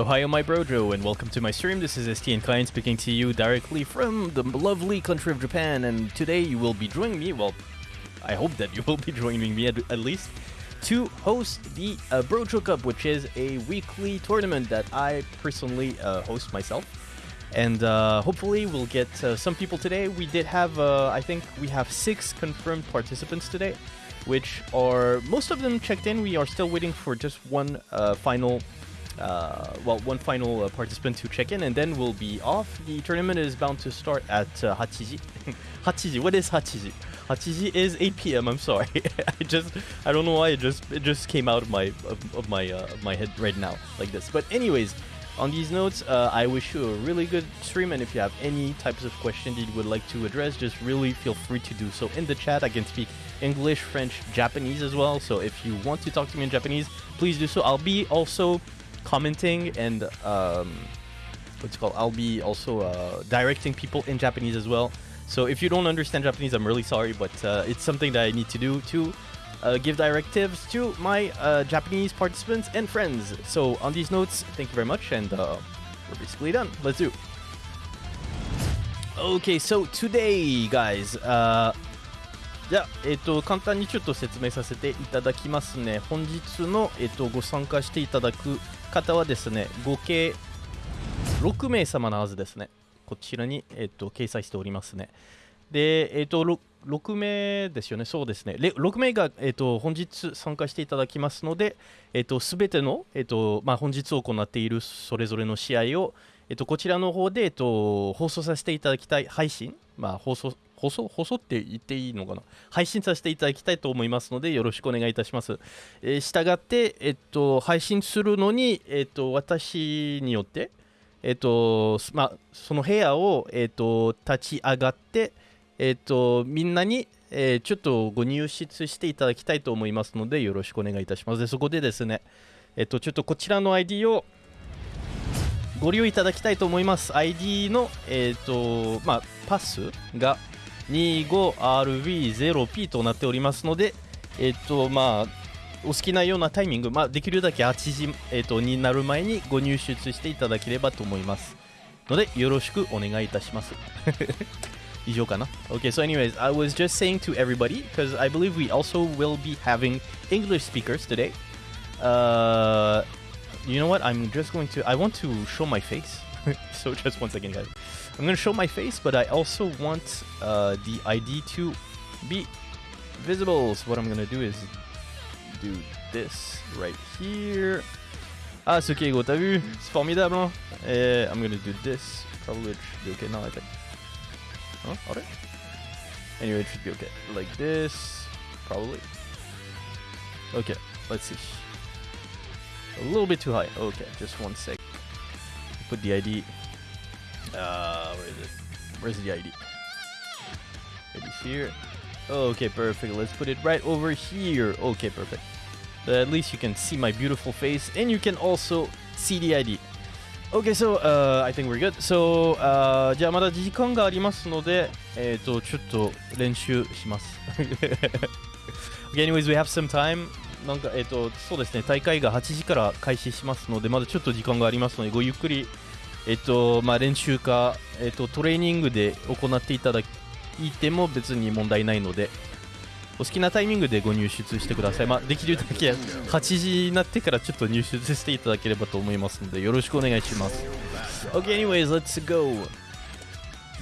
Ohio, my brojo, and welcome to my stream. This is STN Klein speaking to you directly from the lovely country of Japan, and today you will be joining me, well, I hope that you will be joining me at, at least, to host the uh, Brojo Cup, which is a weekly tournament that I personally uh, host myself. And uh, hopefully we'll get uh, some people today. We did have, uh, I think we have six confirmed participants today, which are, most of them checked in. We are still waiting for just one uh, final uh, well, one final uh, participant to check in, and then we'll be off. The tournament is bound to start at uh. Hachiji, what is Hachiji? Hachiji is 8 p.m. I'm sorry, I just I don't know why it just it just came out of my of, of my uh, of my head right now like this. But anyways, on these notes, uh, I wish you a really good stream, and if you have any types of questions that you would like to address, just really feel free to do so in the chat. I can speak English, French, Japanese as well. So if you want to talk to me in Japanese, please do so. I'll be also commenting and um, what's it called? I'll be also uh, directing people in Japanese as well. So if you don't understand Japanese, I'm really sorry, but uh, it's something that I need to do to uh, give directives to my uh, Japanese participants and friends. So on these notes, thank you very much, and uh, we're basically done. Let's do. Okay, so today, guys, uh, じゃあ、えっ、と、簡単にちょっと説明させていただきますね。本日の、えっ、と、ご参加していただく 方はですね、合計6名様のはずですね。こちらに、えっ、と、掲載しておりますね。で、えっ、と、6, 6名ですよね、そうですね。6名が、えっと、本日参加していただきますので、えっと、すべての、えっとまあ、本日行っているそれぞれの試合を、えっと、こちらの方で、えっと、放送させていただきたい、配信、まあ、放送放送放送って言っていいのかな？配信させていただきたいと思いますのでよろしくお願いいたします。えー、したがって、えっと、配信するのに、えっと、私によって、えっと、ま、その部屋を、えっと、立ち上がって、えっと、みんなに、えー、ちょっとご入室していただきたいと思いますのでよろしくお願いいたします。でそこでですね、えっと、ちょっとこちらの ID をご利用いただきたいと思います。ID の、えっと、まあ、パスが、25RV0P となっておりますので、えっと、まあ、お好きなようなタイミング、まあ、できるだけ8時、えっと、になる前にご入出していただければと思います。ので、よろしくお願いいたします。以上かな Okay, so anyways, I was just saying to everybody, because I believe we also will be having English speakers today. Uh, you know what? I'm just going to, I want to show my face. so just one second, guys. I'm going to show my face, but I also want uh, the ID to be visible. So what I'm going to do is do this right here. Ah, ce gros, t'as vu C'est formidable, hein Et I'm to do this. Probably it should be okay now, I think. Huh? Alright. Anyway, it should be okay. Like this. Probably. Okay, let's see. A little bit too high. Okay, just one sec. Put the ID uh, where is it? Where's the ID? It is here. Okay, perfect. Let's put it right over here. Okay, perfect. But at least you can see my beautiful face and you can also see the ID. Okay, so uh, I think we're good. So, uh, じゃあまだ時間がありますので、えっ、ー、と、ちょっと練習します。okay, anyways, we have some time. なんか、えっ、ー、と、そうですね、大会が8時から開始しますので、まだちょっと時間がありますので、ごゆっくりえっとまあ、練習か、えっと、トレーニングで行っていただいても別に問題ないのでお好きなタイミングでご入出してください、まあ、できるだけ8時になってからちょっと入出していただければと思いますのでよろしくお願いします Okay anyways let's go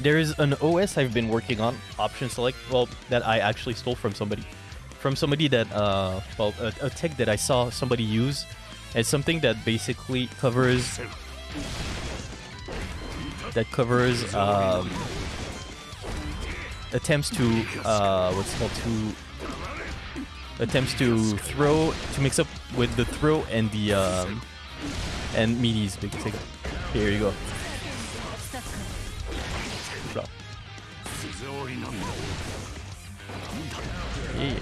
There is an OS I've been working on option select well that I actually stole from somebody from somebody that uh well a, a tech that I saw somebody use as something that basically covers that covers um, attempts to uh, what's called to attempts to throw to mix up with the throw and the um, and meaties. Big take Here you go. Yeah.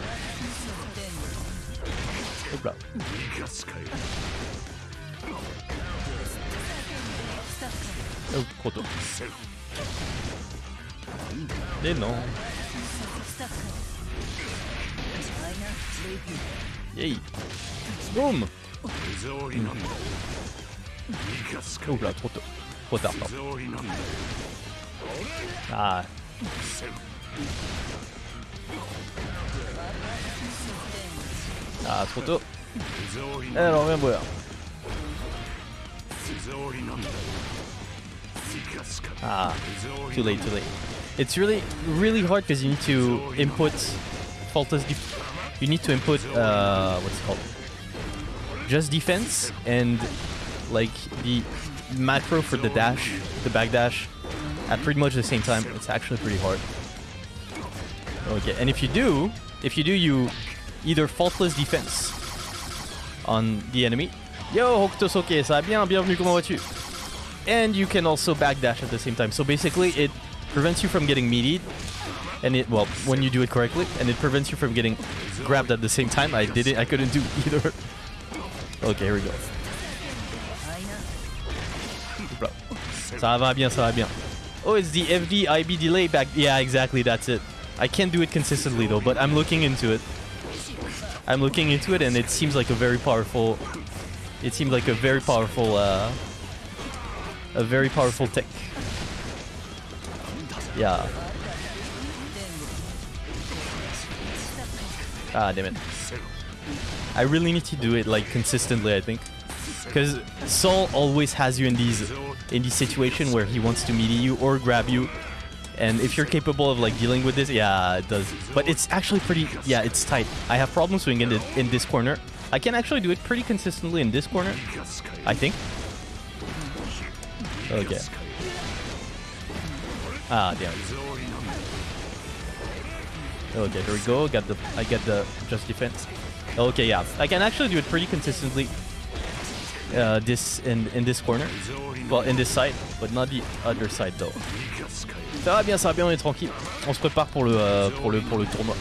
Oh, trop tôt. Non. Yay. Boum hmm. Ouh là, trop tôt. Trop tard, pardon. Ah. Ah, trop tôt. Eh, alors, viens boire. Ah, too late, too late. It's really, really hard because you need to input faultless. Def you need to input uh, what's it called? Just defense and like the macro for the dash, the back dash, at pretty much the same time. It's actually pretty hard. Okay, and if you do, if you do, you either faultless defense on the enemy. Yo, Hokuto Soke, ça bien, bienvenue, comment vas-tu? And you can also backdash at the same time. So basically, it prevents you from getting meated, and it well when you do it correctly, and it prevents you from getting grabbed at the same time. I didn't, I couldn't do either. Okay, here we go. Ça va bien, ça va bien. Oh, it's the FD IB delay back. Yeah, exactly, that's it. I can't do it consistently though, but I'm looking into it. I'm looking into it, and it seems like a very powerful. It seems like a very powerful, uh, a very powerful tech. Yeah. Ah, damn it. I really need to do it like consistently, I think. Because Sol always has you in these in these situation where he wants to meet you or grab you. And if you're capable of like dealing with this, yeah, it does. But it's actually pretty, yeah, it's tight. I have problems swinging in, in this corner. I can actually do it pretty consistently in this corner, I think. Okay. Ah, damn. Okay, there we go. Got the, I get the just defense. Okay, yeah, I can actually do it pretty consistently. Uh, this in in this corner, well, in this side, but not the other side though. Ça va bien, ça va bien, on est tranquille. On se prépare pour le euh, pour le pour le tournoi.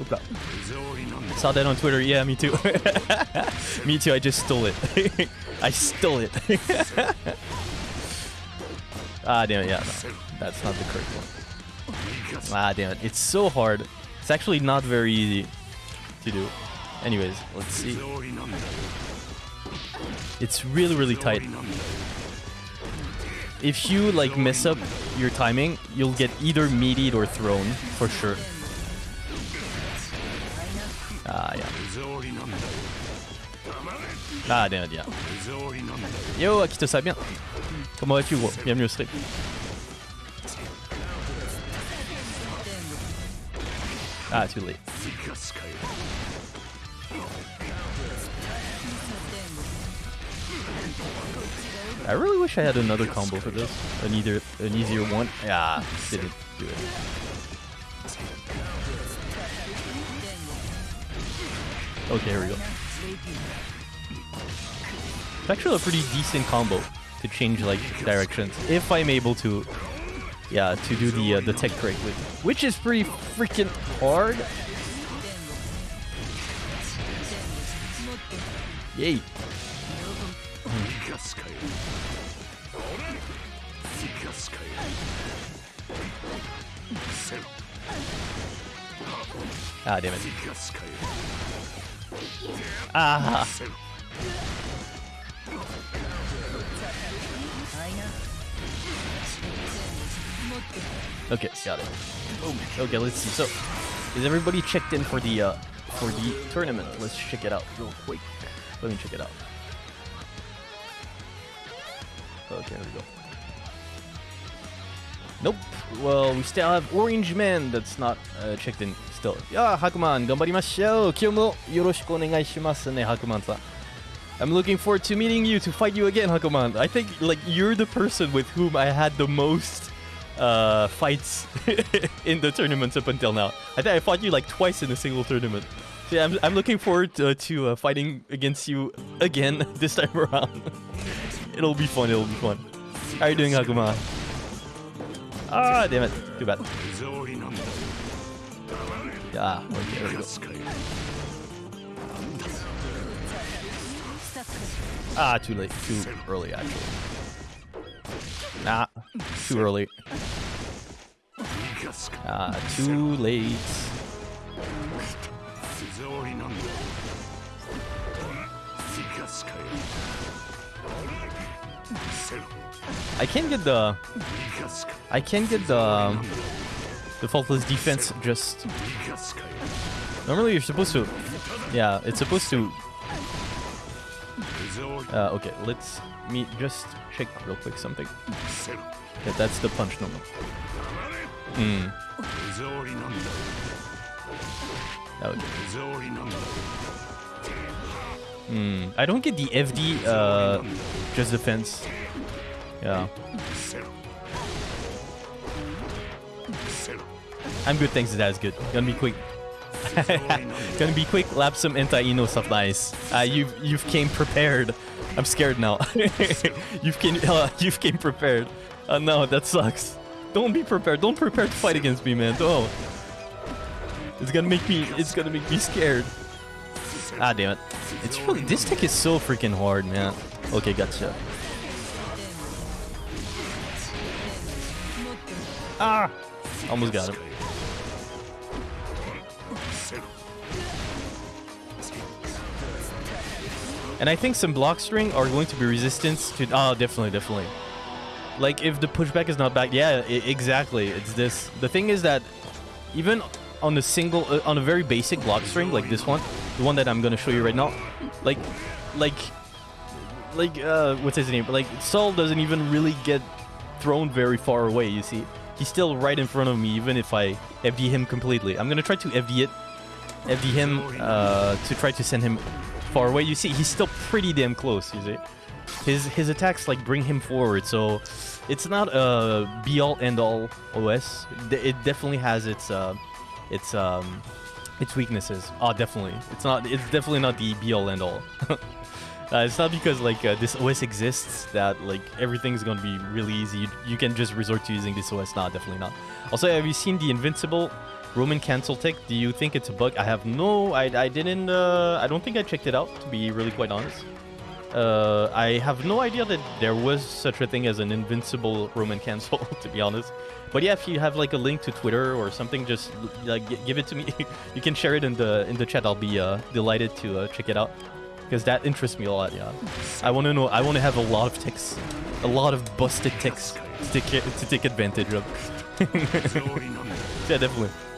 Hop là. Saw that on Twitter. Yeah, me too. me too. I just stole it. I stole it. ah, damn it. Yeah, no, that's not the correct one. Ah, damn it. It's so hard. It's actually not very easy to do. Anyways, let's see. It's really, really tight. If you like mess up your timing, you'll get either meated or thrown for sure. Ah, yeah. Ah, damn it, yeah. Yo, Akito, ça va bien Comment vas-tu, gros Bienvenue au stream. Ah, too late. I really wish I had another combo for this. An either an easier one. Yeah, didn't do it. Okay, here we go. It's actually a pretty decent combo to change like directions if I'm able to yeah, to do the uh, the tech correctly, which is pretty freaking hard. Yay! Ah, damn it. Ah! Okay, got it. Okay, let's see. So, is everybody checked in for the uh, for the tournament? Let's check it out real quick. Let me check it out. Okay, here we go. Nope. Well, we still have Orange Man that's not uh, checked in still. Yeah, Hakuman, 頑張りましょう。今日もよろしくお願いしますね、Hakuman さん。I'm looking forward to meeting you to fight you again, Hakuman. I think like you're the person with whom I had the most uh, fights in the tournaments up until now. I think I fought you like twice in a single tournament. So yeah, I'm, I'm looking forward to, to uh, fighting against you again this time around. it'll be fun, it'll be fun. How are you doing, Hakuma? Ah, damn it. Too bad. Ah, ah, too late. Too early, actually. Nah, too early. Ah, too late. I can't get the... I can't get the... The Faultless Defense just... Normally you're supposed to... Yeah, it's supposed to... Uh, okay, let's me just check real quick something. Yeah, that's the punch normal. Mm. Okay. Hmm, I don't get the FD, uh, just defense. Yeah. I'm good thanks to that, it's good. Gonna be quick. Gonna be quick, lap some anti-eno supplies. Uh, you've, you've came prepared. I'm scared now. you've, came, uh, you've came prepared. Oh uh, no, that sucks. Don't be prepared. Don't prepare to fight against me, man. Oh, It's gonna make me, it's gonna make me scared. Ah, damn it. It's really, this tech is so freaking hard, man. Okay, gotcha. Ah! Almost got him. And I think some block string are going to be resistance to. Oh, definitely, definitely. Like if the pushback is not back, yeah, exactly. It's this. The thing is that even on a single, uh, on a very basic block string like this one, the one that I'm gonna show you right now, like, like, like, uh, what's his name? Like Sol doesn't even really get thrown very far away. You see, he's still right in front of me, even if I FD him completely. I'm gonna try to FD it, FD him uh, to try to send him far away. You see, he's still pretty damn close. You see, his his attacks like bring him forward. So it's not a be all end all OS. It definitely has its uh, its um, its weaknesses. Oh, definitely. It's not. It's definitely not the be all end all. Uh, it's not because like uh, this OS exists that like everything's gonna be really easy. You, you can just resort to using this OS. Not definitely not. Also, have you seen the Invincible Roman cancel tick, do you think it's a bug? I have no, I, I didn't, uh, I don't think I checked it out, to be really quite honest. Uh, I have no idea that there was such a thing as an invincible Roman cancel, to be honest. But yeah, if you have like a link to Twitter or something, just like give it to me. you can share it in the in the chat. I'll be uh, delighted to uh, check it out because that interests me a lot. Yeah, I want to know. I want to have a lot of ticks, a lot of busted ticks to take to take advantage of. yeah, definitely.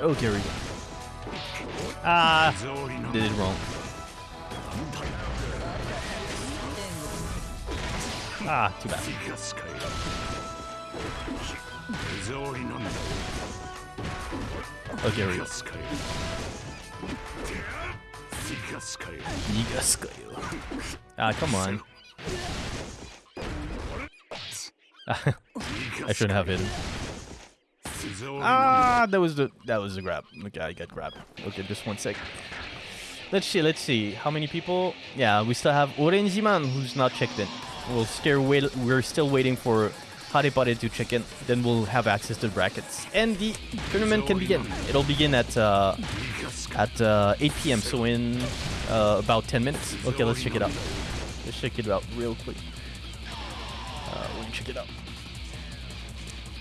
Oh, Gary. Ah, did it wrong. Ah, too bad. Okay, we go. Ah, come on. I shouldn't have hit him. Ah, that was the that was the grab. Okay, I got grabbed. Okay, just one sec. Let's see, let's see. How many people? Yeah, we still have Orenziman who's not checked in. We'll still wait, we're still waiting for Harepare to check in. Then we'll have access to brackets. And the tournament can begin. It'll begin at uh, at uh, 8 p.m. So in uh, about 10 minutes. Okay, let's check it out. Let's check it out real quick. Uh, let me check it out.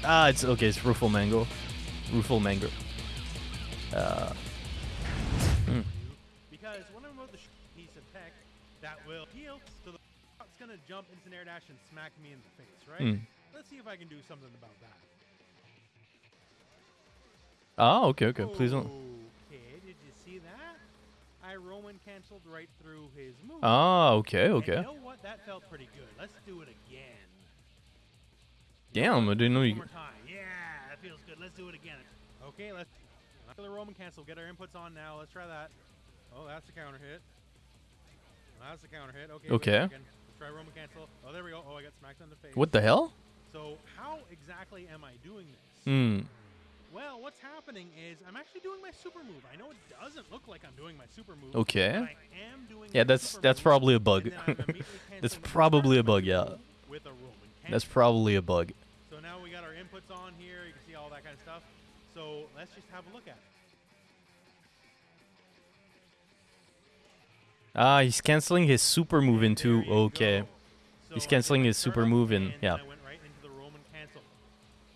Ah, it's okay. It's Rufal Mango. Rufal Mango. Uh, Because when I wrote the piece of tech that will heal, so the it's gonna jump into an air dash and smack me in the face, right? Hmm. Let's see if I can do something about that. ah, okay, okay. Please don't. Okay, did you see that? I Roman canceled right through his move. Ah, okay, And okay. You know what? That felt pretty good. Let's do it again. Damn, I didn't know you. Yeah, that feels good. Let's do it again. Okay, let's. The Roman cancel. Get our inputs on now. Let's try that. Oh, that's the counter hit. That's the counter hit. Okay. Okay. Let's try Roman cancel. Oh, there we go. Oh, I got smacked in the face. What the hell? So how exactly am I doing this? Hmm. Well, what's happening is I'm actually doing my super move. I know it doesn't look like I'm doing my super move. Okay. but I am doing Yeah, that's that's probably a bug. that's probably a start of my bug, yeah. A That's probably a bug. Now we got our inputs on here. You can see all that kind of stuff. So let's just have a look at it. Ah, he's canceling his super move into. Okay. So He's canceling his super move then yeah. Right into the Roman cancel.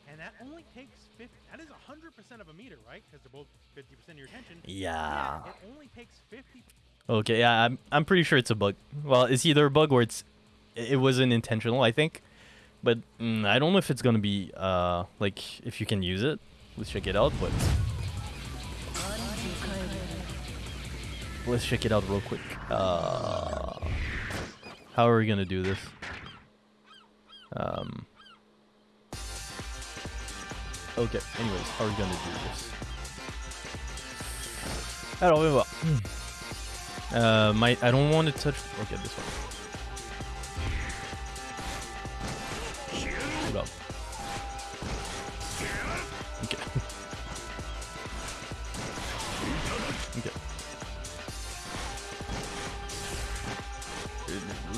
And that only takes 50. That is 100% of a meter, right? Because they're both 50% of your attention. Yeah. It only takes 50. Okay, yeah, I'm I'm pretty sure it's a bug. Well, it's either a bug or it's it wasn't intentional, I think. But mm, I don't know if it's gonna be uh like if you can use it. Let's check it out. But let's check it out real quick. Uh, how are we gonna do this? Um. Okay. Anyways, how are we gonna do this? Alors, on va my I don't want to touch. Okay, this one.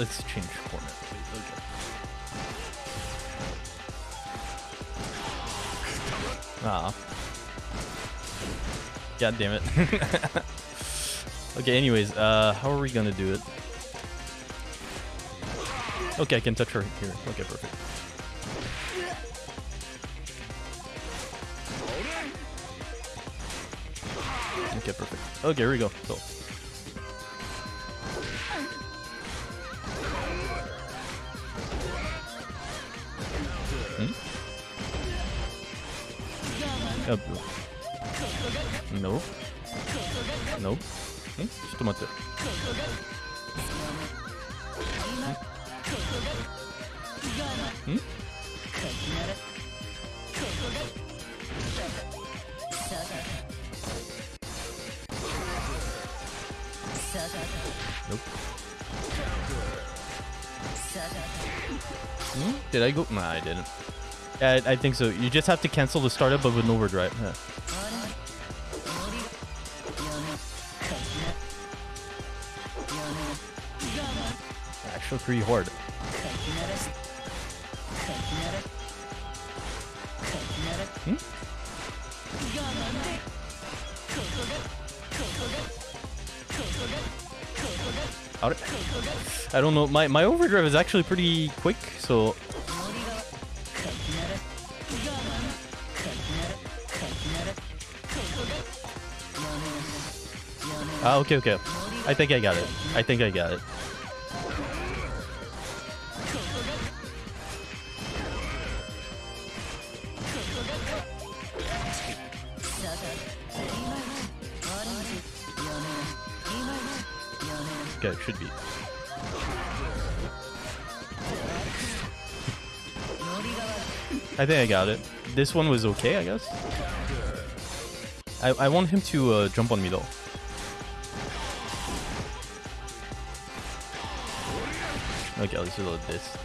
Let's change format, please. Okay. Ah. God damn it. okay, anyways, uh, how are we gonna do it? Okay, I can touch her here. Okay, perfect. Okay, perfect. Okay, here we go. So. Uh, no. No. んちょっと待って。んん Nope. Hmm? Did I go? Nah, I didn't. Yeah, I, I think so. You just have to cancel the startup of an overdrive. Yeah. Actually, pretty hard. Hmm? How I don't know. My my overdrive is actually pretty quick, so Ah, okay, okay. I think I got it. I think I got it. Okay, should be. I think I got it. This one was okay, I guess. I, I want him to uh, jump on me though. Okay, let's reload this.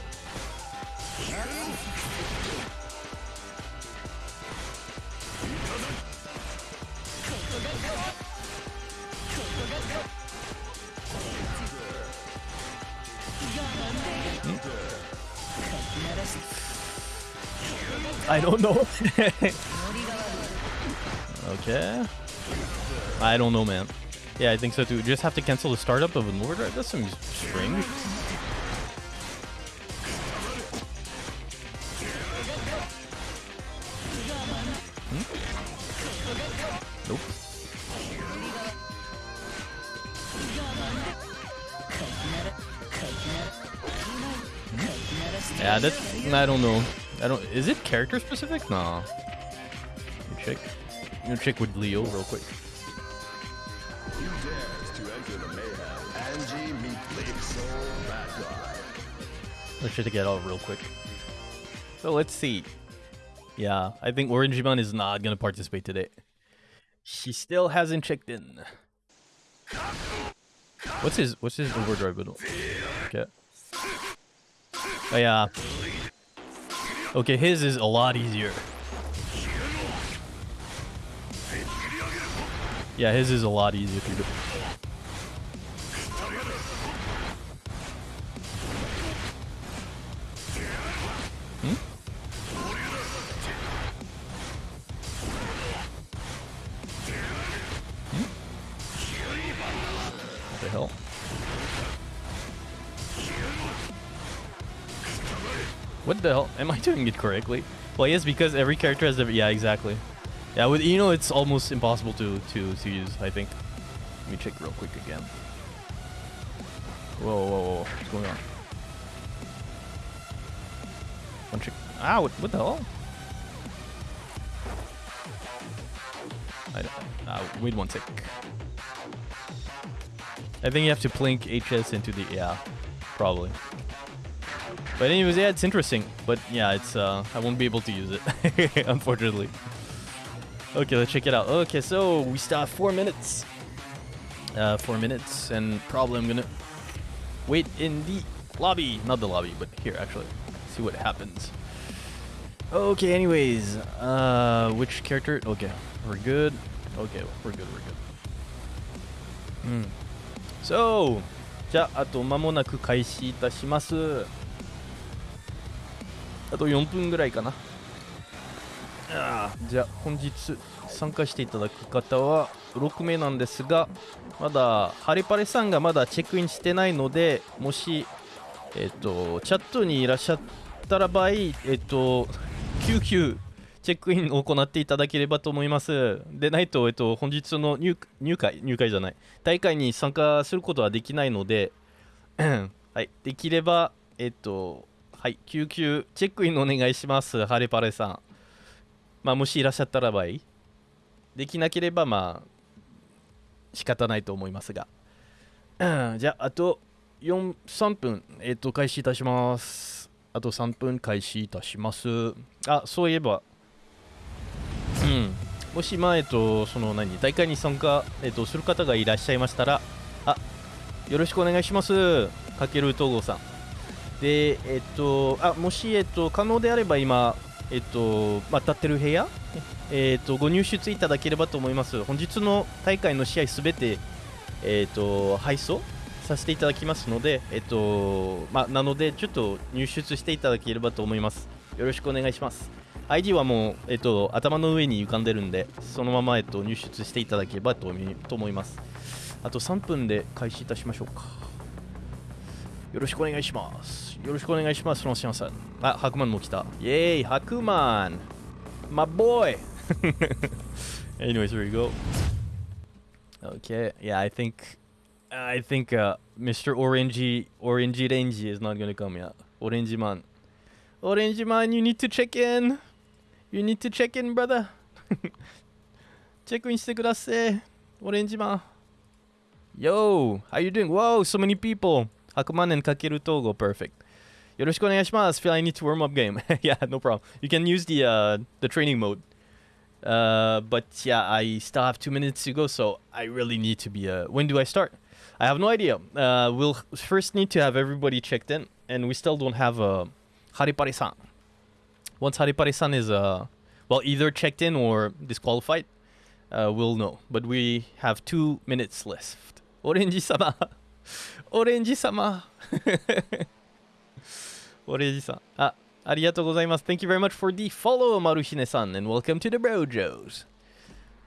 Hmm? I don't know. okay. I don't know, man. Yeah, I think so too. Just have to cancel the startup of an overdrive. That seems strange. I don't know. I don't. Is it character specific? Nah. Let me check. Let me check with Leo real quick. You dares to enter the mayhem. Angie meet Big Soul Bad Guy. Let's check get out real quick. So let's see. Yeah, I think Orangemon is not gonna participate today. She still hasn't checked in. What's his What's his overdrive button? Okay. Oh yeah. Okay, his is a lot easier. Yeah, his is a lot easier to do. Hmm? The hell? Am I doing it correctly? Well, yes, because every character has different. Yeah, exactly. Yeah, with you know, it's almost impossible to to to use. I think. Let me check real quick again. Whoa, whoa, whoa! What's going on? One check. Ah, what, what the hell? I don't, uh, wait one sec. I think you have to plink HS into the yeah, probably. But anyways, yeah, it's interesting. But yeah, it's uh, I won't be able to use it, unfortunately. Okay, let's check it out. Okay, so we still have four minutes. Uh, four minutes, and probably I'm gonna wait in the lobby, not the lobby, but here actually, see what happens. Okay, anyways, uh, which character? Okay, we're good. Okay, we're good, we're good. Hmm. So, じゃあ、あと間もなく開始いたします。 あと4分ぐらいかな。じゃあ本日参加していただく方は6名なんですがまだハリパレさんがまだチェックインしてないのでもしえっ、とチャットにいらっしゃったら場合えっ、と救急チェックインを行っていただければと思います。でないと、えっと、本日の入入会入会じゃない。大会に参加することはできないので はい。できればえっ、とはい救急チェックインお願いしますハリパレさんまあ、もしいらっしゃったらばいい。できなければ、まあ、仕方ないと思いますが。う んじゃあ、あと4 3分、えっ、と、開始いたします。あと3分開始いたします。あ、そういえば、うん。もし、まあ、えっ、と、その何、大会に参加、えっ、と、する方がいらっしゃいましたら、あ、よろしくお願いします。かける東郷さん。で、えっ、と、あ、もし、えっ、と、可能であれば今、えっと、まあ、立ってる部屋、えっと、ご入出いただければと思います。本日の大会の試合すべて、えっと、配送させていただきますので、えっと、まあ、なので、ちょっと入出していただければと思います。よろしくお願いします。ID はもう、えっと、頭の上に浮かんでるんで、そのまま、えっと、入出していただければと思いと思います。あと3分で開始いたしましょうか。よろしくお願いします。よろしくお願いします、ロンシアンさん。あ、ハクマンも来た。イェーイ、ハクマン My boy! Anyways, here we go. Okay, yeah, I think I think uh, Mr. Orangey Orangey Rangy is not gonna come yet. Orangey man. Orangey man, you need to check in. You need to check in, brother. チェックインしてください。オレンジマン。Yo, how you doing? Whoa, so many people. Hakuman and Kakeru Togo, perfect. Yoroshiku onegaishimasu. Feel I need to warm up game. yeah, no problem. You can use the uh, the training mode. Uh, but yeah, I still have two minutes to go, so I really need to be. Uh, when do I start? I have no idea. Uh, we'll first need to have everybody checked in, and we still don't have uh, Haripare-san. Once Haripare-san is uh, well either checked in or disqualified, uh, we'll know. But we have two minutes left. Orange sama, Orange sama. ンジさん。あ、ありがとうございます。Thank you very much for the follow, Maruhine-san, and welcome to the Brojos.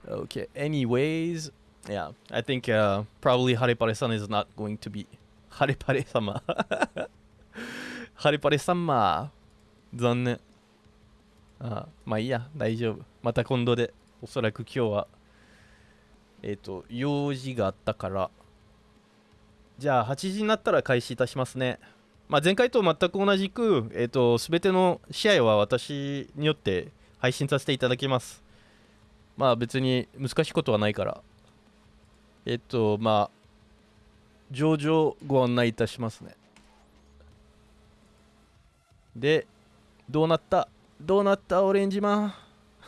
Okay, anyways, yeah, I think uh, probably Harepare-san is not going to be... Harepare-sama. Harepare-sama. 残念。あまあいいや、大丈夫。また今度で、おそらく今日は、えっ、と、用事があったから、じゃあ8時になったら開始いたしますね。まあ、前回と全く同じく、えっ、と、すべての試合は私によって配信させていただきます。まあ、別に難しいことはないから。えっ、と、まあ、上々ご案内いたしますね。で、どうなった？どうなったオレンジマン？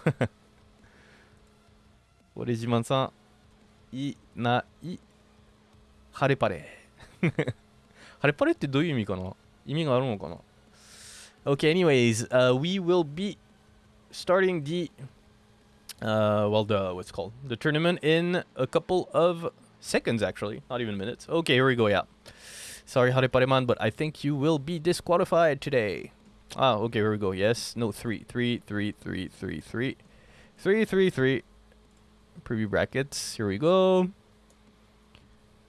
オレンジマンさん、いない、晴れパレ。晴れパレってどういう意味かな意味があるのかな Okay, anyways, uh, we will be starting the uh, well, the what's it called the tournament in a couple of seconds, actually, not even minutes. Okay, here we go. Yeah, sorry, Harepareman, but I think you will be disqualified today. Ah, okay, here we go. Yes, no, three, three, three, three, three, three, three, three, three. Preview brackets. Here we go.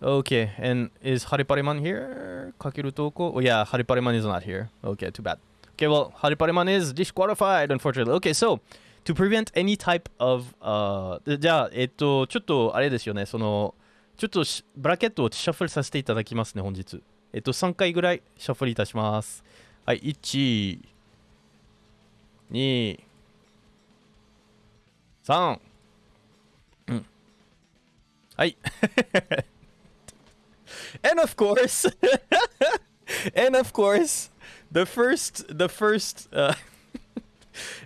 Okay, and is Harepareman here? Kakeru Toko? Oh yeah, Harepareman is not here. Okay, too bad. Okay, well, Harepareman is disqualified, unfortunately. Okay, so to prevent any type of、uh, じゃあ、えっと、ちょっとあれですよね、その、ちょっとしブラケットをシャッフルさせていただきますね、本日。えっと、3回ぐらいシャッフルいたします。はい、1、2、3、うん。はい。And of course, and of course, the first, the first, uh,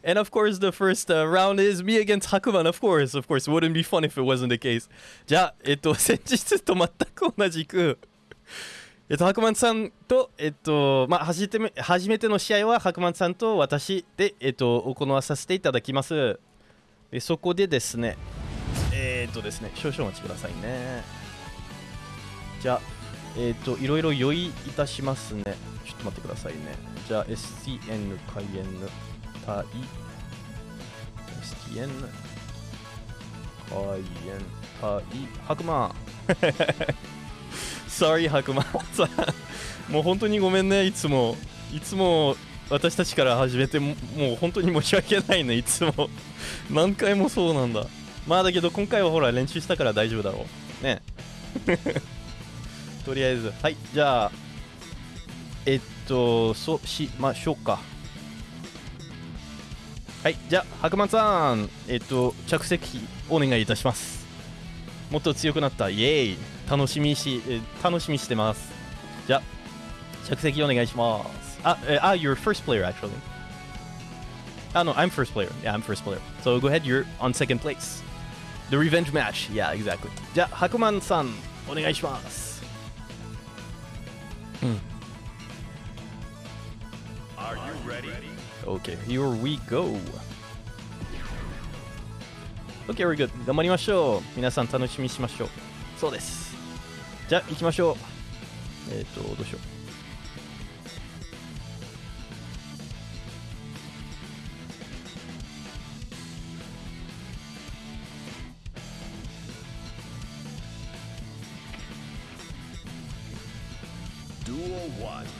and of course, the first uh, round is me against Hakuman. Of course, of course, it wouldn't be fun if it wasn't the case. じゃあ、えっと、先日と全く同じく、えっと、白曼さんと、えっと、まあ、初めて初めての試合は白曼さんと私で、えっと、行わさせていただきます。でそこでですね、えーっとですね、少々お待ちくださいね。じゃあ、えっと、いろいろ用意いたしますね。ちょっと待ってくださいね。じゃあ、STN 開演対 STN 開演対白馬。Sorry 白馬。さ んもう本当にごめんね。いつも。いつも私たちから始めてももう本当に申し訳ないね。いつも。何回もそうなんだ。まあだけど今回はほら練習したから大丈夫だろう。ね。とりあえずはいじゃあえっとそうしましょうかはいじゃあ白馬さんえっと着席お願いいたしますもっと強くなったイエーイ楽しみしえ楽しみしてますじゃあ着席お願いしますあえあ you're first player actually Ah, no, I'm first player. Yeah, I'm first player. So go ahead, you're on second place. The revenge match. Yeah, exactly. じゃあ、白曼さん、お願いします。Are you ready? Okay, here we go. Okay, we're good. 頑張りましょう。皆さん楽しみにしましょう。そうです。じゃあ、行きましょう。えっ、と、どうしよう。201.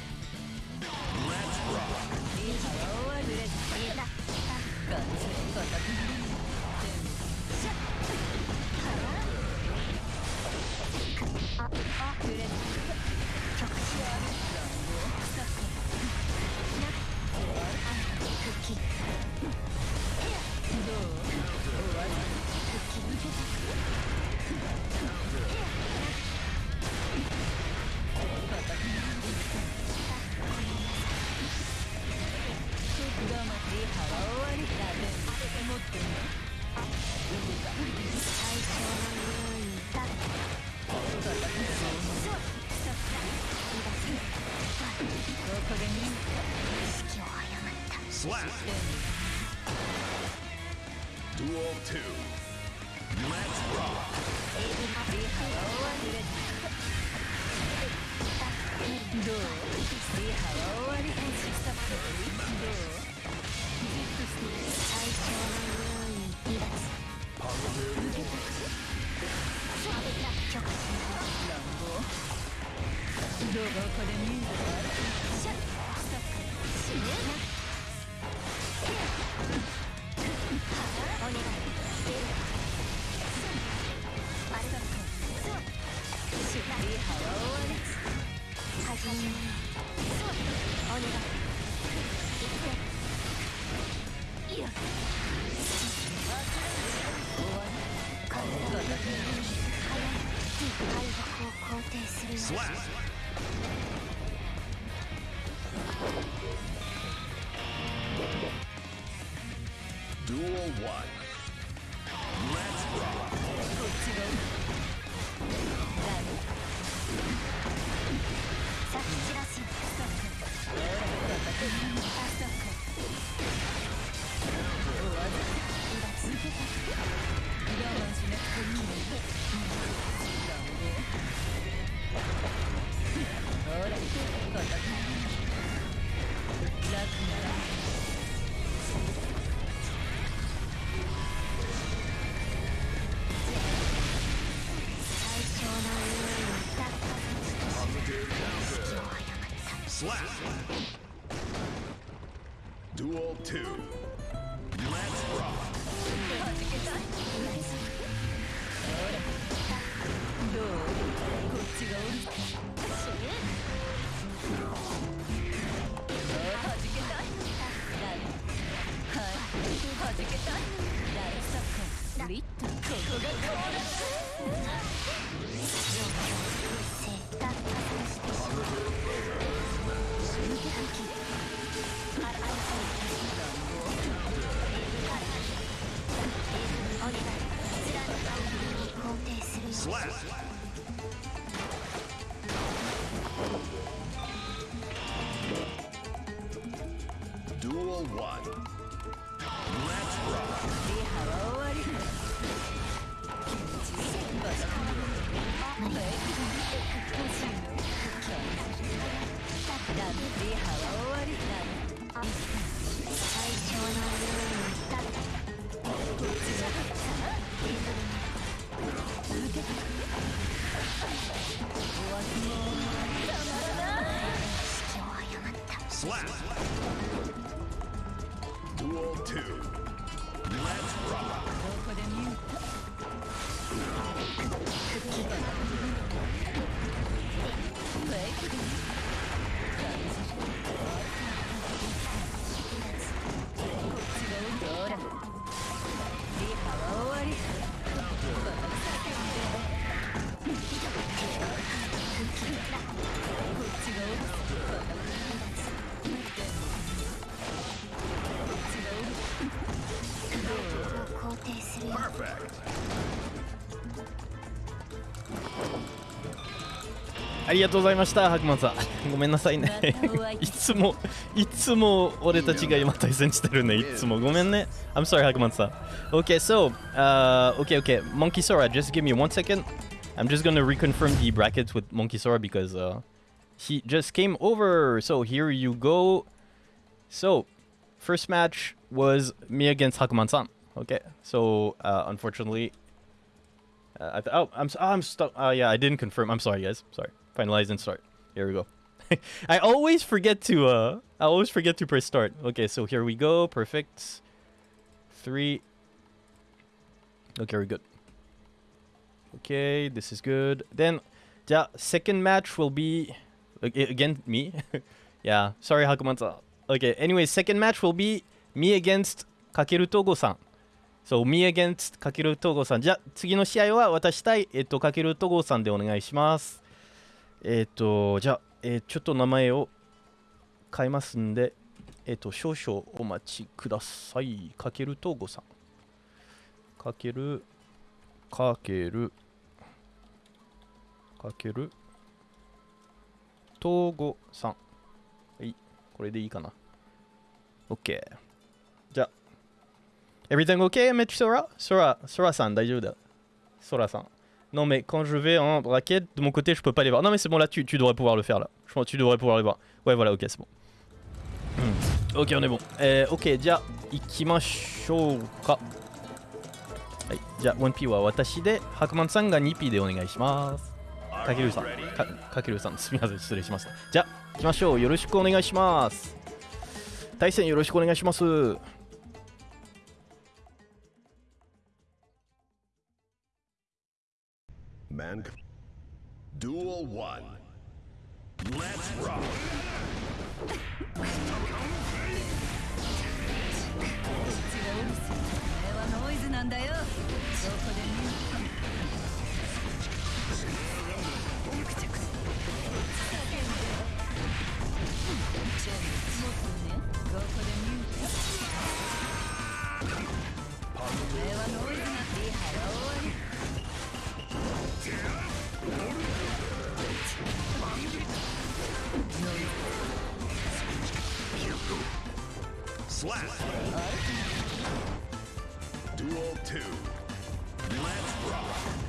りがとうございました白馬さんごめんなさいねまたお会いいつもいつも俺たちが今対戦してるねいつもごめんね I'm sorry 白馬さん Okay so uh, okay okay Monkey Sora just give me one second I'm just gonna reconfirm the brackets with Monkey Sora because uh, he just came over so here you go so first match was me against Hakuman-san okay so uh, unfortunately uh, I th- oh, I'm s- oh, I'm stuck. Oh yeah, I didn't confirm. I'm sorry, guys. Sorry. Finalize and start. Here we go. I always forget to uh, I always forget to press start. Okay, so here we go. Perfect. Three. Okay, we're good. Okay, this is good. Then, yeah, second match will be ag- again me. yeah, sorry, Hakuman-san. Okay. Anyway, second match will be me against Kakeru Togo-san. So, me against かける東郷さん。じゃあ、次の試合は私対、えっと、かける東郷さんでお願いします。 えっーと、じゃあ、えーちょっと名前を変えますんで、えっーと、少々お待ちください。かける東郷さん。かける、かける、かける、東郷さん。はい、これでいいかな。OK。じゃあ、Everything okay, Maître Sora? Sora, Sora san, daijoubu Sora san. Non mais quand je vais en braquette, de mon côté je peux pas les voir. Non mais c'est bon là, tu, tu devrais pouvoir le faire là. Je pense que tu devrais pouvoir les voir. Ouais voilà, ok c'est bon. Hmm. Ok on est bon. Euh, ok, じゃあ行きましょうか。はい、じゃあ 1P は私で、白曼さんが 2P でお願いします。かけるさん、かかけるさん、すみません、失礼しました。じゃあ、行きましょう。よろしくお願いします。対戦よろしくお願いします。 Man. Duel 1. Let's rock. こ Slap. Duel 2. Let's rock.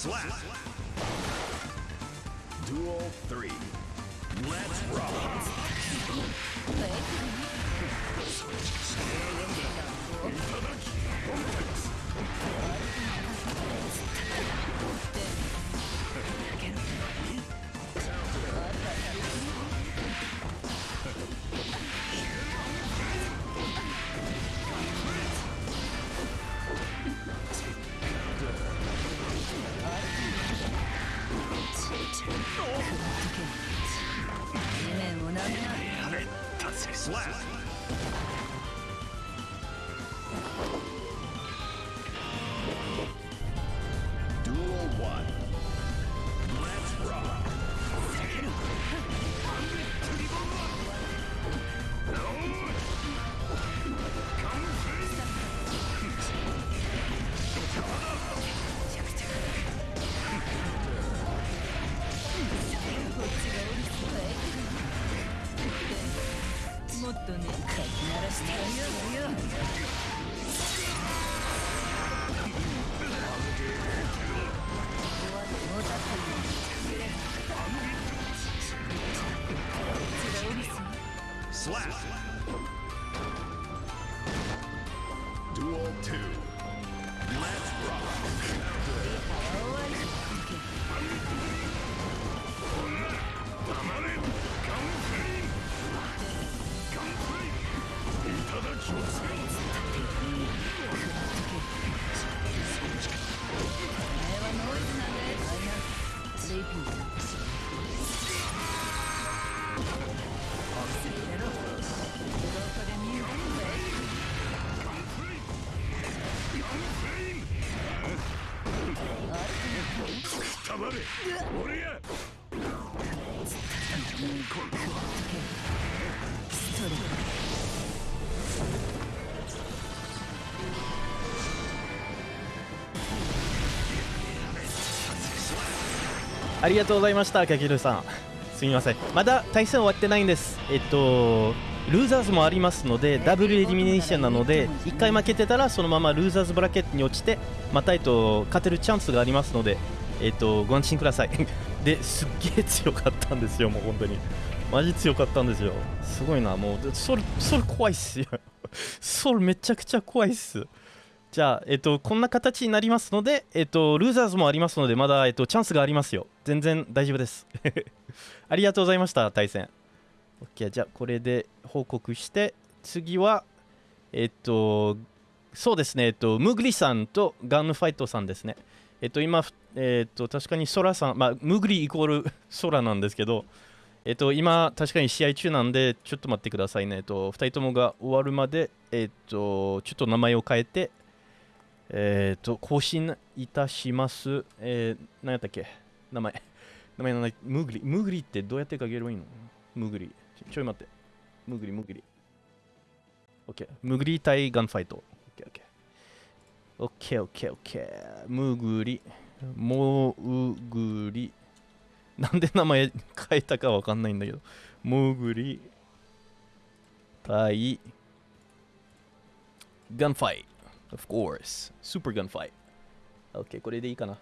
Slap. ありがとうございましたかけるさん。すみません。まだ対戦終わってないんです。えっとルーザーズもありますのでダブルエリミネーションなので1回負けてたらそのままルーザーズブラケットに落ちてまたえっと勝てるチャンスがありますのでえっとご安心ください。ですっげえ強かったんですよもう本当に。マジ強かったんですよ。すごいなもう。それそれ怖いっすよ。それめちゃくちゃ怖いっす。じゃあ、えっと、こんな形になりますので、えっと、ルーザーズもありますので、まだ、えっと、チャンスがありますよ。全然大丈夫です。ありがとうございました、対戦。OK、じゃあ、これで報告して、次は、えっと、そうですね、えっと、ムグリさんとガンファイトさんですね。えっと、今、えっと、確かにソラさん、まあ、ムグリイコール ソラなんですけど、えっと、今、確かに試合中なんで、ちょっと待ってくださいね。えっと、2人ともが終わるまで、えっと、ちょっと名前を変えて、えっと、更新いたします。えー、何やったっけ？名前。名前のない、ムグリ。ムグリってどうやって書ければいいの？ムグリ。ちょちょい待って。ムグリ、ムグリ。OK。ムグリ対ガンファイト。OK、OK。OK、OK、OK。ムグリ。モウグリ。なんで名前変えたかわかんないんだけど。モグリ対ガンファイ Of course. スーパーガンファイ OK、これでいいかな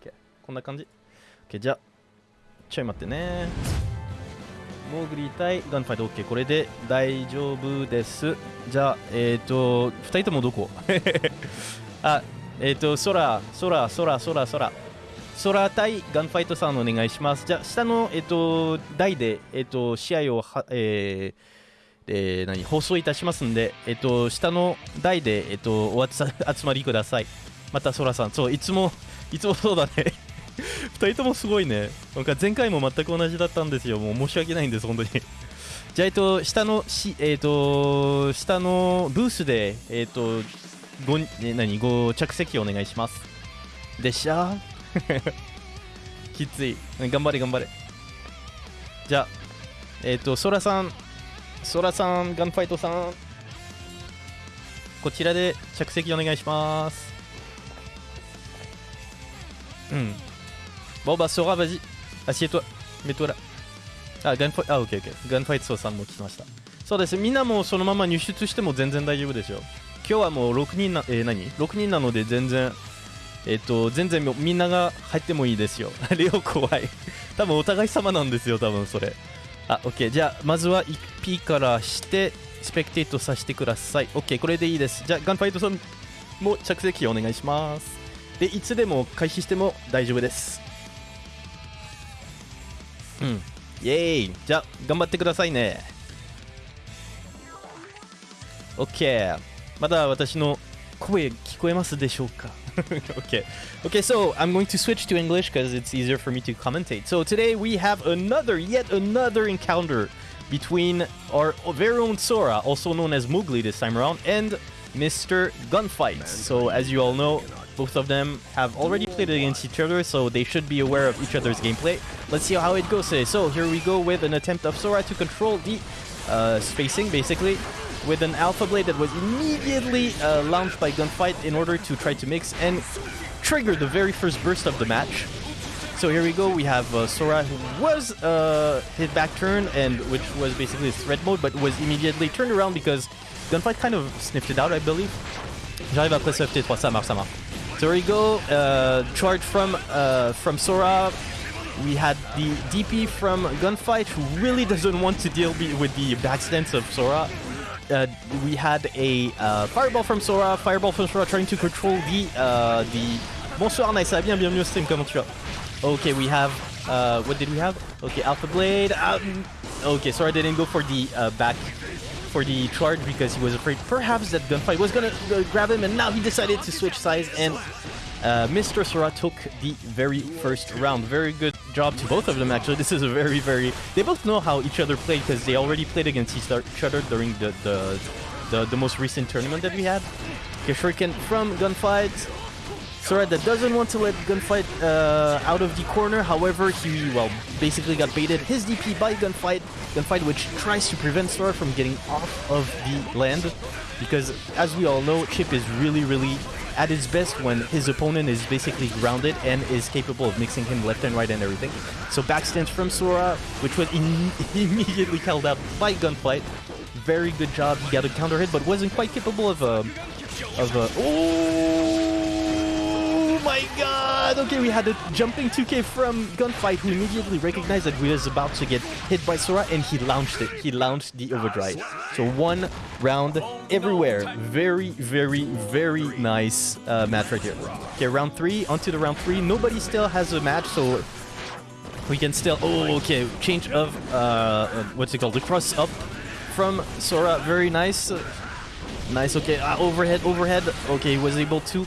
?OK。こんな感じ ?OK、じゃあ、ちょい待ってね。モーグリ対ガンファイト OK。これで大丈夫です。じゃあ、えっ、ー、と、2人ともどこ? あ、えっ、ー、と、空、空、空、空、空。空対ガンファイトさんお願いします。じゃあ、下の、えっ、と、台で、えっ、と、試合をは、えーえー何放送いたしますんで、えっ、と、下の台で、えっ、と、お集まりください。また、空さん、そう、いつも、いつもそうだね。2人ともすごいね。なんか前回も全く同じだったんですよ。もう申し訳ないんです、本当に。じゃあ、えっと、下のし、えっと、下のブースで、えっと、ご、え何、ご着席お願いします。でっしゃー きつい。頑張れ、頑張れ。じゃあ、えっと、ソラさん、ソラさん、ガンファイトさん、こちらで着席お願いします。うん。Bon bah Sora, vas-y, assieds-toi, mets-toi là. あ、ガンファイト、あ、オッケーオッケー。ガンファイトさんも来ました。そうです。みんなもそのまま入出しても全然大丈夫ですよ。今日はもう6人な、えー、何 ?6 人なので全然、えっ、と、全然みんなが入ってもいいですよ。レオ怖い。多分お互い様なんですよ、多分それ。あ、オッケー。じゃあ、まずは 1P からして、スペクテートさせてください。オッケー、これでいいです。じゃあ、ガンファイトさんも着席お願いします。で、いつでも開始しても大丈夫です。うん。イエーイじゃあ、頑張ってくださいね。OK。まだ私の声聞こえますでしょうか？Okay. Okay, so I'm going to switch to English because it's easier for me to commentate. So today we have another, yet another encounter between our very own Sora, also known as Mowgli this time around, and Mr. Gunfight. So as you all know, both of them have already played against each other, so they should be aware of each other's gameplay. Let's see how it goes today. So here we go with an attempt of Sora to control the uh, spacing, basically, with an Alpha Blade that was immediately uh, launched by Gunfight in order to try to mix and trigger the very first burst of the match. So here we go. We have uh, Sora who was uh, hit back turn and which was basically his threat mode, but was immediately turned around because Gunfight kind of sniffed it out, I believe. J'arrive après ce FT3, ça marche, ça marche. So here we go. Uh, charge from uh, from Sora. We had the DP from Gunfight who really doesn't want to deal with the backstance of Sora. Uh, we had a uh, fireball from Sora, fireball from Sora trying to control the uh, the. Bonsoir Nice, bien, bienvenue au stream, comment tu vas? Okay, we have. Uh, what did we have? Okay, Alpha Blade. Um, okay, Sora didn't go for the uh, back for the charge because he was afraid perhaps that Gunfight was gonna uh, grab him, and now he decided to switch sides and. Uh, Mr. Sora took the very first round. Very good job to both of them, actually. This is a very, very. They both know how each other played because they already played against each other during the, the, the, the most recent tournament that we had. Okay, Shuriken from Gunfight. Sora that doesn't want to let Gunfight uh, out of the corner. However, he, well, basically got baited his DP by Gunfight. Gunfight which tries to prevent Sora from getting off of the land. Because, as we all know, Chip is really, really at his best when his opponent is basically grounded and is capable of mixing him left and right and everything. So backstance from Sora, which was immediately held out by Gunfight. Very good job. He got a counter hit, but wasn't quite capable of a. Of a. Oh my god! Okay, we had a jumping 2K from Gunfight who immediately recognized that he was about to get hit by Sora and he launched it. He launched the overdrive. So one round everywhere. Very, very, very nice uh, match right here. Okay, round three. Onto the round three. Nobody still has a match, so we can still. Oh, okay. Change of uh, uh, what's it called? The cross up from Sora. Very nice. Nice. Okay. Uh, overhead. Overhead. Okay. Was able to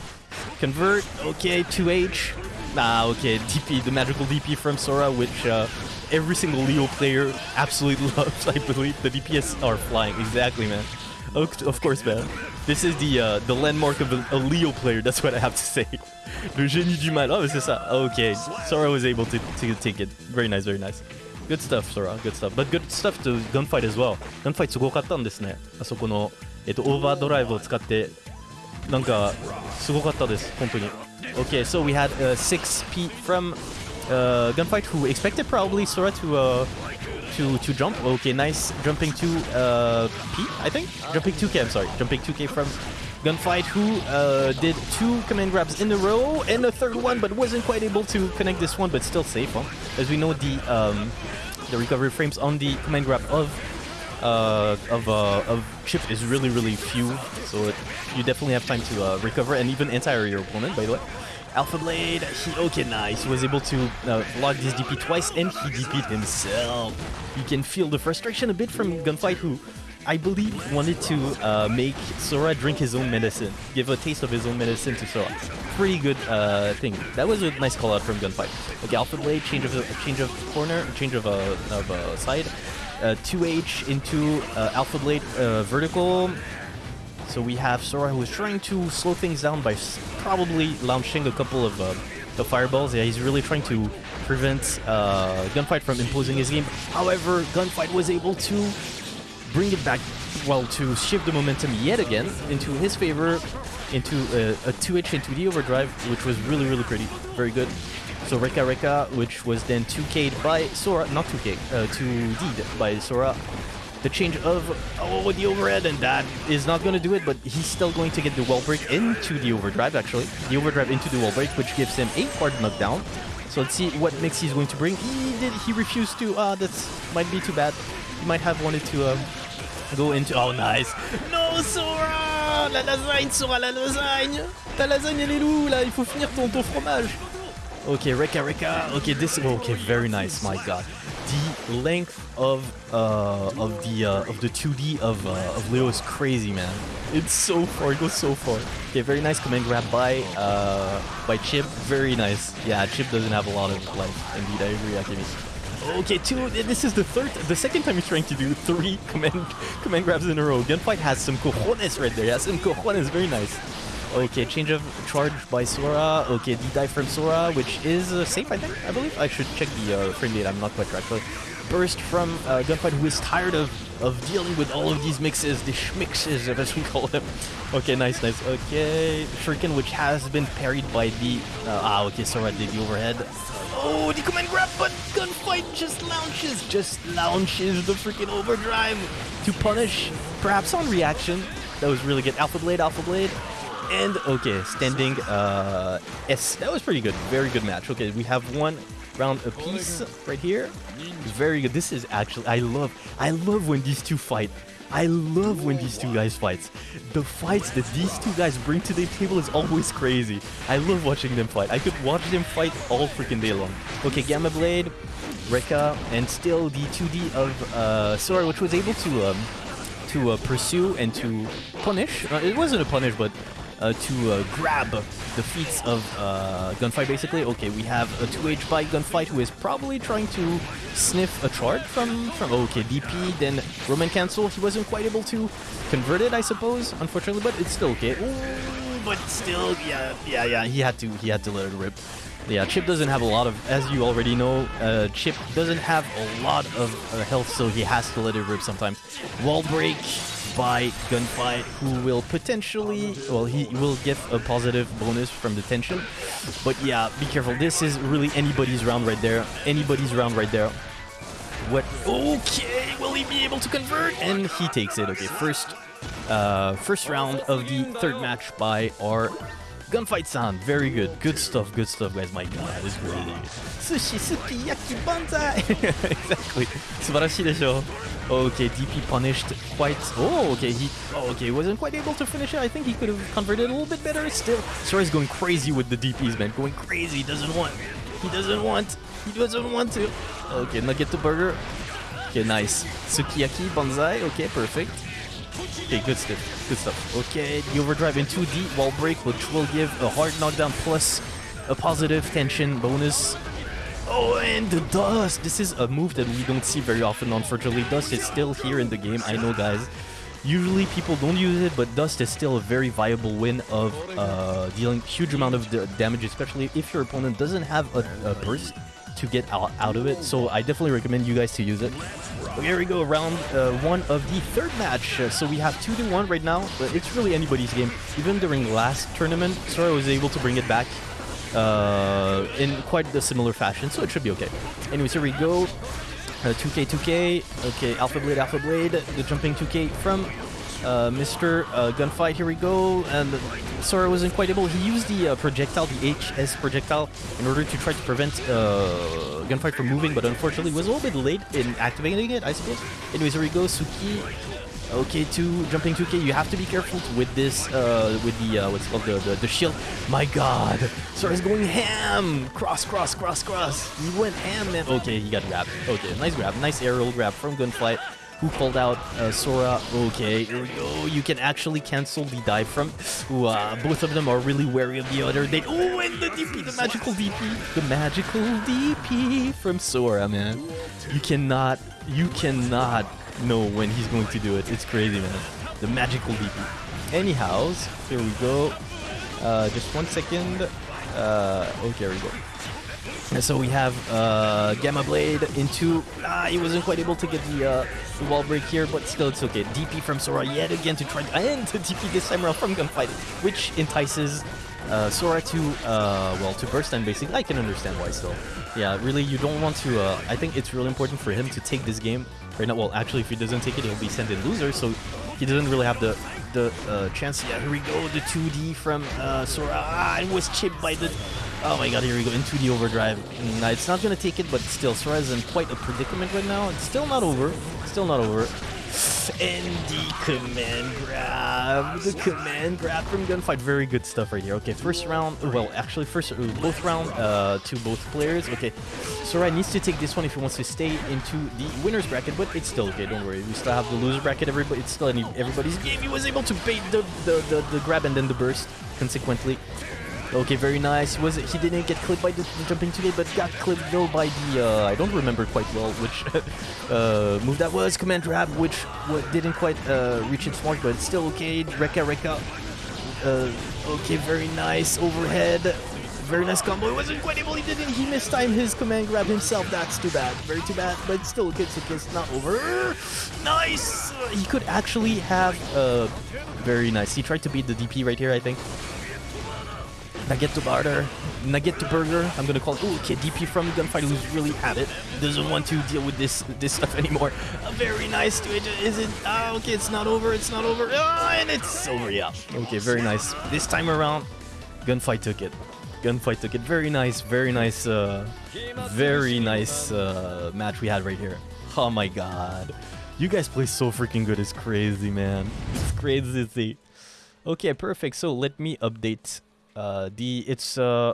convert. Okay. 2H. Ah. Okay. DP. The magical DP from Sora, which uh, every single Leo player absolutely loves. I believe the DPS are flying. Exactly, man. Of of course, man. This is the uh, the landmark of a, a Leo player. That's what I have to say. Le génie du mal. Oh, c'est ça. Okay. Sora was able to, to take it. Very nice. Very nice. Good stuff, Sora. Good stuff. But good stuff to Gunfight as well. Gunfight すごかったんですね。あそこの、えっと、オーバードライブを使って、 なんか、すごかったです。本当に。Okay, so we had a 6P from uh, gunfight who expected probably Sora to uh, to to jump. Okay, nice jumping to uh, P, I think. Jumping 2K, I'm sorry. Jumping 2K from Gunfight who uh, did two command grabs in a row and a third one, but wasn't quite able to connect this one, but still safe. Huh? As we know, the um, the recovery frames on the command grab of uh, of uh, of chip is really really few, so it, you definitely have time to uh, recover and even anti your opponent. By the way, Alpha Blade, he okay nice, he was able to uh, log this DP twice and he DP'd himself. You can feel the frustration a bit from Gunfight, who I believe wanted to uh, make Sora drink his own medicine, give a taste of his own medicine to Sora. Pretty good uh, thing. That was a nice call out from Gunfight. Okay, Alpha Blade, change of change of corner, change of uh, of uh, side. Uh, 2H into uh, Alpha Blade uh, vertical. So we have Sora who is trying to slow things down by probably launching a couple of uh, the fireballs. Yeah, he's really trying to prevent uh, Gunfight from imposing his game. However, Gunfight was able to bring it back, well, to shift the momentum yet again into his favor, into a, a 2H into the overdrive, which was really, really pretty. Very good. So Rekka Rekka, which was then 2K'd by Sora, not 2K, uh, 2D'd by Sora. The change of, oh, the overhead, and that is not going to do it, but he's still going to get the wall break into the overdrive, actually. The overdrive into the wall break, which gives him a hard knockdown. So let's see what mix he's going to bring. He did, he refused to, ah, that's might be too bad. He might have wanted to um, go into, oh, nice. No, Sora La lasagne, Sora, la lasagne Ta lasagne, elle est où, là Il faut finir ton, ton fromage Okay, Rekka Rekka. Okay, this. Okay, very nice. My God, the length of uh of the uh, of the 2D of uh, of Leo is crazy, man. It's so far. It goes so far. Okay, very nice command grab by uh by Chip. Very nice. Yeah, Chip doesn't have a lot of life. Indeed, I agree. Okay, two. This is the third, the second time he's trying to do three command command grabs in a row. Gunfight has some cojones right there. He has some cojones. Very nice. Okay, change of charge by Sora. Okay, D-dive from Sora, which is uh, safe, I think, I believe. I should check the uh, frame rate, I'm not quite sure actually. Burst from uh, Gunfight, who is tired of, of dealing with all of these mixes, the schmixes, as we call them. Okay, nice, nice. Okay, Shuriken, which has been parried by the... Uh, ah, okay, Sora did the overhead. Oh, the command grab, but Gunfight just launches, just launches the freaking overdrive to punish, perhaps on reaction. That was really good. Alpha Blade, Alpha Blade. And okay, standing uh, S. That was pretty good. Very good match. Okay, we have one round apiece right here. Very good. This is actually I love I love when these two fight. I love when these two guys fight. The fights that these two guys bring to the table is always crazy. I love watching them fight. I could watch them fight all freaking day long. Okay, Gamma Blade, Rekka, and still the 2D of uh, Sora, which was able to um, to uh, pursue and to punish. Uh, it wasn't a punish, but uh, to uh, grab the feats of uh, Gunfight, basically. Okay, we have a 2H by Gunfight who is probably trying to sniff a charge from, from okay, DP, then Roman Cancel. He wasn't quite able to convert it, I suppose, unfortunately, but it's still okay. Ooh, but still, yeah, yeah, yeah, he had to, he had to let it rip. Yeah, Chip doesn't have a lot of, as you already know, uh, Chip doesn't have a lot of uh, health, so he has to let it rip sometimes. Wall break by Gunfight, who will potentially, well, he will get a positive bonus from the tension. But yeah, be careful. This is really anybody's round right there. Anybody's round right there. What? Okay, will he be able to convert? And he takes it. Okay, first, uh, first round of the third match by our Gunfight San. Very good. Good stuff, good stuff, guys. My god, this is really Sushi, sukiyaki, banzai! exactly. 素晴らしいでしょ Okay, DP punished quite... Oh, okay, he... Oh, okay, wasn't quite able to finish it. I think he could have converted a little bit better still. Sora's going crazy with the DPs, man. Going crazy. He doesn't want. He doesn't want. He doesn't want to. Okay, nugget to burger. Okay, nice. Sukiyaki, banzai. Okay, perfect. Okay, good stuff. Good stuff. Okay, the overdrive in 2D wall break, which will give a hard knockdown plus a positive tension bonus. Oh, and the dust! This is a move that we don't see very often, unfortunately. Dust is still here in the game, I know, guys. Usually people don't use it, but Dust is still a very viable win of uh, dealing huge amount of da- damage, especially if your opponent doesn't have a, a burst to get out, out of it. So I definitely recommend you guys to use it. Here we go, round uh, one of the third match. Uh, so we have two to one right now, but it's really anybody's game. Even during last tournament, Sora was able to bring it back uh, in quite a similar fashion, so it should be okay. Anyways, here we go. Uh, 2K, 2K. Okay, Alpha Blade, Alpha Blade. The jumping 2K from uh, Mr. Uh, Gunfight. Here we go. And Sora wasn't quite able. He used the uh, projectile, the HS projectile, in order to try to prevent uh, Gunfight from moving, but unfortunately was a little bit late in activating it, I suppose. Anyways, here we go. Suki. Okay, two jumping 2K. You have to be careful with this, uh, with the uh, what's called the, the the shield. My God, Sora's going ham. Cross, cross, cross, cross. He went ham, man. Okay, he got grabbed. Okay, nice grab, nice aerial grab from Gunfight. Who called out uh, Sora? Okay, here we go. You can actually cancel the dive from. Ooh, uh, both of them are really wary of the other. They oh, and the DP, the magical DP, the magical DP from Sora, man. You cannot, you cannot know when he's going to do it. It's crazy, man. The magical DP. Anyhows, here we go. Uh, just one second. Uh, okay, here we go. And so we have uh, Gamma Blade into. Ah, he wasn't quite able to get the, uh, the wall break here, but still it's okay. DP from Sora yet again to try and to DP this time around from Gunfight, which entices uh, Sora to uh, well to burst and basically. I can understand why still. Yeah, really, you don't want to. Uh, I think it's really important for him to take this game right now. Well, actually, if he doesn't take it, he'll be sent in loser. So he doesn't really have the the uh, chance. Yeah, here we go. The 2D from uh, Sora. Ah, it was chipped by the. Oh my god, here we go. Into the overdrive. Nah, it's not gonna take it, but still, Sora is in quite a predicament right now. It's still not over. Still not over. And the command grab. The command grab from Gunfight. Very good stuff right here. Okay, first round. Well, actually, first uh, both round uh, to both players. Okay, Sora needs to take this one if he wants to stay into the winner's bracket, but it's still okay. Don't worry. We still have the loser bracket. Everybody, it's still everybody's game. He was able to bait the, the, the, the grab and then the burst, consequently. Okay, very nice. Was it? He didn't get clipped by the, the jumping today, but got clipped though by the. Uh, I don't remember quite well which uh, move that was. Command grab, which didn't quite uh, reach its mark, but it's still okay. Rekka, Rekka. Uh, okay, very nice overhead. Very nice combo. He wasn't quite able. He didn't. He missed time his command grab himself. That's too bad. Very too bad. But still, okay, so it's not over. Nice. He could actually have. Uh, very nice. He tried to beat the DP right here, I think. Nugget to barter, Nugget to burger. I'm gonna call it. Ooh, okay, DP from Gunfight who's really at it. Doesn't want to deal with this this stuff anymore. Very nice to. Is it? Ah, okay, it's not over. It's not over. Ah, and it's over. Yeah. Okay, very nice. This time around, Gunfight took it. Gunfight took it. Very nice. Very nice. Uh, very nice uh, match we had right here. Oh my god. You guys play so freaking good. It's crazy, man. It's crazy. Okay, perfect. So let me update uh, the it's uh,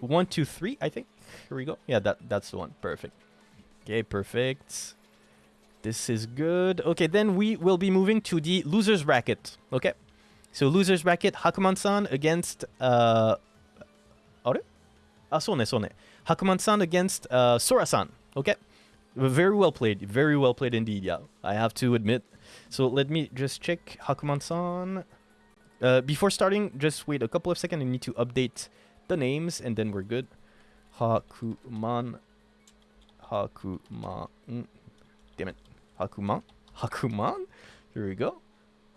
one, two, three. I think. Here we go. Yeah, that that's the one. Perfect. Okay, perfect. This is good. Okay, then we will be moving to the losers bracket. Okay, so losers bracket Hakuman-san against uh, are? Ah, sone sone. Hakuman-san against uh, Sora-san. Okay, very well played. Very well played indeed. Yeah, I have to admit. So let me just check Hakuman-san. Uh, before starting, just wait a couple of seconds. I need to update the names, and then we're good. Hakuman. Hakuman. Damn it. Hakuman? Hakuman? Here we go.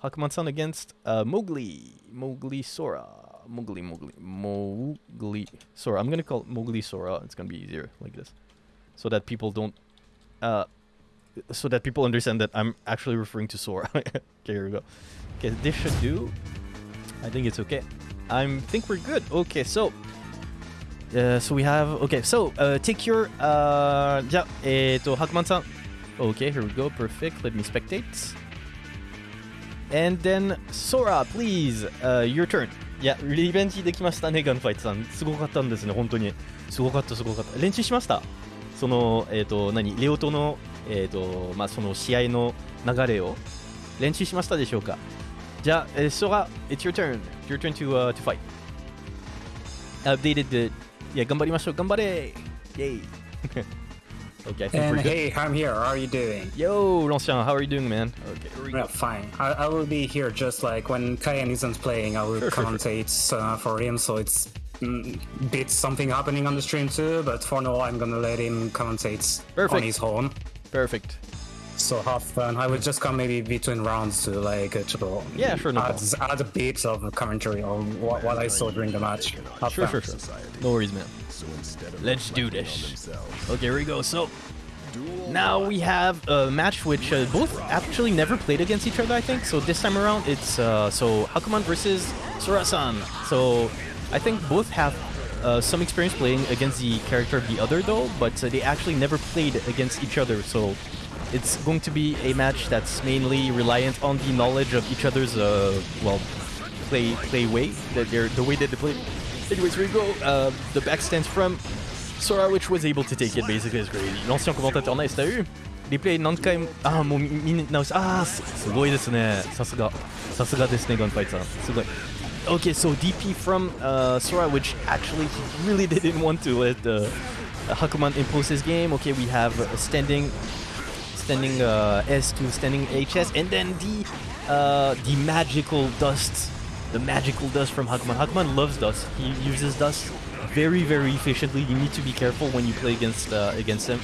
Hakuman-san against uh, Mowgli. Mowgli Sora. Mowgli, Mowgli. Mowgli Sora. I'm gonna call it Mowgli Sora. It's gonna be easier like this. So that people don't... Uh, so that people understand that I'm actually referring to Sora. okay, here we go. Okay, this should do. I think it's okay. I think we're good. Okay, so uh, so we have okay. So uh, take your uh, じゃあえっ、とハクマンさん。Okay, here we go. Perfect. Let me spectate. And then Sora, please. Uh, your turn. いや、リベンジできましたね、ガンファイトさん。すごかったんですね、本当に。すごかった、すごかった。練習しましたその、えっ、と、何レオとの、えっ、と、まあ、その試合の流れを練習しましたでしょうか Ja, uh, Sora, it's your turn. Your turn to uh, to fight. Updated the yeah, Gambarimashou, Gambare! Yay! okay, I think and we're good. hey, I'm here. How are you doing? Yo, Lancien, how are you doing, man? Okay, we yeah, fine. I, I, will be here just like when Kayan isn't playing, I will commentate. Uh, for him, so it's mm, bit something happening on the stream too, but for now I'm gonna let him commentate Perfect. on his own. Perfect so have fun. I would just come maybe between rounds to like uh, to Yeah, sure, no add, problem. add a bit of commentary on what, what I saw during the match. Have Sure, fun. sure, sure. No worries, man. Let's do this. Okay, here we go. So now we have a match which uh, both actually never played against each other, I think. So this time around, it's uh, so Hakuman versus Sora-san. So I think both have uh, some experience playing against the character of the other, though, but uh, they actually never played against each other. So it's going to be a match that's mainly reliant on the knowledge of each other's, uh, well, play play way, that they're the way that they play. Anyways, here we go. Uh, the back stands from Sora, which was able to take it basically as great. L'ancien commentateur nice, t'as eu? リプレイ何回も、あーもう見見直し、あーすすごいですね。さすが。さすがですね、ガンファイトさん。すごい。Okay, so DP from uh, Sora, which actually he really didn't want to let uh, Hakuman impose his game. Okay, we have uh, standing standing uh, S to standing HS, and then the uh, the magical dust, the magical dust from Hakuman. Hakuman loves dust. He uses dust very very efficiently. You need to be careful when you play against uh, against him.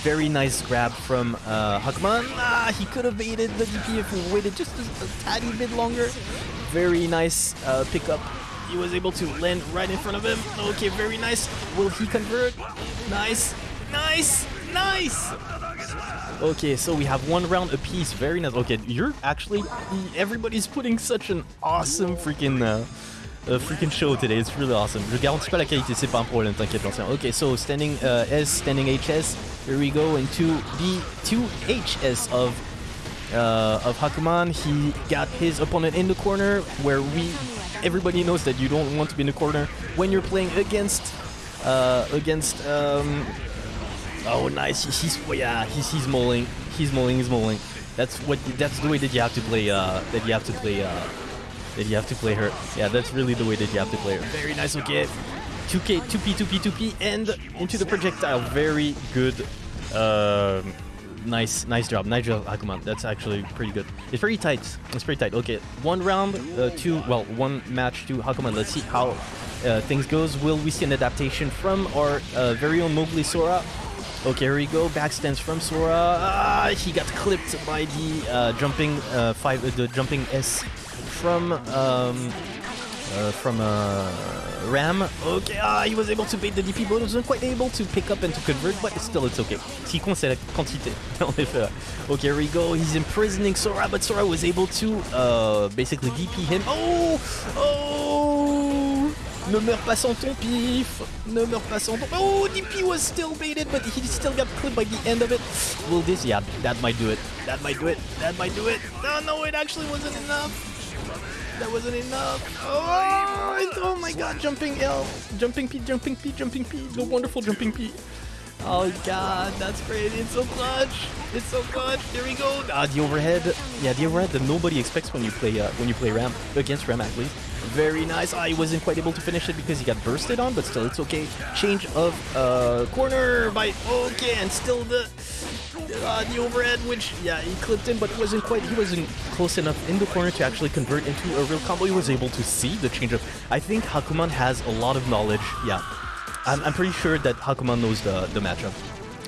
Very nice grab from uh, Hakuman. Ah, he could have baited the DP if he waited just a, a tiny bit longer. Very nice uh, pickup. He was able to land right in front of him. Okay, very nice. Will he convert? Nice, nice, nice. Okay, so we have one round apiece. Very nice. Okay, you're actually everybody's putting such an awesome freaking uh, freaking show today. It's really awesome. Je garantis pas la qualité, c'est pas un problème, t'inquiète l'ancien. Okay, so standing uh, S, standing HS. Here we go into the two HS of uh, of Hakuman. He got his opponent in the corner where we everybody knows that you don't want to be in the corner when you're playing against uh, against um, Oh, nice. He- He's yeah. He's he's mulling. He's mulling. He's mulling. That's what. That's the way that you have to play. Uh, that you have to play. Uh, that you have to play her. Yeah, that's really the way that you have to play her. Very nice. Okay. 2K, 2P, 2P, 2P, and into the projectile. Very good. Um, nice, nice job. Nice job, Hakuman. That's actually pretty good. It's pretty tight. It's pretty tight. Okay, one round, uh, two. Well, one match to Hakuman. Let's see how uh, things goes. Will we see an adaptation from our uh, very own Mowgli Sora? Okay, here we go. Backstance from Sora. Ah, he got clipped by the uh, jumping uh, five, uh, the jumping S from um, uh, from uh, Ram. Okay, ah, he was able to bait the DP, but he wasn't quite able to pick up and to convert. But still, it's okay. Ce qui compte, c'est la quantité. Okay, here we go. He's imprisoning Sora, but Sora was able to uh, basically DP him. Oh, oh. Ne meurs pas sans ton pif Ne meurs pas sans ton... Oh, DP was still baited, but he still got clipped by the end of it. Will this... Yeah, that might do it. That might do it. That might do it. No, no, it actually wasn't enough. That wasn't enough. Oh, oh my god, jumping L. Jumping P, jumping P, jumping P. The wonderful jumping P. Oh god, that's crazy. It's so clutch. It's so clutch. There we go. Ah, the overhead. Yeah, the overhead that nobody expects when you play uh, when you play Ram against Ram least. Very nice. Ah, he wasn't quite able to finish it because he got bursted on, but still it's okay. Change of uh, corner by okay, and still the uh, the overhead, which yeah, he clipped in, but it wasn't quite. He wasn't close enough in the corner to actually convert into a real combo. He was able to see the change of. I think Hakuman has a lot of knowledge. Yeah, I'm, I'm pretty sure that Hakuman knows the the matchup.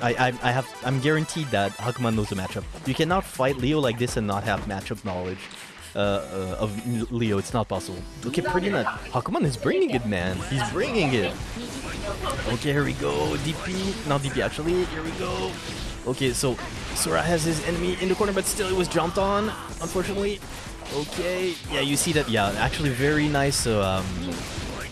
I, I I have I'm guaranteed that Hakuman knows the matchup. You cannot fight Leo like this and not have matchup knowledge. Uh, uh, of Leo, it's not possible. Okay, pretty much. Hakuman is bringing it, man. He's bringing it. Okay, here we go. DP, not DP actually. Here we go. Okay, so Sora has his enemy in the corner, but still it was jumped on, unfortunately. Okay, yeah, you see that. Yeah, actually, very nice, uh, um,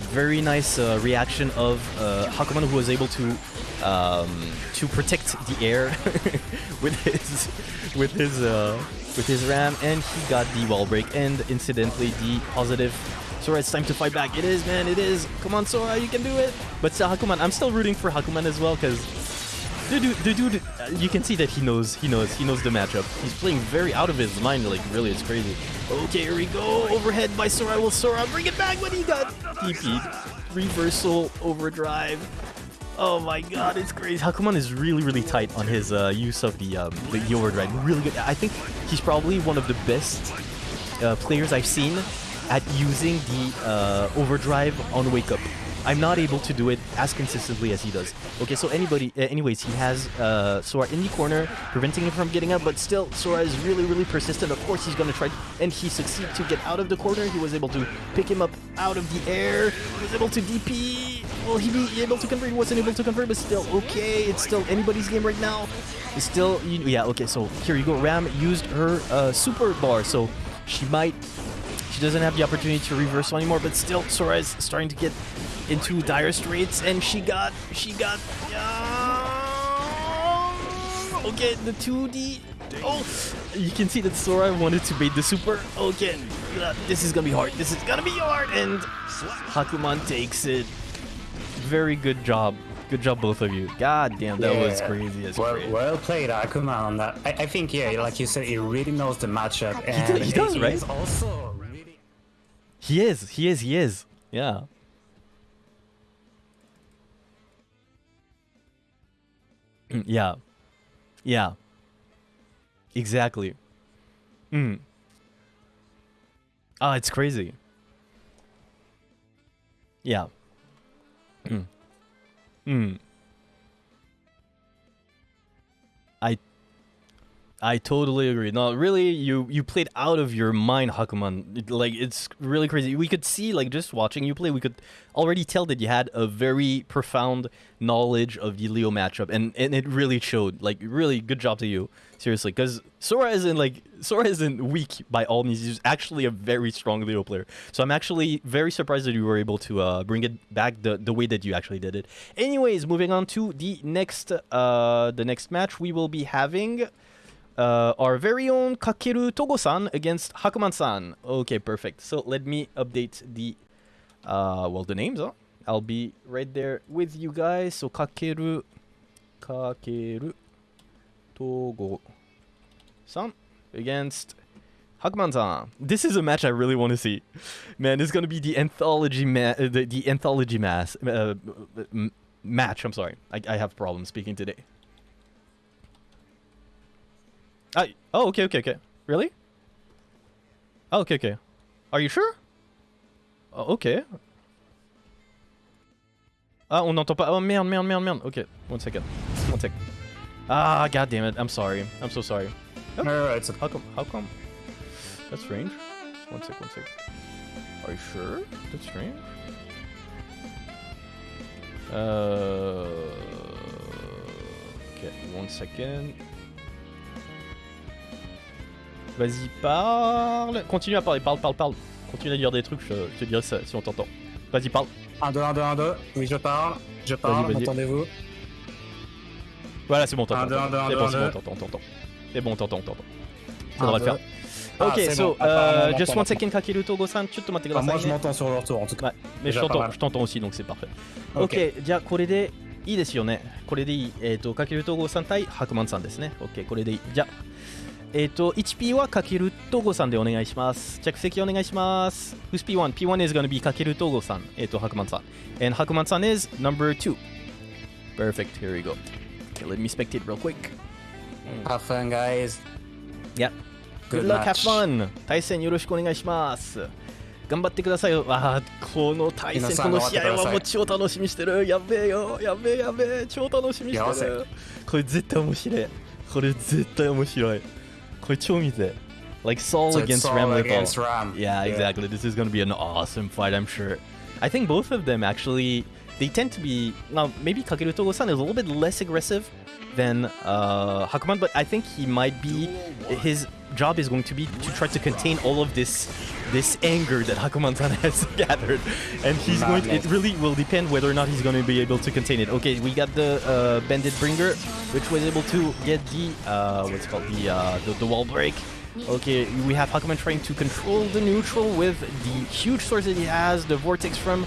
very nice uh, reaction of uh, Hakuman, who was able to um, to protect the air with his with his uh, with his ram, and he got the wall break, and incidentally the positive. Sora, it's time to fight back. It is, man. It is. Come on, Sora, you can do it. But Hakuman, I'm still rooting for Hakuman as well, because the dude, the dude, uh, you can see that he knows, he knows, he knows the matchup. He's playing very out of his mind, like really, it's crazy. Okay, here we go. Overhead by Sora. Will Sora bring it back? But he got DP'd. Reversal, overdrive. Oh my god, it's crazy. Hakuman is really, really tight on his uh, use of the um, the overdrive. Really good. I think he's probably one of the best uh, players I've seen at using the uh, overdrive on wake up. I'm not able to do it as consistently as he does. Okay, so anybody, uh, anyways, he has uh, Sora in the corner, preventing him from getting up, but still, Sora is really, really persistent. Of course, he's gonna try, and he succeeded to get out of the corner. He was able to pick him up out of the air. He was able to DP. Will he be able to convert? He wasn't able to convert, but still, okay, it's still anybody's game right now. It's still, yeah, okay, so here you go. Ram used her uh, super bar, so she might she doesn't have the opportunity to reversal anymore, but still, Sora is starting to get into dire straits, and she got, she got, uh, okay, the 2D, oh, you can see that Sora wanted to bait the super, okay, uh, this is gonna be hard, this is gonna be hard, and Hakuman takes it, very good job. Good job, both of you. God damn, that was crazy as Well, crazy. well played, Akuman, on that. I, I think, yeah, like you said, he really knows the matchup. And he does, right? He's also really He is, he is, he is. Yeah. Yeah. Yeah. Exactly. Mm. Ah, it's crazy. Yeah. Mm. Mm. I totally agree. No, really, you you played out of your mind, Hakuman. Like it's really crazy. We could see, like just watching you play, we could already tell that you had a very profound knowledge of the Leo matchup, and and it really showed. Like really, good job to you, seriously. Because Sora isn't like Sora isn't weak by all means. He's actually a very strong Leo player. So I'm actually very surprised that you were able to uh, bring it back the the way that you actually did it. Anyways, moving on to the next uh the next match we will be having uh, our very own Kakeru Togo-san against Hakuman-san. Okay, perfect. So let me update the, uh, well, the names, huh? I'll be right there with you guys. So Kakeru, Kakeru Togo-san against Hakuman-san. This is a match I really want to see. Man, it's gonna be the anthology ma- uh, the, the anthology mass uh, match. I'm sorry, I, I have problems speaking today. Oh, okay, okay, okay. Really? Oh, okay, okay. Are you sure? Oh, ok. Ah, on n'entend pas. Oh merde, merde, merde, merde. Ok, one second. One sec. Ah, god damn it. I'm sorry. I'm so sorry. No, no, no, it's a, How come? How come? That's strange. One sec, one sec. Are you sure? That's strange. Uh. Ok, one second. Vas-y, parle. Continue à parler, parle, parle, parle. Continue à dire des trucs, je, je te dirai ça, si on t'entend. Vas-y, parle. 1, 2, 1, 2, 1, 2. Oui, je parle. Je parle, vas-y. entendez-vous Voilà, c'est bon, t'entends. Un, deux, un, deux, un, C'est deux, bon, un, c'est bon, deux. t'entends, t'entends. C'est bon, t'entends, t'entends. Un, Faudra le deux. faire. Ah, ok, c'est so, bon, apparemment, uh, on just m'entend one second, Kakeru Togo-san. ちょっと待ってくだ Enfin, さい moi, je ね。 m'entends sur leur tour, en tout cas. Ouais, mais je Déjà pas t'entends, mal. je t'entends aussi, donc c'est parfait. Ok. Ok, じゃあこれでいいですよね。これでいい。えっ、と、かける統合さん対白満さんですね。Ok、これでいい。じゃあ、 えっ、と、1P はかける統合さんでお願いします。着席お願いします。Who's P1? P1 is gonna be かける統合さん。えっ、と、白満さん。And 白満さん is number 2. Perfect, here we go. Okay, let me spectate real quick. Have fun, guys. Yeah. Good, Good luck, have fun! 対戦よろしくお願いします。頑張ってくださいよ。あーこの対戦、この試合はもう超楽しみにしてる。やべえよ、やべえやべえ、超楽しみにしてる。これ絶対面白い。これ絶対面白い。Kochumite. Like Sol so against Sol Ram against Ram. Yeah, yeah, exactly. This is gonna be an awesome fight, I'm sure. I think both of them actually they tend to be now maybe Kakeru Togo-san is a little bit less aggressive than uh, Hakuman, but I think he might be his job is going to be to try to contain all of this this anger that Hakuman-san has gathered. And he's going to, it really will depend whether or not he's going to be able to contain it. Okay, we got the uh, Bandit Bringer, which was able to get the, uh, what's it called, the, uh, the, the wall break. Okay, we have Hakuman trying to control the neutral with the huge source that he has, the vortex from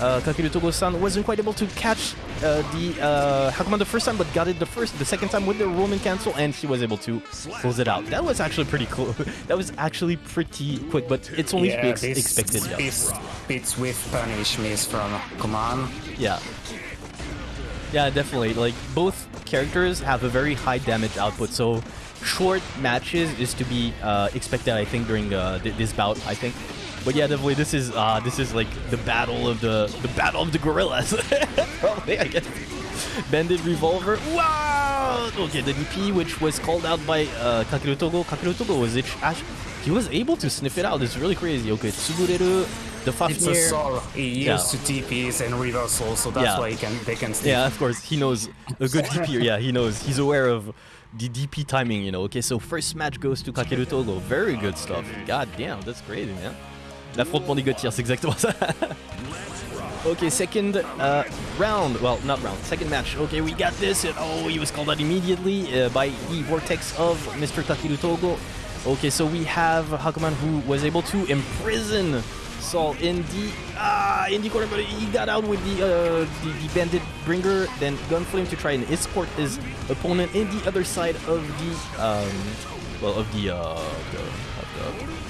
uh, Kakeru Togo-san wasn't quite able to catch uh, the uh, Hakuman the first time, but got it the first, the second time with the Roman cancel, and he was able to close it out. That was actually pretty cool. that was actually pretty quick, but it's only be ex- expected. Yeah. This fits with punish miss from Kuman. yeah. Yeah, definitely. Like both characters have a very high damage output, so short matches is to be uh, expected. I think during uh, th- this bout. I think But yeah, definitely this is uh this is like the battle of the the battle of the gorillas. Probably, I guess. Bandit revolver. Wow! Okay, the DP which was called out by uh, Kakeru Togo. Kakeru Togo was it? He was able to sniff it out. It's really crazy. Okay, Tsubureru, the It's a Fafnir. soul. He used Yeah. to TPs and reversal, so that's Yeah. why he can they can stay. Yeah, of course, he knows a good DP. Yeah, he knows. He's aware of the DP timing, you know. Okay, so first match goes to Kakeru Togo. Very good stuff. God damn, that's crazy, man. L'affrontement des Gauthier, c'est exactement ça. okay, second uh, round. Well, not round. Second match. Okay, we got this. And, oh, he was called out immediately uh, by the vortex of Mr. Kakeru Togo. Okay, so we have Hakuman who was able to imprison Sol in the ah in the corner, but he got out with the uh, the, the bandit bringer. Then Gunflame to try and escort his opponent in the other side of the um well of the uh the, of the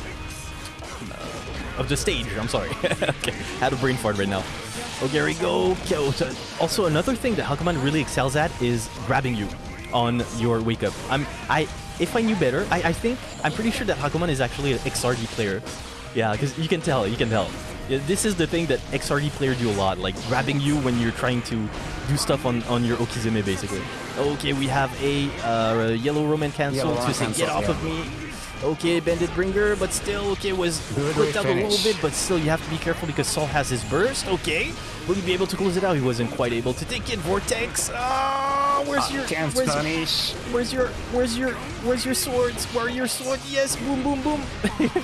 of the stage. I'm sorry. okay, had a brain fart right now. Oh, here we go. Okay, Also, another thing that Hakuman really excels at is grabbing you on your wake up. I'm I if I knew better, I, I think I'm pretty sure that Hakuman is actually an XRD player. Yeah, because you can tell, you can tell. Yeah, This is the thing that XRD players do a lot, like grabbing you when you're trying to do stuff on, on your Okizeme, basically. Okay, we have a uh, yellow Roman cancel Yellow to say, cancel, get off yeah. of me. Okay, Bandit Bringer, but still, okay, was Good clipped out a little bit, but still you have to be careful because Sol has his burst. Okay, will he be able to close it out? He wasn't quite able to take it. Vortex. Ah, where's your Can't where's, punish. where's your where's your where's your swords? Where are your swords? Yes, boom boom boom.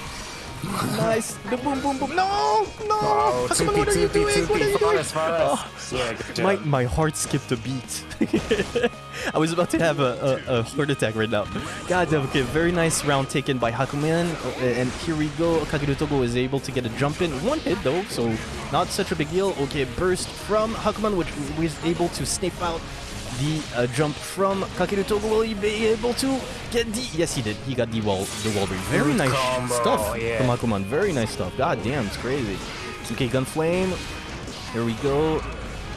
nice. The boom boom boom. No, no. Oh, Hakuman, what are you doing? 2P, What are you doing? Oh, Yeah, my, my heart skipped a beat. I was about to have a, a, a heart attack right now. God damn, okay, very nice round taken by Hakuman. Uh, And here we go. Kakeru Togo is able to get a jump in. One hit though, so not such a big deal. Okay, burst from Hakuman, which was able to sniff out the uh, jump from Kakeru Togo. Will he be able to get the... Yes, he did. He got the wall, the wall break. Very nice combo, stuff yeah. from Hakuman. Very nice stuff. God damn, it's crazy. Okay, Gunflame. Here we go.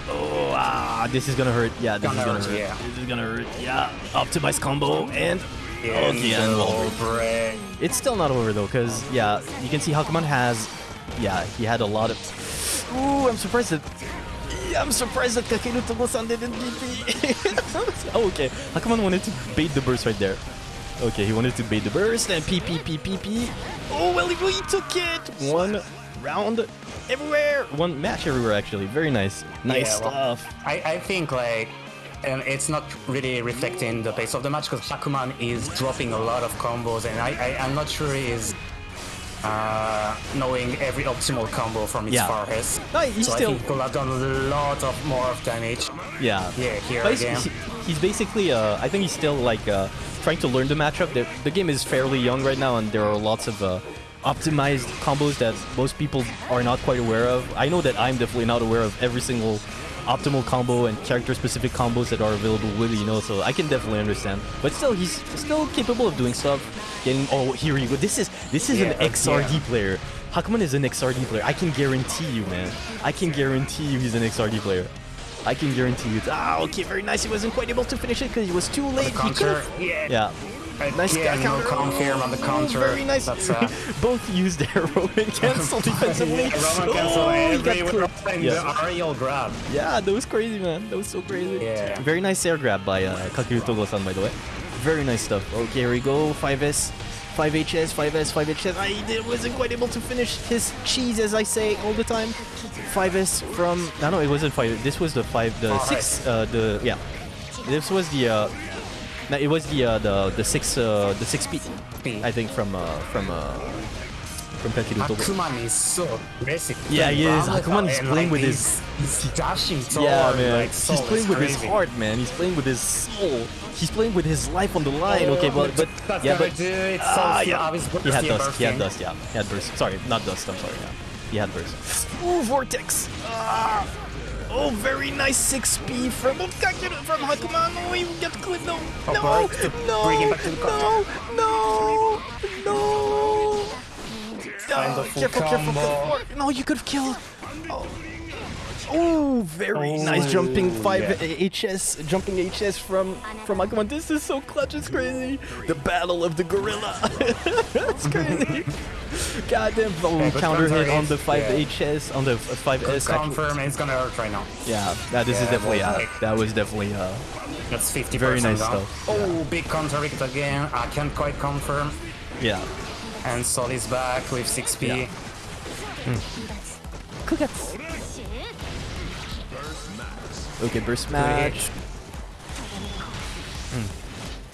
Oh, ah, this is gonna hurt. Yeah, this Gonna is gonna hurt, hurt. yeah. This is gonna hurt. Yeah, optimized combo and okay, and wall break. break. It's still not over though, cause yeah, you can see Hakuman has, yeah, he had a lot of. Ooh, I'm surprised that. Yeah, I'm surprised that Kakeru Togo-san didn't DP. oh, okay. Hakuman wanted to bait the burst right there. Okay, he wanted to bait the burst and P P P P P. Oh well, he, he took it. One round everywhere. One match everywhere actually. Very nice. Nice Yeah, well, stuff. I, I think like and it's not really reflecting the pace of the match because Hakuman is dropping a lot of combos and I, I I'm not sure he is uh, knowing every optimal combo from its Yeah. Farhes. No, he's so still- I think could have done a lot of more of damage. Yeah. Yeah, here But again. he- he's basically, uh, I think he's still like uh, trying to learn the matchup. The, the game is fairly young right now, and there are lots of uh, optimized combos that most people are not quite aware of. I know that I'm definitely not aware of every single optimal combo and character-specific combos that are available with you know, so I can definitely understand. But still, he's still capable of doing stuff. Getting oh, here you go. This is this is Yeah, an XRD yeah. player. Hakuman is an XRD player. I can guarantee you, man. I can guarantee you he's an XRD player. I can guarantee you. Ah, okay, very nice. He wasn't quite able to finish it because he was too late. He could've- yeah. Yeah. Nice yeah, no counter. confirm on the Oh, counter. Very nice. That's, uh, Both used their Roman cancel defensively. yeah, Roman cancel oh, he got everywhere Yeah. the aerial grab. Yeah, that was crazy, man. That was so crazy. Yeah. Very nice air grab by uh, Kakeru Togo-san, by the way. Very nice stuff. Okay, here we go. 5S, 5HS, 5S, 5HS. I did- wasn't quite able to finish his cheese, as I say all the time. 5S from... No, no, it wasn't 5. This was the 5... The Oh, 6... Uh, the... Yeah. This was the... Uh, no, it was the uh, the the six uh, the six speed. I think from uh, from uh, from Kakeru Togo. Hakuman is so aggressive. Yeah, he is. Round Hakuman is playing like, with he's, he's dashing so Yeah, man. Like, soul he's playing with his heart, man. He's playing with his soul. He's playing with his life on the line. Oh, okay, but but that's yeah, but do it. Soul yeah. He had dust. He had dust. Yeah, he had burst. Sorry, not dust. I'm sorry. Yeah, he had burst. Ooh, vortex. Ah. Oh, very nice 6P from from Hakuman. Oh, he got clipped. No, Oh, no, no, bring him back to the no, no, no. Full careful, careful, careful. No, you could have killed. Oh. Oh, very Oh, nice jumping five yeah. HS, jumping HS from from Akuman. This is so clutch. It's crazy. The battle of the gorilla. That's crazy. Goddamn oh, Yeah, counter hit on the hit, 5HS on the 5S. actually. Confirm, and it's gonna hurt right now. Yeah, that this is Yeah, definitely well, uh, like- that was definitely uh That's 50% Very nice down. stuff. Oh, big counter hit again. I can't quite confirm. yeah. And Sol is back with 6p. Yeah. Okay, burst match. Hmm.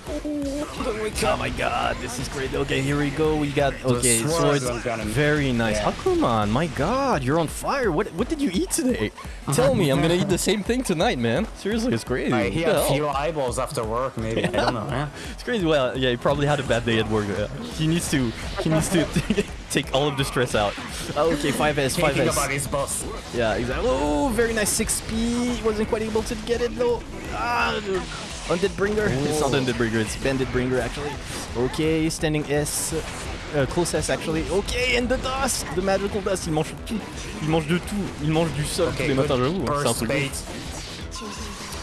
Oh my god, this is great. Okay, here we go. We got okay, swords swords. are gonna- Very nice. yeah. Hakuman, my god, you're on fire. What what did you eat today? Tell me, I'm gonna eat the same thing tonight, man. Seriously, it's crazy. Uh, he What had hell? few eyeballs after work, maybe. I don't know. Yeah. It's crazy. Well, yeah, he probably had a bad day at work. Yeah. He needs to he needs to take all of the stress out. Oh, okay, 5S, Thinking about 5S. his boss. Yeah, exactly. Oh, very nice 6P. Wasn't quite able to get it though. Ah, Undead Bringer? It's not Undead Bringer, it's Bandit Bringer actually. Okay, standing S. Uh, close S actually. Okay, and the dust! The magical dust, il mange tout. Il mange de tout. Il mange du sol tous les matins, j'avoue. C'est un truc.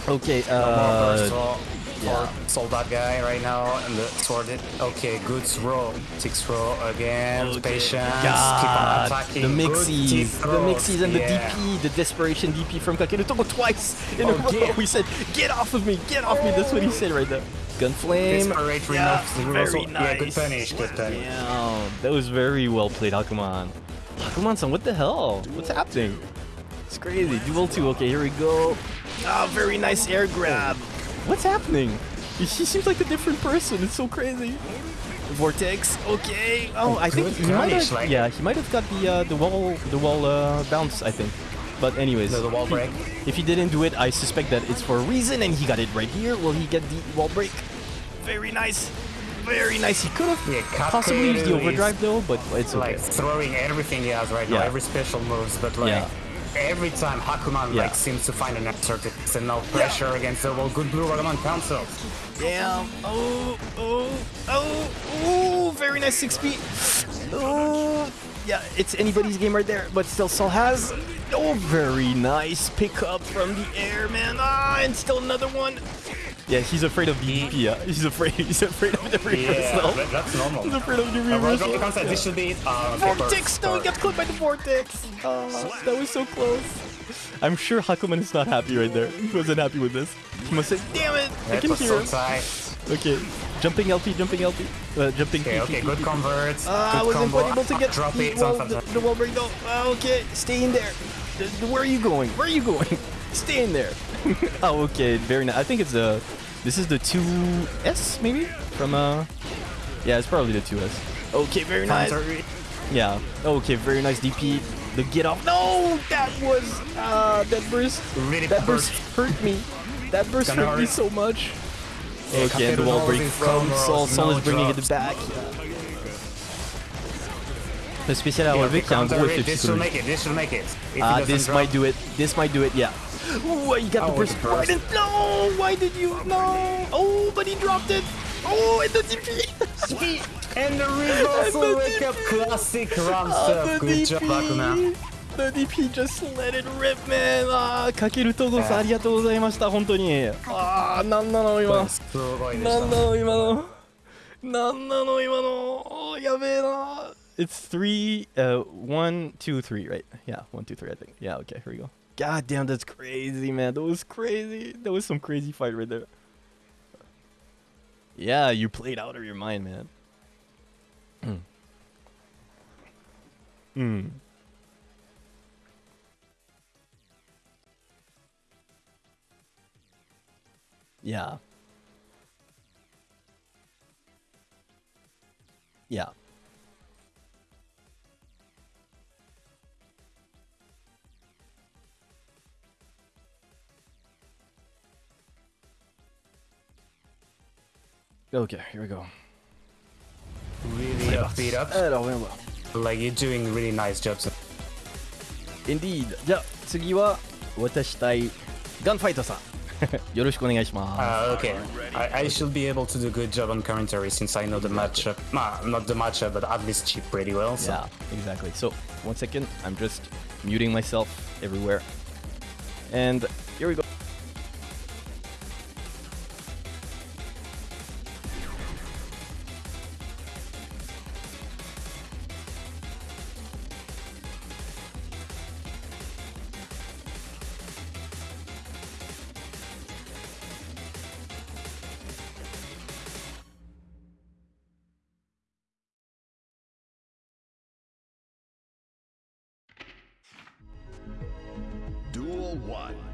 Ok, uh, burst for, yeah. for Sol Badguy right now. And the sword it. Okay, good throw. Six throw again. Okay. Patience. Keep on attacking. the mixies, the mixies and the. DP, the desperation DP from Kakeru Togo twice in a Okay. row. He said, "Get off of me, get off me." That's what he said right there. Gunflame. Desperate Yeah, very reversal. Yeah, good nice. punish. Good punish. That was very well played, Hakuman. Hakuman-san, what the hell? What's happening? It's crazy. Dual 2. Okay, here we go. Ah, very nice air grab. What's happening? He he seems like a different person. It's so crazy. Vortex. Okay. Oh, I think Good he might have. like- Yeah, he might have got the uh, the wall the wall uh, bounce. I think. But anyways, The- the wall break. If he didn't do it, I suspect that it's for a reason, and he got it right here. Will he get the wall break? Very nice. Very nice. He could have Yeah, possibly used the overdrive though, but it's okay. Like throwing everything he has right now, every special moves, but like Yeah. every time Hakuman Yeah. like seems to find an answer to this and no pressure against the well, Good blue Ragaman cancel. Damn. Oh, oh, oh, oh, very nice 6 feet. Oh, yeah, it's anybody's game right there, but still Sol has. Oh, very nice pickup from the air, man. Ah, and still another one. Yeah, he's afraid of the DP, yeah. He's afraid, he's afraid of the Yeah, reversal. that- that's normal. He's afraid of the Uh, reversal. Roger concept, this should be. Uh, Vortex! No, he got clipped by the vortex. Oh, that was so close. I'm sure Hakuman is not happy right there. He wasn't happy with this. He must say, "Damn it! I can hear so him." tight. Okay, jumping LP, jumping LP, uh, jumping. Okay, P, okay, good converts. Uh, I wasn't combo. able to get Drop the it, wall, the, the wall break though. Uh, okay, stay in there. The- the- where are you going? Where are you going? stay in there. oh, okay, very nice. I think it's a. This is the 2S maybe from uh. Yeah, it's probably the 2S. Okay, very nice. Yeah. Okay, very nice DP. The get off. No, that was uh that burst. Really that hurt. burst hurt me. That burst Gonna hurt me so much. Yeah, Okay, and the wall break his from Sol. Sol is bringing it back. Le spécial à Yeah, relever the qui a un gros effet This should psychologique. make it. This should make it. Ah, doesn't this drop- might do it. This might do it. Yeah. Ooh, you got Oh, the burst. the Why didn't? No. Why did you? No. Oh, but he dropped it. Oh, and the DP. And the reversal wake up classic Ramstuff. Oh, Good job, Akuna. The DP just let it rip man ah, ああかけるトゴスありがとうございました本当にああなんなの今なんなの今のなんなの今のやべえな ah, oh, It's three, uh, one, two, three, right? Yeah, one, two, three, I think. Yeah, okay, here we go. God damn, that's crazy, man. That was crazy. That was some crazy fight right there. Yeah, you played out of your mind, man. Mm. Yeah. Yeah. Okay, here we go. Really up, beat up. Alors, viens voir. Like you're doing really nice jobs. Indeed. じゃあ、次は、私対、ガンファイトさん。よろしくお願いします。 Uh, okay, I, I should be able to do good job on commentary since I know the matchup. Nah, not the matchup, but at least chip pretty well. So. Yeah, exactly. So, one second. I'm just muting myself everywhere. And here we go. Duel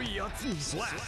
な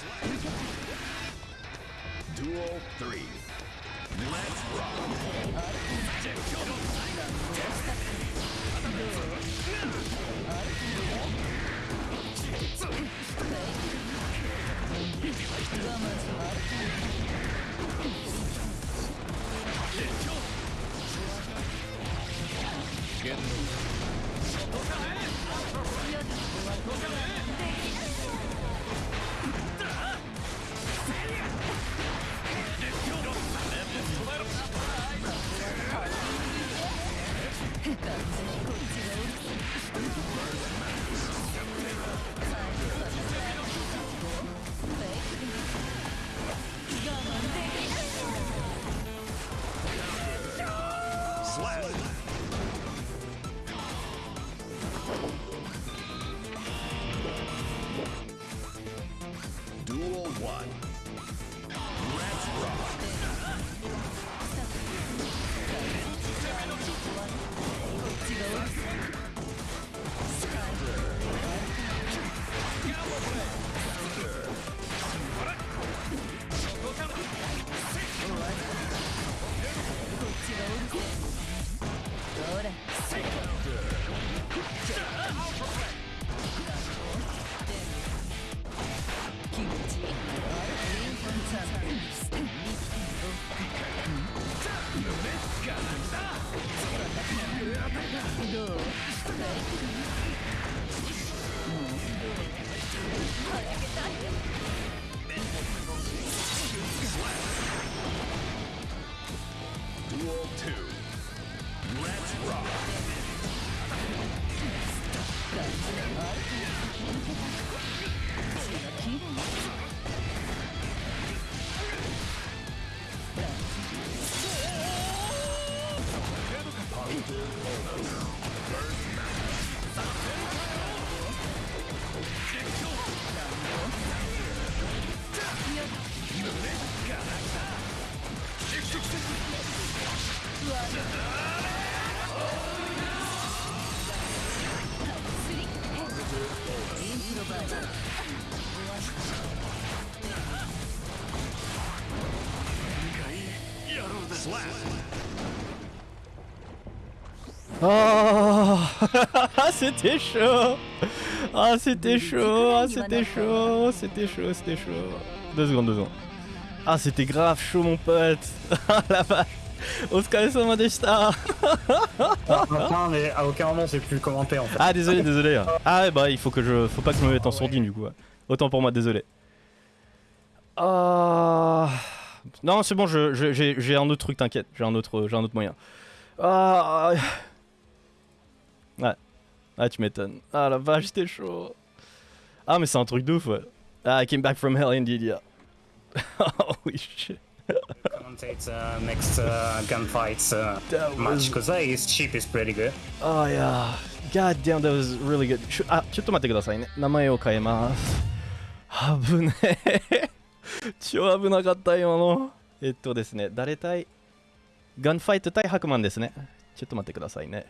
ah, c'était chaud Ah, c'était chaud Ah, c'était chaud C'était chaud, c'était chaud Deux secondes, deux secondes. Ah, c'était grave chaud, mon pote Ah, la vache Au sama deshita Maintenant, mais à aucun moment, c'est plus commenté, en fait. Ah, désolé, désolé Ah, bah, il faut que je... Faut pas que je me mette en sourdine, du coup. Autant pour moi, désolé. Ah... Non, c'est bon, j'ai je, un autre truc, t'inquiète. J'ai un, autre, un autre moyen. Ah... ouais, ah tu m'étonnes. Ah la vache, c'était chaud. Ah mais c'est un truc de ouf, ouais. Ah, I came back from hell indeed, yeah. Holy shit. Commentate uh, next uh, gunfights uh, That match was because uh, his chip is pretty good. Oh yeah. God damn, that was really good. あ、ちょっと待ってくださいね。名前を変えます。危ねえ。超危なかった今の。えっとですね、誰対ガンファイト対ハクマンですね。ちょっと待ってくださいね。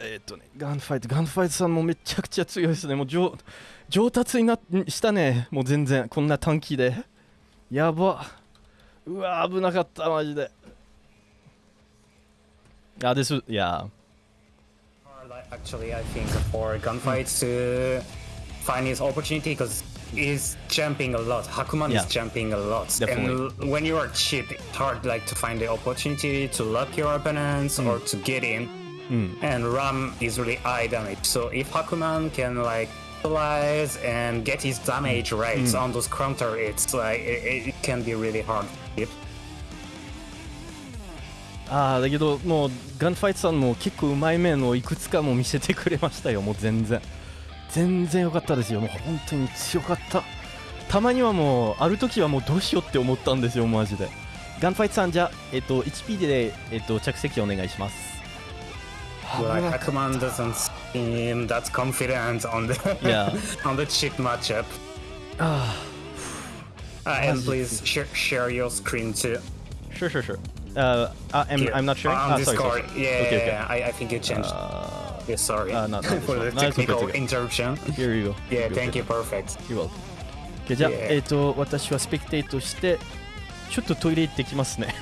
えっとね、ガンファイト、ガンファイトさんもめちゃくちゃ強いですね。もう上上達になしたね。もう全然、こんな短期で。やば。うわ、危なかった、マジで。あ、です、いや。Actually, I think for gunfights to find his opportunity because he's jumping a lot. Hakuman Yeah. is jumping a lot, Definitely. and when you are cheap, it's hard like to find the opportunity to lock your opponents or to get in. And Ram is really high damage. So if Hakuman can like utilize and get his damage rates on those counter, it's like it, it can be really hard. Yep. ああだけどもうガンファイトさんも結構うまい面をいくつかも見せてくれましたよ。もう全然。全然良かったですよ。もう本当に強かった。たまにはもうある時はもうどうしようって思ったんですよマジで。ガンファイトさんじゃえっと 1P で、えっと、着席お願いします Like Hakuman doesn't seem that confident on the Yeah. on the chip matchup. Uh, and please share share your screen too. Sure sure sure uh, uh, I'm, Here, I'm not sharing on ah, sorry, Discord. sorry. Yeah, okay, okay. yeah, I, I think you changed. yeah, sorry uh, not- not this for one. the No, it's okay, technical it's okay. interruption. Here you go Yeah, Here you go. thank you, perfect. You're welcome. Okay, じゃあ、 Yeah. えっ、と、私はスペクテイトして、 ちょっとトイレ行ってきますね。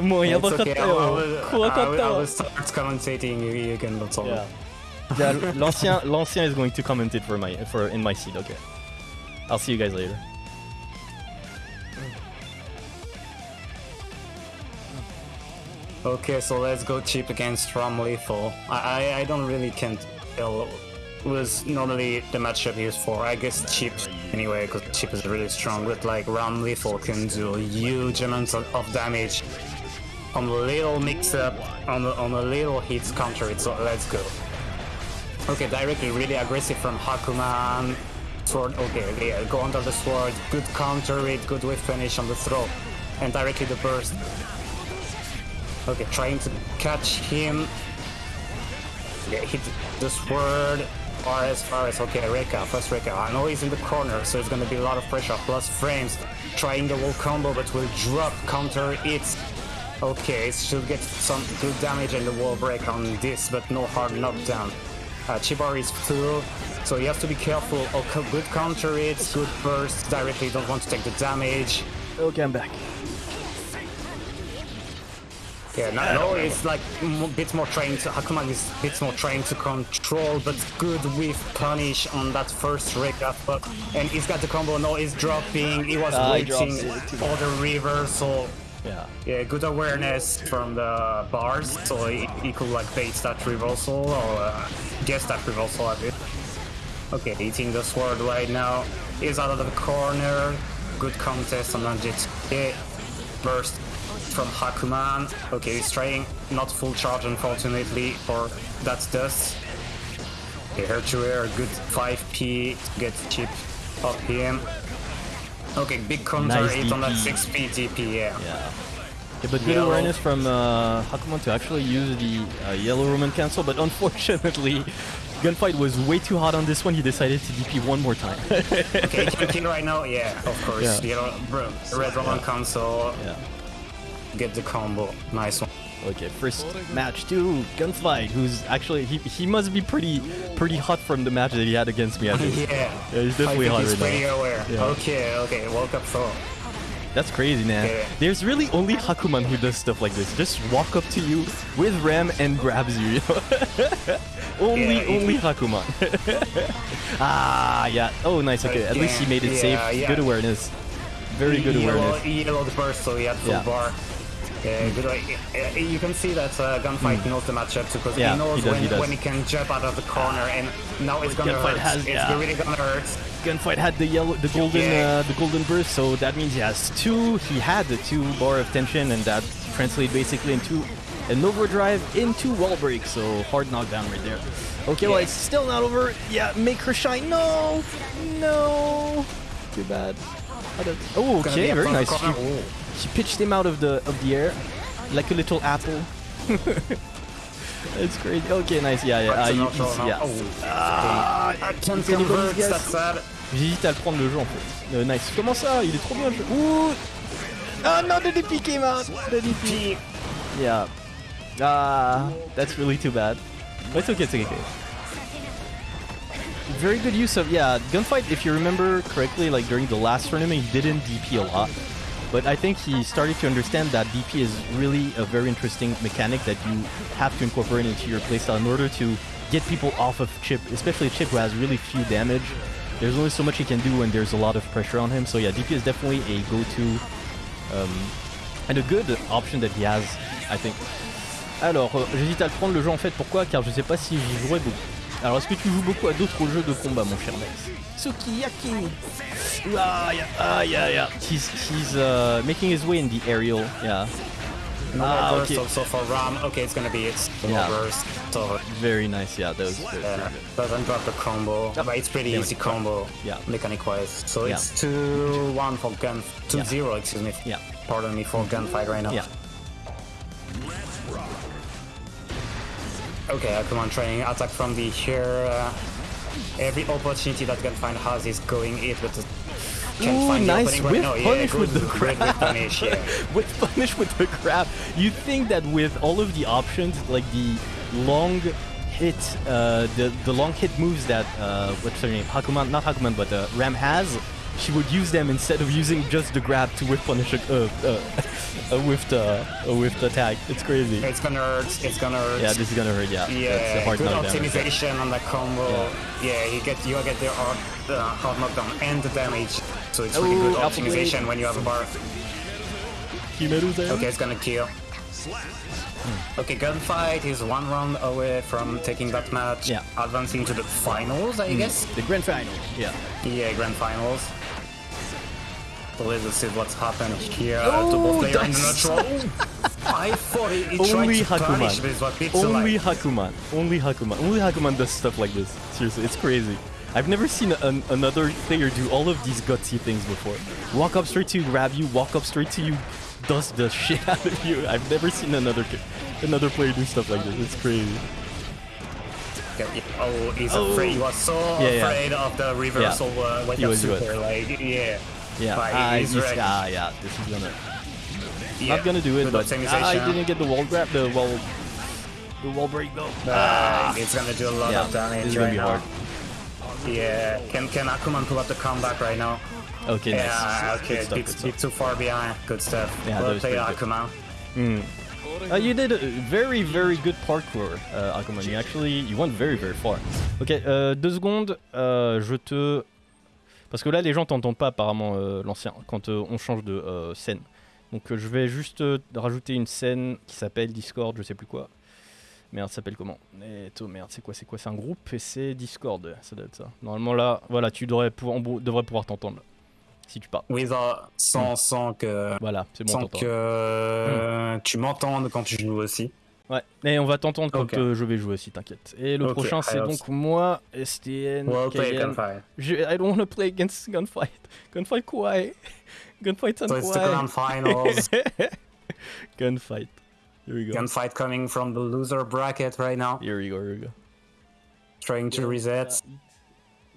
もうやばかったよ。怖かったわ Yeah. あ、l'ancien, l'ancien is going to comment it for my, for in my seat, okay. I'll see you guys later. Okay, so let's go cheap against Ram Lethal. I, I, I don't really can tell was normally the matchup used for. I guess Chip anyway, because Chip is really strong. But like Ramlethal can do huge amounts of, of damage on a little mix-up, on a, on a little hits counter it. So let's go. Okay, directly really aggressive from Hakuman. Sword, okay, yeah, go under the sword. Good counter it, good whiff finish on the throw. And directly the burst. Okay, trying to catch him. Yeah, hit the sword. RS, RS, okay, Rekka, first Rekka. I know he's in the corner, so it's gonna be a lot of pressure, plus frames. Trying the wall combo, but will drop, counter it. Okay, should get some good damage and the wall break on this, but no hard knockdown. Uh, is full, so you have to be careful. Okay, good counter it, good burst, directly don't want to take the damage. Okay, I'm back. Yeah, no, no it's like a bit more trained. To, Hakuman is a bit more trained to control, but good with punish on that first up. But and he's got the combo. No, he's dropping. He was he waiting for the river, so Yeah. Yeah, good awareness from the bars, so he, he could like bait that reversal or uh, guess that reversal a bit. Okay, eating the sword right now. He's out of the corner. Good contest on Anjit. Burst from Hakuman. Okay, he's trying not full charge unfortunately for that dust. Okay, air, good 5p to get chip off him. Okay, big counter Nice hit on that 6p DP, yeah. Yeah. Yeah, but good Yellow. awareness from uh, Hakuman to actually use the uh, yellow Roman cancel, but unfortunately, Gunfight was way too hot on this one. He decided to DP one more time. Okay, kill, kill right now, yeah, of course. Yeah. Bro, red Roman cancel, yeah. Get the combo. Nice one. Okay, first match two, Gunfight, who's actually he, he must be pretty pretty hot from the match that he had against me. I think. Yeah. Yeah, he's definitely hot he's right now. pretty aware. Yeah. Okay, okay, woke up throw. That's crazy, man. Yeah. There's really only Hakuman who does stuff like this. Just walk up to you with Ram and grabs you. you know? only, Yeah, only Hakuman. ah, yeah. Oh, nice. Okay, at least he made it safe. Good awareness. Very good awareness. yellow first, so he had full bar. Yeah, good. way- uh, You can see that uh, Gunfight knows the matchup too, because. Yeah, he knows he does, when, he does. when he can jump out of the corner, and now it's gonna Gunfight hurt. has- it's yeah. really gonna hurt. Gunfight had the yellow, the golden, Yeah. uh, the golden burst, so that means he has two. He had the two bar of tension, and that translates basically into an overdrive into wall break. So hard knockdown right there. Okay, well it's still not over. Yeah, make her shine. No, no, too bad. Oh, okay, very on the nice. She, pitched him out of the of the air, like a little apple. It's crazy. Okay, nice. Yeah, yeah. Ah, you- outro yeah. Oh. Ah, I can't Anybody convert, guess? that's sad. J'hésite à le prendre le jeu en fait. Euh, nice. Comment ça Il est trop bien le jeu. Ouh Ah non, the DP came out The DP. Yeah. Ah, that's really too bad. But it's okay, it's okay. Very good use of, yeah, Gunfight, if you remember correctly, like during the last tournament, he didn't DP a lot. But I think he started to understand that DP is really a very interesting mechanic that you have to incorporate into your playstyle in order to get people off of Chip, especially Chip who has really few damage. There's only so much he can do when there's a lot of pressure on him. So yeah, DP is definitely a go-to um, and a good option that he has, I think. Alors, euh, j'hésite à le prendre le jeu en fait. Pourquoi Car je sais pas si j'y jouerai beaucoup. Alors, est-ce que tu joues beaucoup à d'autres jeux de combat, mon cher Max Sukiyaki Ah, yeah, ah, yeah, yeah. He's, he's uh, making his way in the aerial, yeah. No Ah, burst okay. so, for Ram. Okay, it's gonna be it. No Yeah. burst. So Very nice, yeah, that was very, uh, very good. doesn't drop the combo. Yep. But it's pretty Damn easy combo. Yeah. Mechanic wise. So Yeah. it's 2-1 for gun 2-0, excuse me. Yeah. Pardon me for gunfight right now. Yeah. Okay, uh, come on, training attack from the here. Uh, every opportunity that Gunfight has is going it, but uh, can't Ooh, find the nice opening right now. Yeah, punish good, with the grab. whiff punish, yeah. with punish with the grab. You think that with all of the options, like the long hit, uh, the the long hit moves that uh, what's her name, Hakuman, not Hakuman, but uh, Ram has, she would use them instead of using just the grab to whiff punish a, uh, uh, a whiffed uh, a whiffed attack. It's crazy. It's gonna hurt, it's gonna hurt. Yeah, this is gonna hurt. Yeah, Yeah, hard good knockdown. right there. optimization on the combo. Yeah. you get you get the hard, uh, hard knockdown and the damage. So it's really Oh, good blade. optimization when you have a bar. Okay, it's gonna kill. Okay, gunfight is one round away from taking that match. Yeah. Advancing to the finals, I guess. The grand final. Yeah. Yeah, grand finals. So let's see what's happened here Oh, to both players in the. I thought he, he tried Only Hakuman. this, Only like, Hakuman. Only Hakuman. Only Hakuman does stuff like this. Seriously, it's crazy. I've never seen an, another player do all of these gutsy things before. Walk up straight to you, grab you, walk up straight to you, dust the shit out of you. I've never seen another ki- another player do stuff like this. It's crazy. oh, he's Oh. afraid. He was so Yeah, yeah. afraid of the reversal uh, when He you was good. super. Like, yeah. Yeah, But ah, he's ah, yeah, this is gonna yeah. not gonna do it, Good but. I didn't get the wall grab, the wall, the wall break though. Uh, it's gonna do a lot yeah, of damage this is gonna right be now. hard. Yeah, can can Akuman pull up the comeback right now? Okay, nice. Yeah, Good okay, stuff, good stuff. too far behind. Good stuff. Yeah, well played, good. Akuman. Uh, you did a very very good parkour, uh, Akuman. You actually you went very very far. Ok, euh, deux secondes. euh, je te parce que là les gens t'entendent pas apparemment euh, l'ancien quand euh, on change de euh, scène. Donc je vais juste rajouter une scène qui s'appelle Discord, je sais plus quoi. Merde, ça s'appelle comment? Eh, to- merde, c'est quoi C'est quoi? C'est un groupe et c'est Discord, ça doit être ça. Normalement là, voilà, tu devrais pouvoir, t'entendre. Si tu parles. Without, sans, sans que, Voilà, c'est bon, sans que euh, tu m'entendes quand tu joues aussi. Ouais, et on va t'entendre quand Ok. euh, je vais jouer aussi, t'inquiète. Et le prochain, c'est donc moi, STN, We'll play gunfight. Je, I don't wanna play against Gunfight. Gunfight quoi? Gunfight and So it's the grand finals. Gunfight. Here we go. gunfight coming from the loser bracket right now. Here we go, here we go. Trying to reset.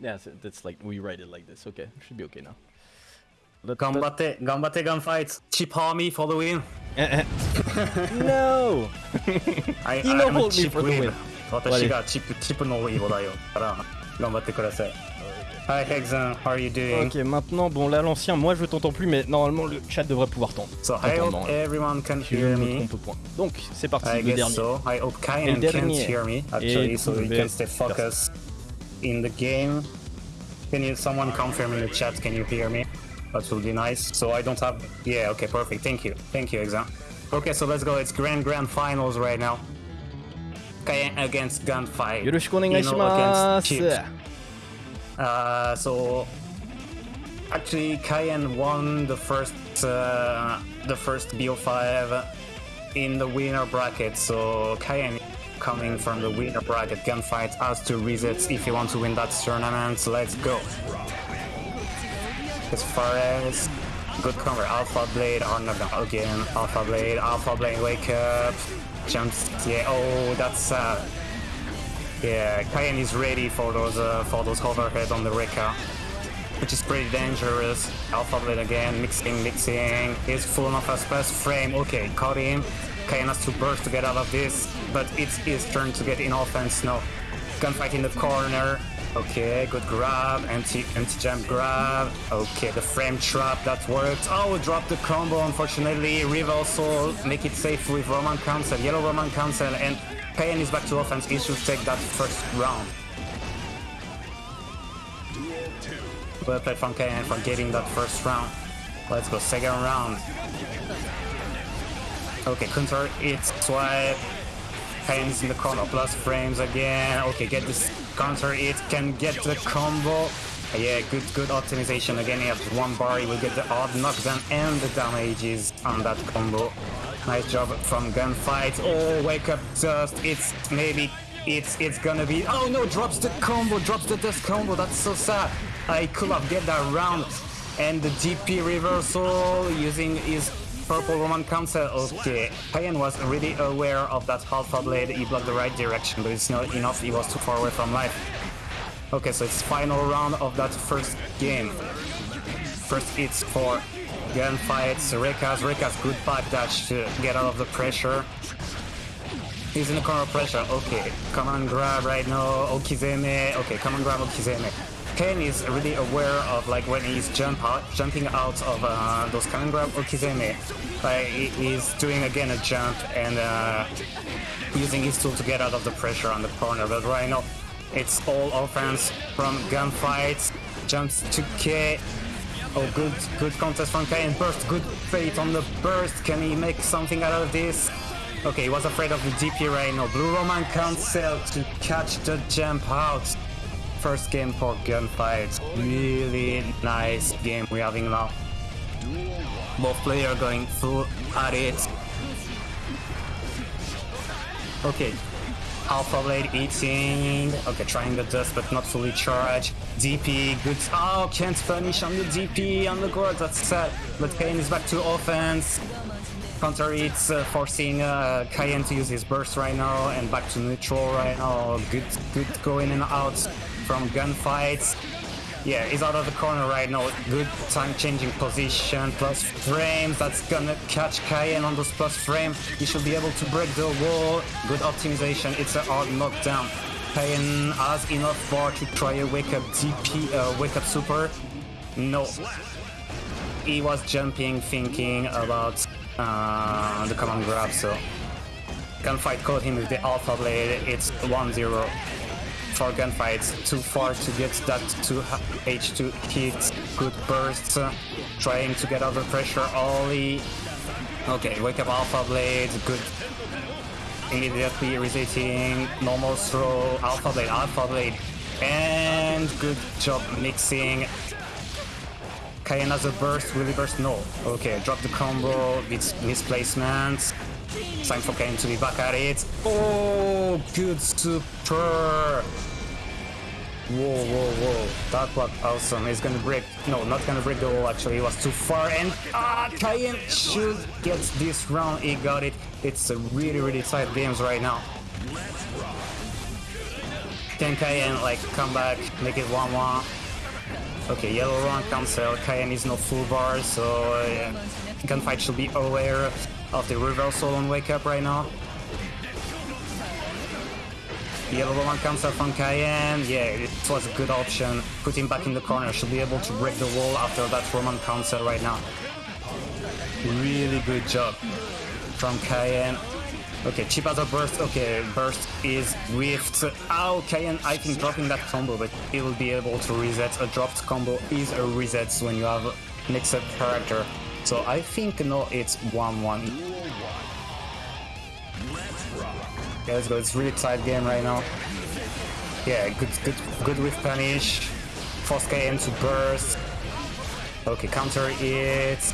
Yeah, that's like, we write it like this. Okay, should be okay now. Let- Gambate, gambate gunfight. Cheap army for the win let- No! I, He no I'm a hold me cheap for the win. win. 私がチップ、チップのイボだよ。から、頑張ってください。Hi Hexen, how are you doing? Ok, maintenant, bon là l'ancien, moi je t'entends plus, mais normalement le chat devrait pouvoir t'entendre. So I hope Entendre, hein. everyone can Si je hear ne me me. trompe point. Donc c'est parti, I le guess dernier. so. I hope Et Kainen le can't dernier. hear me actually, Et so he trouver can stay focused in the game. Can you someone confirm in the chat? Can you hear me? That would be nice. So I don't have. Yeah. Okay. Perfect. Thank you. Thank you, Exam. Okay. So let's go. It's grand grand finals right now. Kainen against Gunfight. よろしくお願いし Ino ま against す。 Chips. Uh, so actually, Cayenne won the first uh, the first BO5 in the winner bracket. So Cayenne coming from the winner bracket gunfight has to reset if you want to win that tournament. Let's go. As far as good cover, Alpha Blade on again. Alpha Blade, Alpha Blade, wake up, jumps. Yeah. Oh, that's sad. Yeah, Cayenne is ready for those uh, for those overhead on the Rekka, which is pretty dangerous. Alpha Blade again, mixing, mixing. He's full of a space frame. Okay, caught him. Cayenne has to burst to get out of this, but it's his turn to get in offense now. Gunfight in the corner. Okay, good grab, anti anti jump grab. Okay, the frame trap that worked. Oh, drop the combo. Unfortunately, reversal. Make it safe with Roman cancel, yellow Roman cancel, and Payan is back to offense. He should take that first round. Well played from Kayan for getting that first round. Let's go second round. Okay, counter it, swipe. Kayan's in the corner, plus frames again. Okay, get this counter it, can get the combo. Yeah, good good optimization. Again, he has one bar, he will get the odd knockdown and the damages on that combo. Nice job from Gunfight. Oh, wake up dust. It's maybe it's it's gonna be. Oh no, drops the combo, drops the dust combo. That's so sad. I could have get that round. And the DP reversal using his purple Roman cancel. Okay, Payan was really aware of that Alpha Blade. He blocked the right direction, but it's not enough. He was too far away from life. Okay, so it's final round of that first game. First hits for gunfights. Rekkas, Rekkas, good backdash to get out of the pressure. He's in the corner pressure. Okay, come on, grab right now. Okizeme. Okay, come on, grab Okizeme. Ken is really aware of like when he's jump out, jumping out of uh, those come and grab Okizeme. Like he's doing again a jump and uh, using his tool to get out of the pressure on the corner. But right now, it's all offense from gunfights. Jumps to K. Oh, good, good contest from K and burst. Good fate on the burst. Can he make something out of this? Okay, he was afraid of the DP right now. Blue Roman cancel to catch the jump out. First game for gunfights. Really nice game we're having now. Both players going full at it. Okay. Alpha Blade eating. Okay, trying the dust but not fully charged. DP, good. Oh, can't punish on the DP on the guard. That's sad. But Kane is back to offense. Counter hits, uh, forcing uh, to use his burst right now and back to neutral right now. Good, good going and out from gunfights. Yeah, he's out of the corner right now. Good time changing position, plus frames. That's gonna catch Cayenne on those plus frame. He should be able to break the wall. Good optimization. It's a hard knockdown. Cayenne has enough bar to try a wake up DP, uh, wake up super. No. He was jumping, thinking about uh, the command grab, so gunfight caught him with the alpha blade. It's 1-0 for gunfights. Too far to get that 2 H2 hit. Good bursts. uh, trying to get out pressure. Ollie Okay, wake up Alpha Blade, good. Immediately resetting, normal throw, Alpha Blade, Alpha Blade, and good job mixing. A burst, he burst? No. Okay, drop the combo, it's misplacement. Time for Cayenne to be back at it. Oh, good super! Whoa, whoa, whoa. That was awesome. He's gonna break. No, not gonna break the wall actually. He was too far. And ah, Cayenne should get this round. He got it. It's a really, really tight games right now. Can Cayenne like come back, make it 1 1? Okay, yellow run cancel. Cayenne is not full bar, so uh, gunfight should be aware of the reversal on wake up right now. Yellow one comes up from Cayenne. Yeah, it was a good option. Put him back in the corner. Should be able to break the wall after that Roman counter right now. Really good job from Cayenne. Okay, chip out burst. Okay, burst is whiffed. Oh, Cayenne, I think dropping that combo, but he will be able to reset. A dropped combo is a reset when you have mixed up character. So I think no, it's 1-1. Yeah, let's go. It's really tight game right now. Yeah, good, good, good with punish. Force KM to burst. Okay, counter it.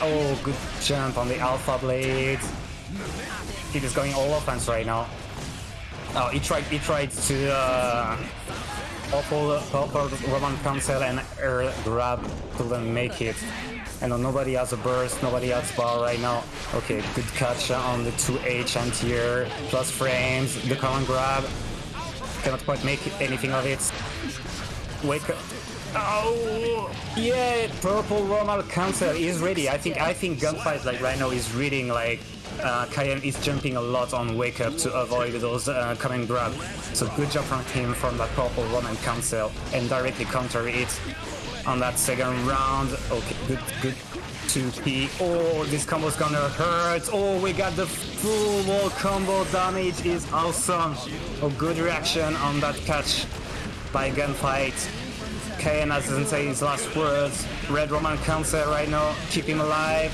Oh, good jump on the Alpha Blade. He is going all offense right now. Oh, he tried. He tried to uh, purple, purple Roman cancel and air grab, couldn't make it. And nobody has a burst, nobody has bar right now. Okay, good catch on the 2H and here. plus frames, the common grab. Cannot quite make anything of it. Wake up. Oh yeah, purple Roman cancel is ready. I think I think gunfight like right now is reading like uh, Cayenne is jumping a lot on wake up to avoid those uh, common grab. So good job from him from that purple Roman cancel and directly counter it on that second round. Okay, good, good. 2P. Oh, this combo's gonna hurt. Oh, we got the full wall combo damage is awesome. Oh, good reaction on that catch by Gunfight. Cayenne doesn't say his last words. Red Roman cancel right now. Keep him alive.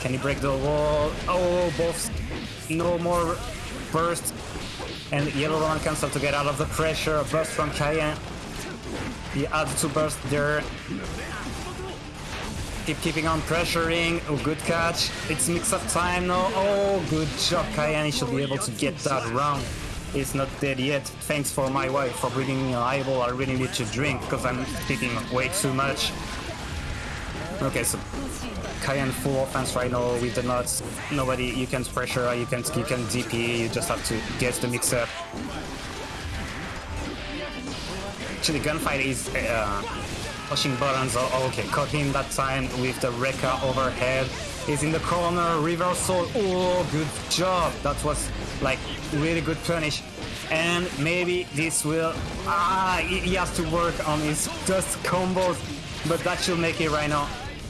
Can he break the wall? Oh, both. No more burst. And Yellow Roman cancel to get out of the pressure. Burst from Cayenne. He adds to burst there. Keep keeping on pressuring. Oh, good catch. It's mix-up time now. Oh, good job, Cayenne. should be able to get that round. He's not dead yet. Thanks for my wife for bringing me a eyeball. I really need to drink because I'm speaking way too much. Okay, so Cayenne full offense right now with the nuts. Nobody, you can pressure, you can you can DP, you just have to get the mix-up. Actually, gunfight is uh, pushing buttons. Oh, okay, caught him that time with the Rekka overhead. He's in the corner, reversal. Oh, good job. That was like really good punish. And maybe this will... Ah, he has to work on his dust combos. But that should make it right now.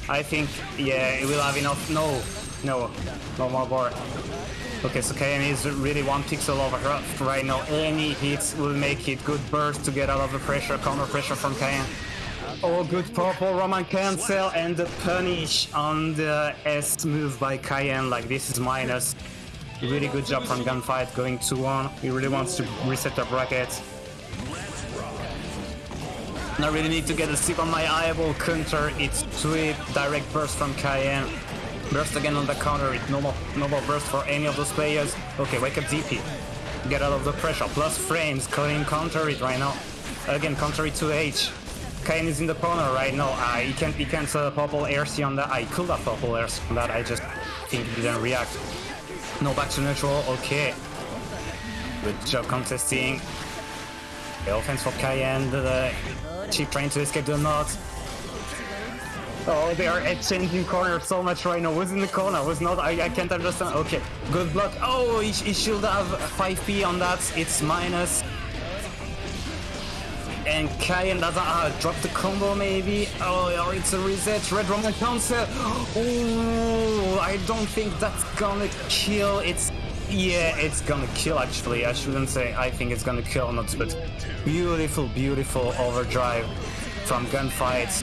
I think, yeah, it will have enough. No, no, no more bar. Okay, so Cayenne is really one pixel over her right now. Any hits will make it. Good burst to get out of the pressure, counter pressure from Cayenne. Oh, good purple Roman cancel and the punish on the S move by Cayenne. Like, this is minus. Really good job from Gunfight going 2-1. He really wants to reset the bracket. I really need to get a sip on my eyeball counter. It's sweep, direct burst from Cayenne. Burst again on the counter, it's normal, normal burst for any of those players. Okay, wake up DP. Get out of the pressure, plus frames, Cayenne counter it right now. Again, counter it to H. Cayenne is in the corner right now. Uh, he can't, he can't uh, purple RC on that. I could have purple RC on that, I just think he didn't react. No back to neutral, okay. Good job contesting. The offense for Cayenne, the Chip trying to escape the knot. Oh, they are exchanging corners so much right now. Who's in the corner? Who's not? I, I can't understand. Okay, good block. Oh, he, he should have 5p on that. It's minus. And Cayenne doesn't uh, drop the combo maybe. Oh, or it's a reset. Red Roman cancel. Oh, I don't think that's gonna kill. It's yeah, it's gonna kill actually. I shouldn't say I think it's gonna kill, not but beautiful, beautiful overdrive from gunfights.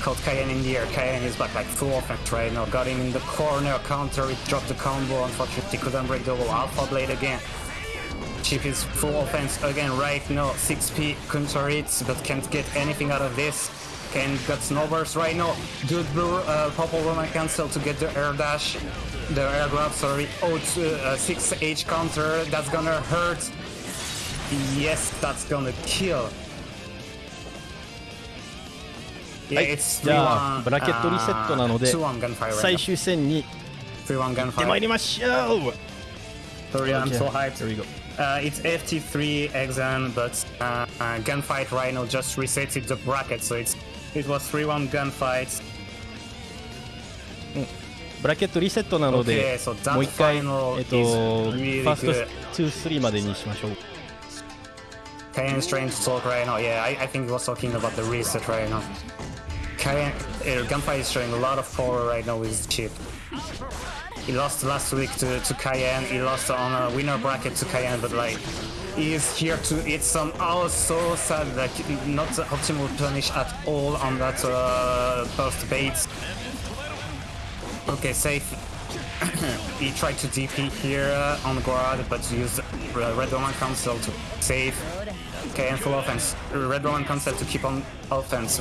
Caught Cayenne in the air. Cayenne is back like full offense right now. Got him in the corner, counter, it dropped the combo. Unfortunately, couldn't break the wall. Alpha Blade again. Chip is full offense again right now. 6p counter hits, but can't get anything out of this. Can got snowburst right now. good blue, uh, purple Roman cancel to get the air dash, the air grab. Sorry. Oh, two, uh, 6h counter. That's gonna hurt. Yes, that's gonna kill. はい it's じゃあ 3-1, ブラケットリセットなので uh, 2-1 gunfire right 最 now. 終戦に 3-1出ま gunfire. いりましょう Sorry, I'm so hyped. Here we go. Uh, it's FT3 exam, but uh, uh, gunfight Rhino just resetted the bracket, so it's it was 3-1 gunfights. ブラケットリセットなので Okay, so that もう一回、えっ final と、 is フ really ァースト good. 2-3までにしましょう Kayen's trying to talk right now. Yeah, I, I think he was talking about the reset right now. Kayen, uh, Gunfight is showing a lot of power right now with his chip. He lost last week to, to Cayenne. He lost on a winner bracket to Cayenne, but like he is here to eat some. Oh, so sad. Like not optimal punish at all on that uh, burst bait. Okay, safe. he tried to DP here uh, on Guard, but used uh, Red Roman Cancel to save. Cayenne full offense. Red Roman Cancel to keep on offense.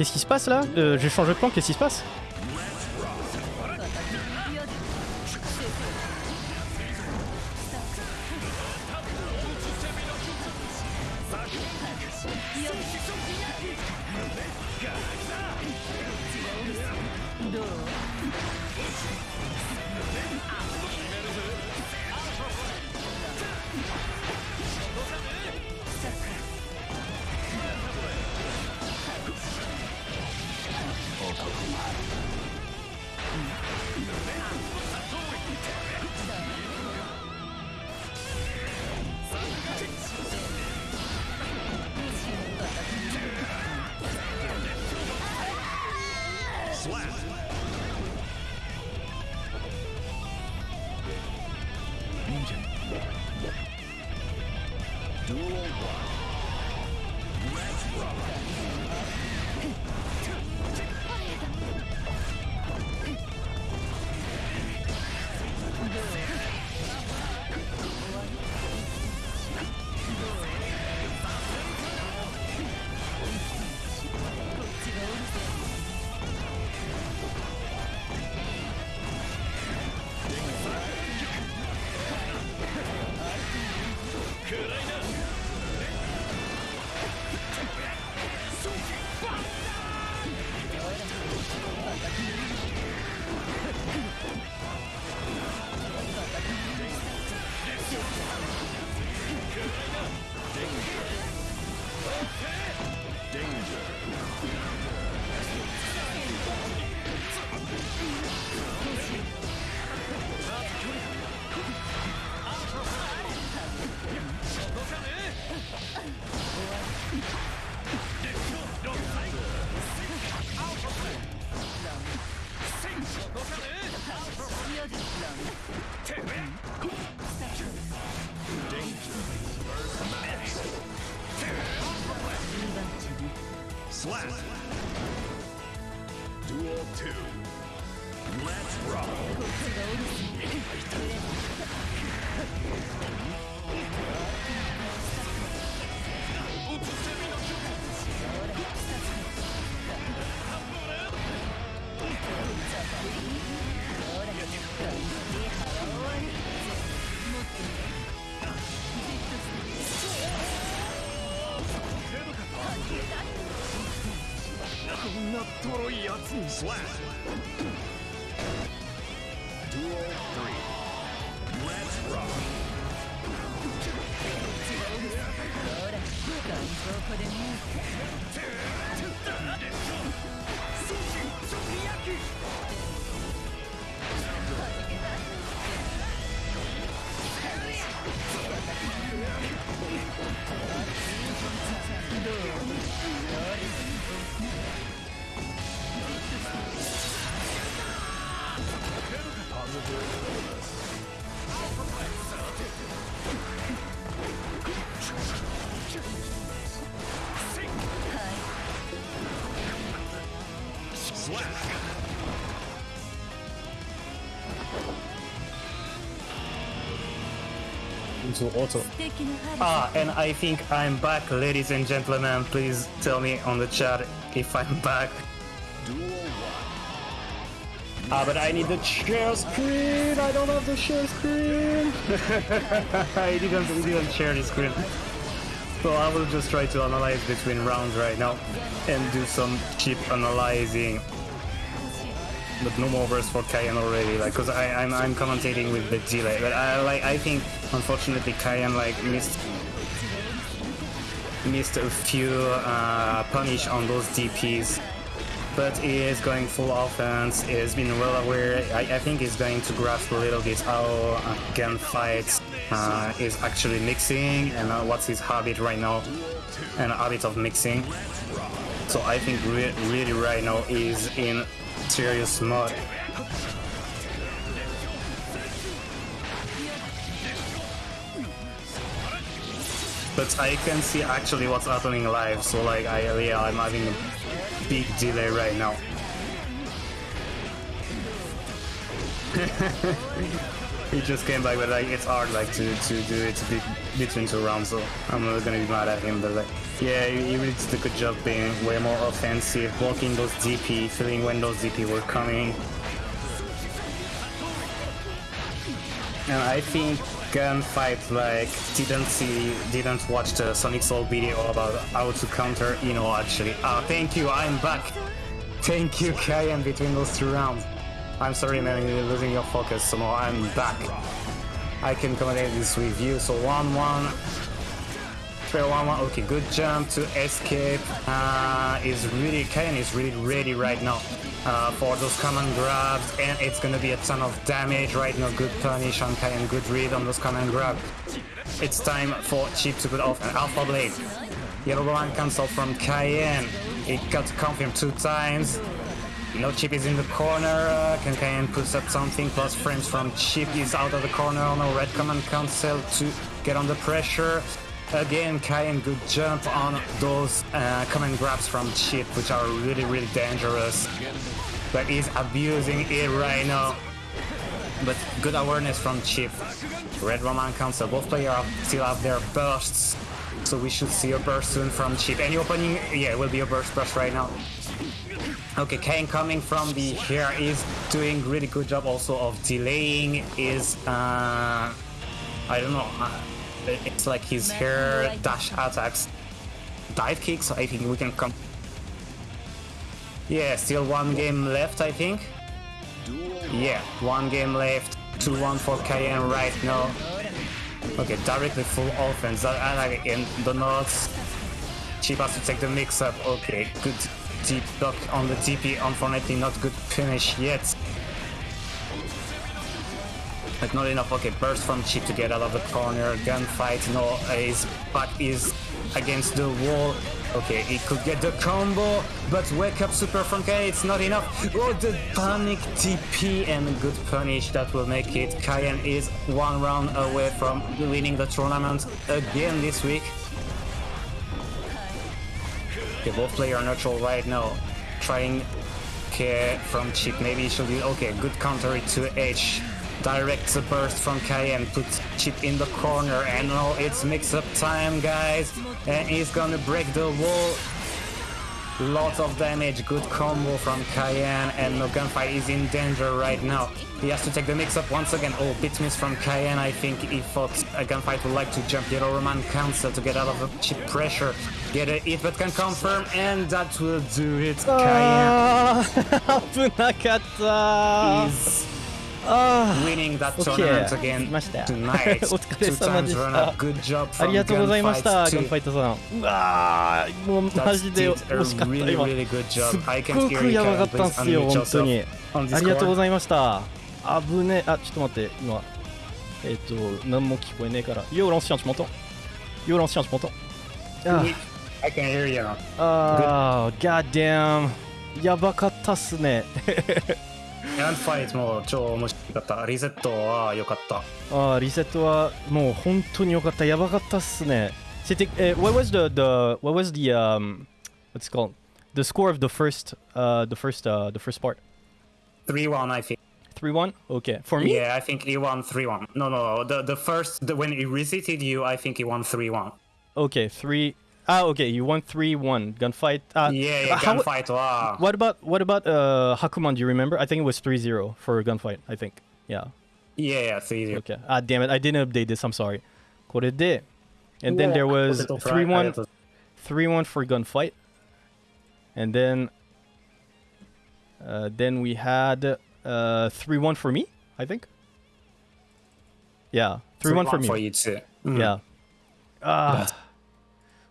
Qu'est-ce qui se passe là? Euh, Je change de plan, qu'est-ce qui se passe? to auto. Ah, and I think I'm back, ladies and gentlemen. Please tell me on the chat if I'm back. Ah, but I need the share screen! I don't have the share screen! I didn't, didn't share the screen. So I will just try to analyze between rounds right now and do some cheap analyzing. But no more verse for Kayan already, like, cause I, I'm, I'm commentating with the delay. But I like, I think unfortunately, Kayan like missed missed a few uh, punish on those DPs but he is going full offense. He has been well aware. I, I think he's going to grasp a little bit how uh, gunfights uh, is actually mixing and uh, what's his habit right now and habit of mixing. So I think re- really right now is in serious mode. But I can see actually what's happening live. So like I yeah I'm having a big delay right now. he just came back, but like it's hard like to, to do it be- between two rounds, so I'm not gonna be mad at him. But like, yeah, he really did a good job being way more offensive, blocking those DP, feeling when those DP were coming. And I think Gunfight like didn't see, didn't watch the Sonic Soul video about how to counter Ino actually. Ah, thank you, I'm back. Thank you, Kayan, between those two rounds. I'm sorry, man, you're losing your focus, so I'm back. I can accommodate this with you. So 1 1. Fair 1 1. Okay, good jump to escape. Uh, is really, Kayan is really ready right now uh, for those common grabs, and it's gonna be a ton of damage right now. Good punish on Kayan, good read on those common grabs. It's time for Chip to put off an Alpha Blade. Yellow line cancel from Cayenne. It got confirmed two times. No Chip is in the corner. Uh, can Cayenne puts up something? Plus frames from Chip is out of the corner. No red command cancel to get under pressure. Again, Cayenne good jump on those uh, command grabs from Chip, which are really, really dangerous. But he's abusing it right now. But good awareness from Chip. Red Roman cancel. Both players still have their bursts. So we should see a burst soon from Chip. Any opening? Yeah, it will be a burst burst right now. Okay, Kane coming from the here is doing really good job also of delaying his uh I don't know uh, it's like his hair dash attacks dive kick, so I think we can come yeah still one game left I think yeah one game left 2-1 for Cayenne right now okay directly full offense that and again the notes Cheap has to take the mix up. Okay, good deep block on the TP. Unfortunately, not good finish yet. But not enough. Okay, burst from Chip to get out of the corner. Gunfight. No, his back is against the wall. Okay, he could get the combo, but wake up super from K. It's not enough. Oh, the panic TP and good punish that will make it. Cayenne is one round away from winning the tournament again this week. Okay, both player are neutral right now. Trying okay, from Chip. Maybe he should be okay. Good counter to H Direct the burst from Cayenne. Put Chip in the corner. And now it's mix up time, guys. And he's gonna break the wall. Lots of damage, good combo from Cayenne, and no gunfight is in danger right now. He has to take the mix-up once again. Oh, bit miss from Cayenne. I think he thought a gunfight would like to jump Yellow Roman cancel to get out of the chip pressure. Get a hit, but can confirm, and that will do it. Cayenne あー危なかった is あ ありがとうございました、ファイトさん。うわー、もで惜しかった、今。すっごやばかったんですよ、本当に。ありがとうございました。あぶね、あちょっと待って、今、えっ、と、何も聞こえねえから。ヨーロンスチャンスもと。ヨーロンスチャンスもと。ああ、ガッダム。やばかったっすね。And fight も超面白かった。リセットは良かった。あー、リセットはもう本当に良かった。やばかったっすね。C'était, eh, what was the, the, what was the, um, what's it called? The score of the first, uh, the first, uh, the first part? 3-1 I think. 3-1? Okay. For me? Yeah, I think he won 3-1. No, no, the the first the, when he reseated you, I think he won 3-1. Okay, 3. Ah, okay, you won 3-1. Gunfight. Uh, Yeah, yeah, how- gunfight. Wow. What about what about uh Hakuman? Do you remember? I think it was 3-0 for gunfight. I think. Yeah. Yeah, yeah, 3-0. Okay. Ah, damn it! I didn't update this. I'm sorry. これで and then there was ポテトフライありが 3-1 とう 3-1 for gunfight. And then uh, then we had uh 3-1 for me, I think. Yeah, 3-1 for me. for you too. Yeah. Ah.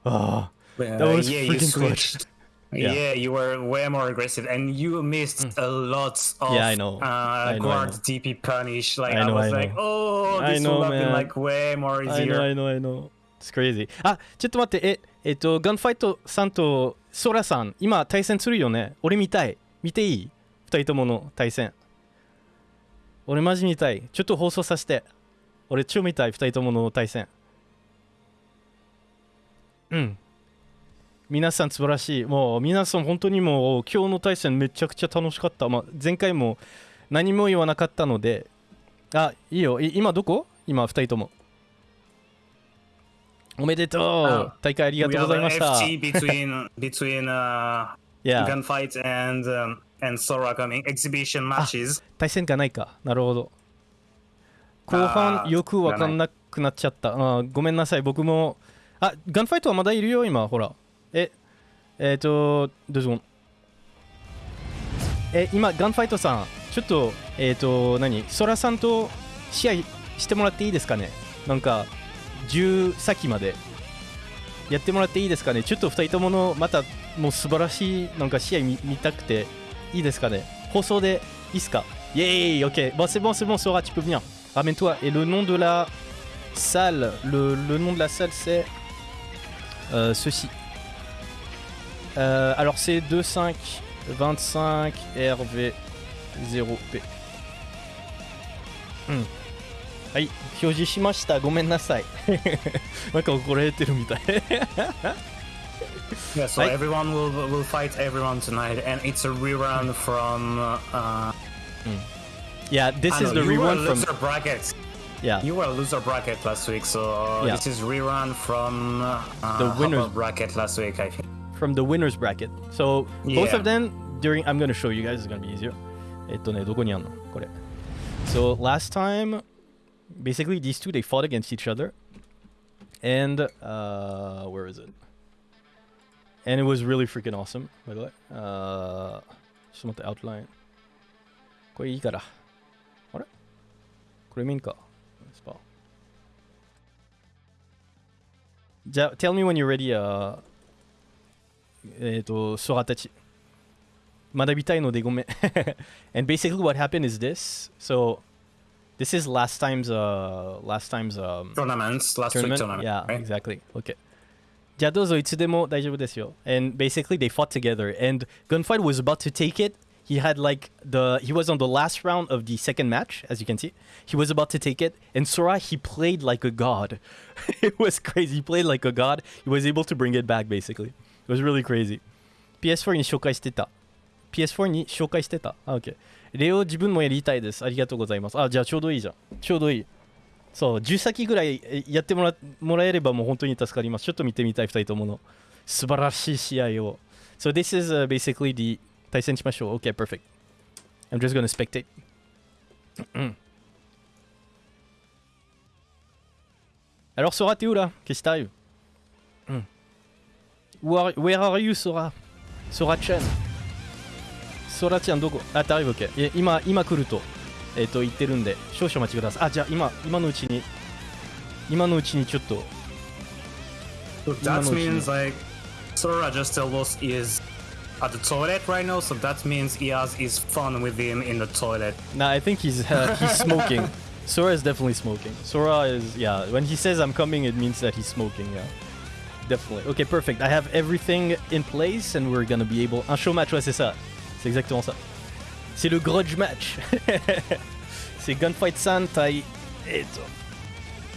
Ah. Uh, That was yeah, you freaking clutch. switched. Yeah. Yeah. you were way more aggressive, and you missed a lot of Mm. Yeah, I know. Uh, I know, I guard know. DP punish. Like I I, know, was I like, oh, I this know, would have been man. like way more I know, easier. I know, I know. It's crazy. あ、ちょっと待って、え、えっと、ガンファイトさんとソラさん、今対戦するよね。俺見たい。見ていい二人ともの対戦。俺マジ見たい。ちょっと放送させて。俺超見たい、二人ともの対戦。うん。皆さん素晴らしい。もう皆さん本当にもう今日の対戦めちゃくちゃ楽しかった。まあ、前回も何も言わなかったので。あ、いいよ。い今どこ？今二人とも。おめでとうあ大会ありがとうございました。FT between between uh, Yeah. gunfight and um, and Sora coming exhibition matches. 対戦がないか。なるほど。後半よくわかんなくなっちゃった。あーごめんなさい。僕も。あ、ガンファイトはまだいるよ、今。ほら。え、えっ、と、どうぞ。え、今、ガンファイトさん、ちょっと、えっ、と、何？ソラさんと試合してもらっていいですかね？なんか、10先まで。やってもらっていいですかね？ちょっと2人ともの、また、もう素晴らしい、なんか試合見見たくて、いいですかね？放送でいいですか？イェーイ Ok. Bon, c'est bon, c'est bon, Sora, tu peux venir. Ramène-toi. Et le nom de la salle, le, le nom de la salle, c'est euh, ceci. Euh, alors, c'est 25 25 RV 0P. うん。はい、表示しました。ごめんなさい。なんか怒られてるみたい。 Yeah, so Right. everyone will will fight everyone tonight, and it's a rerun from. Uh, yeah, this I is know, the you were rerun from. loser bracket. Yeah, You were a loser bracket last week, so Yeah. this is rerun from uh, The upper winners- bracket last week, I think. from the winners bracket. So both Yeah. of them during I'm gonna show you guys. It's gonna be easier. えっとね、どこにあんのこれ。So last time, basically these two they fought against each other, and uh, where is it? And it was really freaking awesome. By the way, uh, ちょっと待って outline. これいいから。あれこれ見んか じゃあ、tell me when you're ready, uh, えっと、ソラたち。学びたいのでごめん。and basically what happened is this. So, this is last time's, uh, last time's, um, Tournaments, last week tournament. tournament. Yeah, right? exactly. Okay. じゃあどうぞいつでも大丈夫ですよ。And basically they fought together and Gunfight was about to take it. He had like the he was on the last round of the second match, as you can see. He was about to take it, and Sora he played like a god. it was crazy. He played like a god. He was able to bring it back basically. was really crazy. PS4 に紹介してた。PS4 に紹介してた。あ、OK。レオ自分もやりたいです。ありがとうございます。あ、じゃあちょうどいいじゃん。ちょうどいい。そう、10先ぐらいえやってもらもらえればもう本当に助かります。ちょっと見てみたい、2人ともの。素晴らしい試合を。So this is、uh, basically the 対戦しましょう。OK, perfect. I'm just gonna spectate. Alors Sora, t'es où là Qu'est-ce qui t'arrive Hmm. Where, where are you, Sora Sora-chan Sora-chan どこあ、t'arrives, OK. い今、今来ると、えっ、と、言ってるんで、少々お待ちください。あ、じゃあ今、今のうちに、今のうちにちょっと、That means like Sora just told us is at the toilet right now, so that means he has his fun with him in the toilet. Nah, I think he's uh, he's smoking. Sora is definitely smoking. Sora is yeah. When he says I'm coming, it means that he's smoking. Yeah, definitely. Okay, perfect. I have everything in place, and we're gonna be able. Un show match, ouais, c'est ça. C'est exactement ça. C'est le grudge match. c'est Gunfight San Tai eto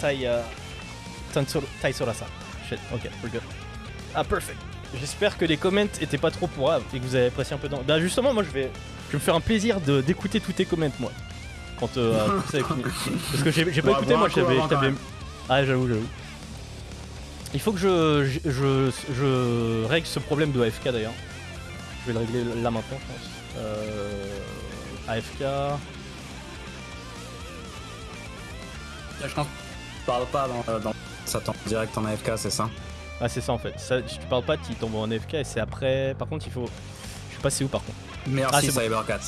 Tai uh, Tai Sora San. Shit. Okay, we're good. Ah, perfect. J'espère que les comments étaient pas trop pourraves et que vous avez apprécié un peu. Dans... Bah justement, moi je vais, je vais me faire un plaisir de d'écouter tous tes comments moi. Quand euh, tout ça fini. Parce que j'ai pas Ouais, écouté moi, j'avais. Ah j'avoue, j'avoue. Il faut que je, je, je, je règle ce problème de AFK d'ailleurs. Je vais le régler là maintenant, je pense. Euh, AFK. Je pense que parle pas dans, dans ça tombe direct en AFK, c'est ça? Ah c'est ça en fait. Ça, si tu parles pas, tu tombes en AFK et c'est après. Par contre, il faut. Je sais pas c'est où par contre. Merci Ah, c'est bon. Cybercat.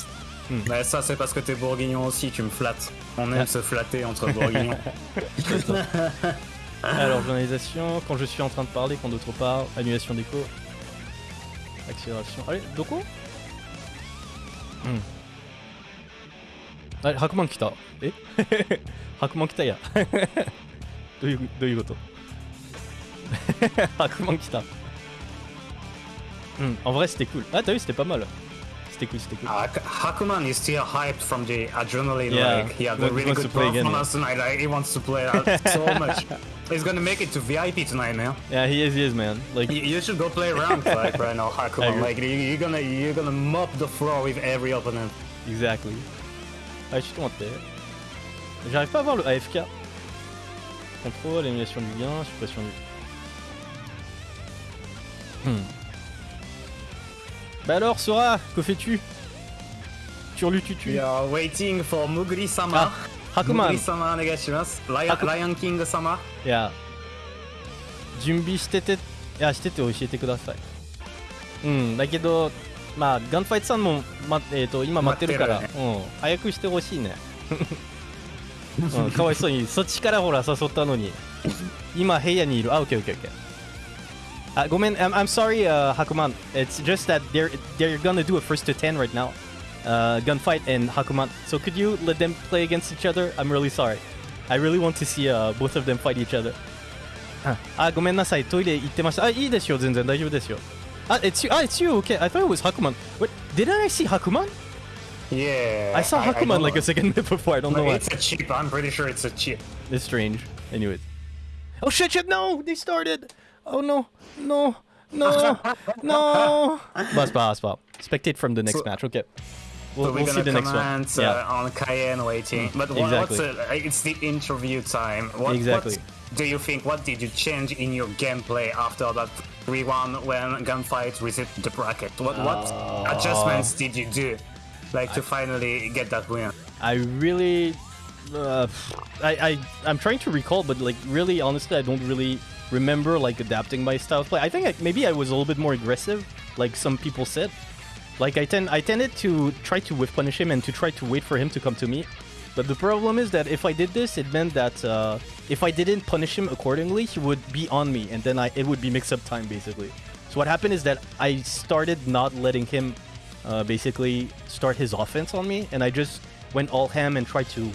Hmm. Mais ça c'est parce que t'es bourguignon aussi, tu me flattes. On aime Ah. se flatter entre bourguignons. Alors, journalisation, quand je suis en train de parler, quand d'autres parlent, annulation d'écho, accélération. Allez, Doko Hmm. あれ、白マン来た。え白マン来たや。どういう、どういうこと ah, comment qu'il hmm, En vrai, c'était cool. Ah, t'as vu, c'était pas mal. C'était cool, c'était cool. Ah, uh, Hakuman is still hyped from the adrenaline. Yeah, like, yeah, the really good performance again, yeah. tonight. Like, he wants to play so much. He's gonna make it to VIP tonight, man. Yeah, he is. He is, man. Like you, you should go play ranked like right now, Hakuman. Like you, are gonna you're gonna mop the floor with every opponent. Exactly. Ah, je suis tenté. J'arrive pas à voir le AFK. Contrôle, émulation du gain, suppression du Hmm. Bah alors, Sora, que fais-tu? Turlututu We are waiting for Mugri-sama. あ、Hakuman Mugri-sama お願いします。ライアン Haku- ライオンキング様。いや、準備してて、いや、してて教えてください。うん、だけど、まあ、ガンファイトさんも、まえー、と今待ってるから、待ってうん、早くしてほしいね。うん、かわいそうに、そっちからほら誘ったのに、今部屋にいる。あ、オッケーオッケーオッケー。あ、ごめん、I'm, I'm sorry, uh, Hakuman. It's just that they're, they're gonna do a first to 10 right now. Uh, gunfight and Hakuman. So could you let them play against each other? I'm really sorry. I really want to see uh, both of them fight each other. あ、ごめんなさい、トイレ行ってました。あ、いいですよ、全然大丈夫ですよ。あ、it's you, あ、it's you, okay. I thought it was Hakuman. What? Didn't I see Hakuman? Yeah. I saw Hakuman don't like know. a second before, I don't know No, why. It's a chip. I'm pretty sure it's a chip. It's strange. Anyways. Oh shit, shit, no! They started! Oh no, no, no, no! Bah, c'est pas grave, c'est. Spectate from the next So- match, okay. We'll, So we're we'll see gonna the next one. comment Yeah. uh, on Cayenne waiting. But what, exactly. what's uh, it's the interview time. What, Exactly. What do you think? What did you change in your gameplay after that 3-1 when Gunfight received the bracket? What what Uh, adjustments did you do, like to finally get that win? I really, uh, I, I, I'm trying to recall, but like really, honestly, I don't really remember like adapting my style of play. I think I, maybe I was a little bit more aggressive, like some people said. Like I tend, I tended to try to whiff punish him and to try to wait for him to come to me. But the problem is that if I did this, it meant that uh, if I didn't punish him accordingly, he would be on me, and then I, it would be mix-up time basically. So what happened is that I started not letting him uh, basically start his offense on me, and I just went all ham and tried to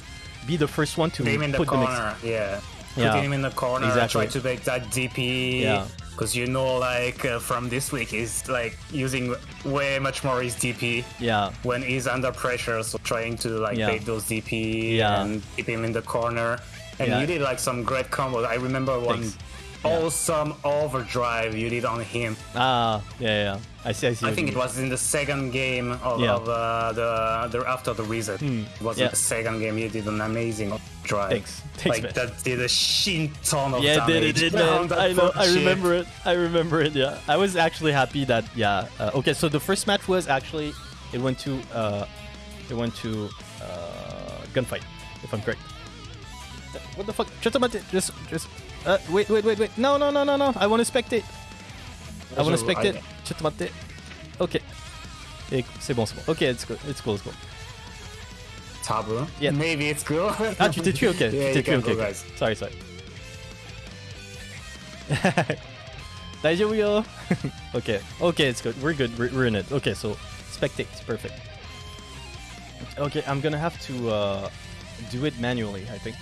be the first one to Put him in the the mix. corner. yeah. Yeah. Put him in the corner. Exactly. Try to make that DP. Yeah. Because you know, like uh, from this week, he's like using way much more his DP. Yeah, when he's under pressure, so trying to like Yeah. bait those DP Yeah. and keep him in the corner. And you did like some great combos. I remember one Thanks. Awesome overdrive you did on him. Ah, yeah, yeah. I see, I see. I think it was in the second game of, Yeah. of uh, the, the after the reset. It was yeah. in the second game. You did an amazing drive. Thanks. Thanks, like man. that did a shin ton of Yeah, it did, it did, on man. that I know, I remember it. I remember it, yeah. I was actually happy that, yeah. Uh, okay, so the first match was actually, it went to, uh, it went to, uh, gunfight, if I'm correct. Uh, What the fuck? Just about it. Just, just, uh, wait, wait, wait, wait. No, no, no, no, no. I want to spectate. I want to So, spectate. I- ちょっと待って。Ok. Et c'est bon, c'est bon. Ok, it's cool, it's cool, it's cool. Tabu. Yeah. Maybe it's cool. Ah, tu t'es tué, ok. Yeah, tu you t'es tué, can ok. go, ok. guys. Sorry, sorry. 大丈夫よ okay, okay, it's good. We're good. We're, we're in it. Okay, so spectate, perfect. Okay, I'm gonna have to uh, do it manually, I think,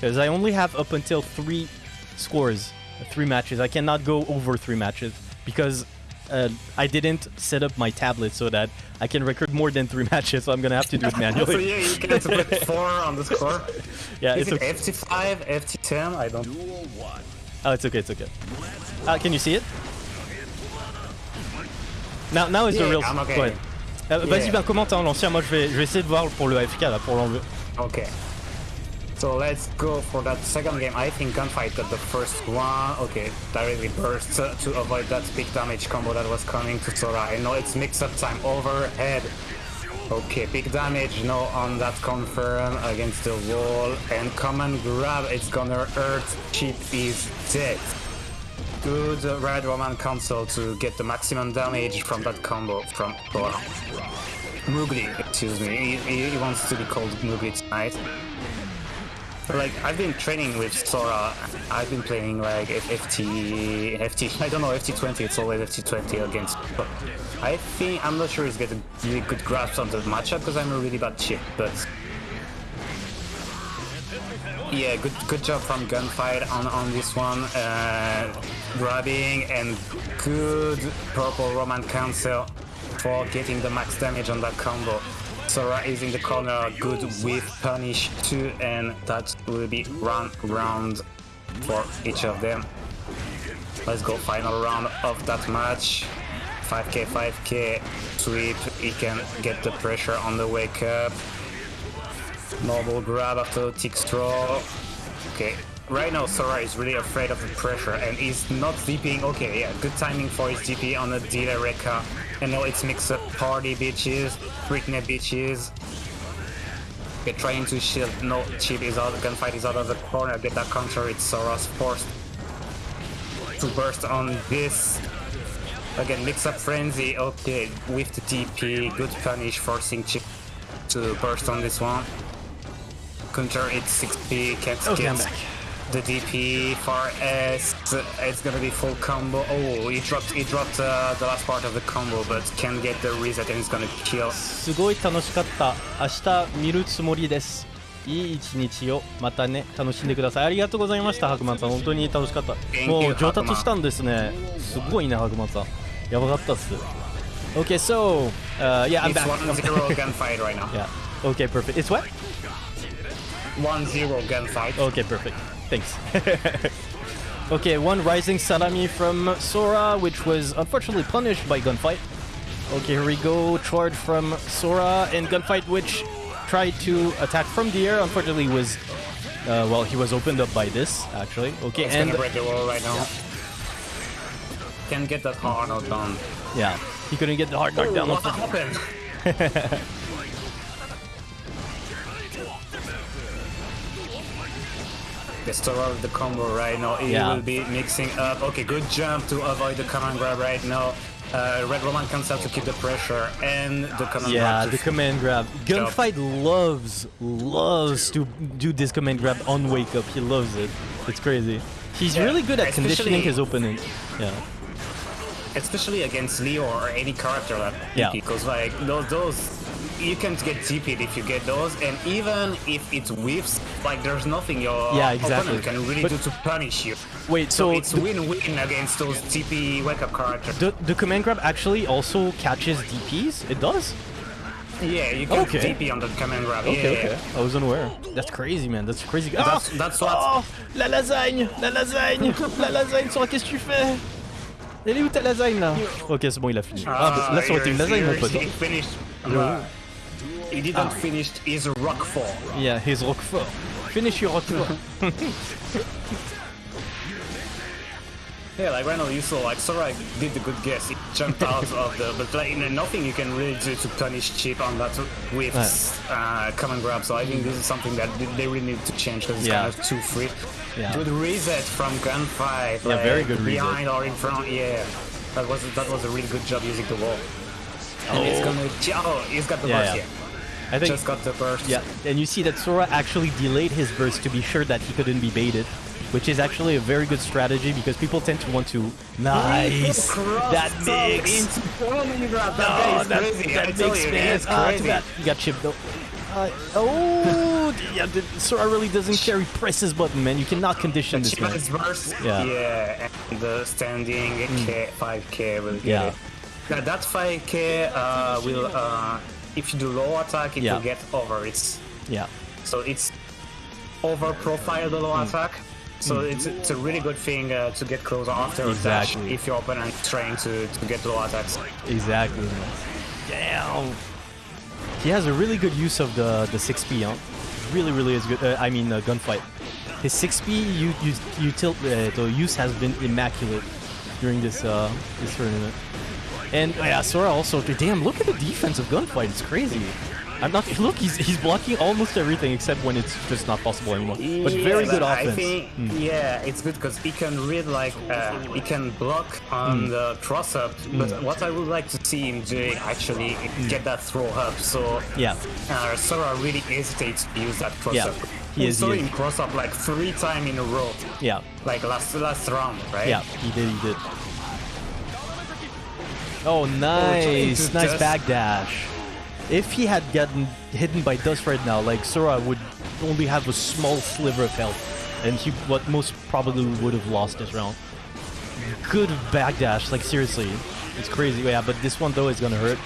because I only have up until three scores, three matches. I cannot go over three matches because uh, I didn't set up my tablet so that I can record more than three matches. So I'm gonna have to do it manually. so manually. yeah, you can put four on the score. yeah, Is it's it okay. FT5, FT10? I don't. Oh, it's okay, it's okay. Uh, can you see it? Now, now is the real. I'm okay. Go ahead. Euh, Vas-y, ben commente en l'ancien. Moi, je vais, je vais essayer de voir pour le AFK là, pour l'enlever. Okay. So let's go for that second game. I think Gunfight got the first one. Okay, directly burst uh, to avoid that big damage combo that was coming to Sora. I know it's mix-up time overhead. Okay, big damage, no on that confirm against the wall. And command grab, it's gonna hurt. Chip is dead. Good Red Roman cancel to get the maximum damage from that combo from Sora. Mugli, excuse me. He, he, he wants to be called Mugli tonight. Like I've been training with Sora. I've been playing like FT, FT. I don't know FT20. It's always FT20 against. But I think I'm not sure he's getting really good grasp on the matchup because I'm a really bad chip. But yeah, good good job from Gunfight on on this one. Uh, grabbing and good purple Roman cancel for getting the max damage on that combo. Sora is in the corner, good whiff punish 2 and that will be round round for each of them. Let's go final round of that match. 5k, 5k, sweep, he can get the pressure on the wake up. Normal grab after tick straw. Okay, right now Sora is really afraid of the pressure and he's not DPing. Okay, yeah, good timing for his DP on the Dila Rekka. And now it's mix up party bitches, Britney bitches. Okay, trying to shield. No, Chip is out, gunfight is out of the corner. Get that counter, it's Sora's forced to burst on this. Again, mix up frenzy. Okay, with the TP, good punish, forcing Chip to burst on this one. Counter, it's 6p, can't Okay, I'm get back. The DP for S. It's gonna be full combo. Oh, he dropped, he dropped uh, the last part of the combo, but can get the reset and it's gonna kill. すごい楽しかった。明日見るつもりです。いい一日をまたね楽しんでください。ありがとうございました、白曼さん。本当に楽しかった。もう上達したんですね。すごいね、白曼さん。やばかったっす。Okay, so, uh, yeah, I'm It's back. 1-0 gunfight right now. Yeah. Okay, perfect. It's what? 1-0 gunfight. Okay, perfect. Thanks. okay, one rising salami from Sora, which was unfortunately punished by Gunfight. Okay, here we go. Charge from Sora and Gunfight, which tried to attack from the air. Unfortunately, was uh, well, he was opened up by this actually. Okay, It's and gonna break the wall right now. Can't get that hard done. yeah, he couldn't get the hard knock down. what happened? The store of the combo right now. He Yeah. will be mixing up. Okay, good jump to avoid the command grab right now. Uh, Red Roman comes out to keep the pressure and the command Yeah, grab. the command grab. Gunfight loves, loves to do this command grab on wake up. He loves it. It's crazy. He's Yeah, really good at conditioning his opponent. Yeah. especially against Leo or any character like Yeah. because like those, those you can't get TP'd if you get those, and even if it whiffs, like there's nothing your Yeah, exactly. opponent can really But- do to punish you. Wait, So so it's win-win against those TP wake up characters. The, the command grab actually also catches DPs? It does? Yeah, you can Okay. TP on the command grab. Okay, yeah, okay. I was unaware. That's crazy, man. That's crazy. That's- Ah that's what- Oh, la lasagne, la lasagne, la lasagne. Sora, qu'est-ce que tu fais Elle est où ta lasagne là Ok, c'est bon, il a fini. Ah, bah, là, ça aurait été une lasagne, mon pote. He finished. uh, he didn't finish his Rockfall. Yeah, his Roquefort. Finish your Roquefort. Yeah, like right now you saw like Sora did the good guess. He jumped out of the, but like nothing you can really do to punish Chip on that with uh, command grab. So I think this is something that they really need to change because it's Yeah. kind of too free. Yeah. Good reset from gunfight. Yeah, like, very good reset. behind or in front. Yeah, that was that was a really good job using the wall. And it's gonna. Oh, he's got the Yeah, burst. yeah. Yeah. I think. Just got the burst. Yeah, and you see that Sora actually delayed his burst to be sure that he couldn't be baited, which is actually a very good strategy because people tend to want to. Nice! That mix! That guy is that, crazy. I that tell mix, you, man. it's Ah, too bad. You got chipped though. Uh, oh, yeah, the, Sora really doesn't care. He presses button, man. You cannot condition this Chip man. is burst. Yeah. Yeah, and the standing K, 5k will get Yeah. it. Now that 5k uh, will, uh, if you do low attack, it Yeah. will get over. It's Yeah, so it's over profile the low Hmm. attack. So it's, it's a really good thing uh, to get closer after a dash Exactly. if your opponent is trying to, to get low attacks. exactly. Damn. He has a really good use of the the 6p, huh? Really, really is good. Uh, I mean, uh, gunfight. His 6p you you you tilt uh, the use has been immaculate during this uh this tournament. And uh, yeah, Sora also. Damn, look at the defense of gunfight. It's crazy. I'm not. Look, he's he's blocking almost everything except when it's just not possible anymore. But very Yeah, good but offense. I think, yeah, it's good because he can read like uh, he can block Hmm. on the cross up. But what I would like to see him doing actually is get that throw up. So Yeah. uh, Sora really hesitates to use that cross Yeah, up. he is, saw him cross up like three times in a row, Yeah. like last last round, right? Yeah, he did, he did. Oh, nice, into nice dust. back dash. If he had gotten hidden by dust right now, like Sora would only have a small sliver of health, and he what most probably would have lost this round. Good back dash, like seriously, it's crazy. Yeah, but this one though is gonna hurt.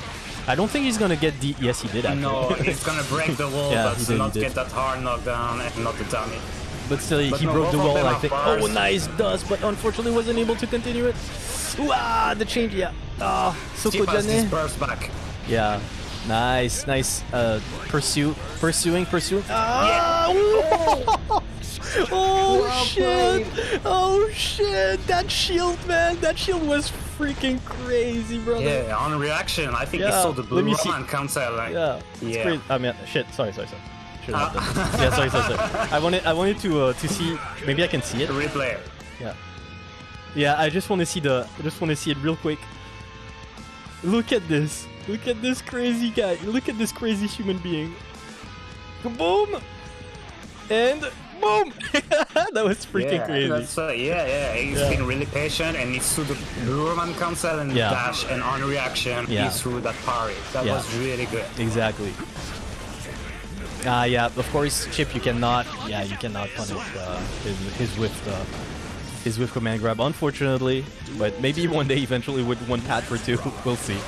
I don't think he's gonna get the. Yes, he did actually. No, he's gonna break the wall, Yeah, but did, not get that hard knockdown and not the damage. But still, But he no, broke the wall, I think. bars. Oh, nice dust, but unfortunately wasn't able to continue it. Ooh, ah, the change, yeah. Ah, Chip has this Sokojane. burst back. Yeah. Nice, nice. Uh, pursue, pursuing, pursuing. Ah! ooh. Oh shit! Oh shit! That shield, man! That shield was freaking crazy, brother. Yeah, on reaction, I think Yeah, he saw the let blue me see. Roman. Like, Yeah, it's Yeah. crazy. I mean, shit. Sorry, sorry, sorry. Should have done. Yeah, sorry, sorry, sorry. I wanted, I wanted to, uh, to see. Maybe I can see it. replay. Yeah. Yeah, I just want to see the. I just want to see it real quick. Look at this. Look at this crazy guy. Look at this crazy human being. Boom! And boom! that was freaking yeah, crazy. That's, uh, yeah, yeah. He's Yeah. been really patient and he threw the blue Roman cancel and Yeah. dash and on reaction Yeah. he threw that parry. That Yeah. was really good. Exactly. Ah, yeah. Of course, Chip, you cannot. Yeah, you cannot punish uh, his his whiff. Uh, his with command grab, unfortunately, but maybe one day eventually with one pad for two, we'll see.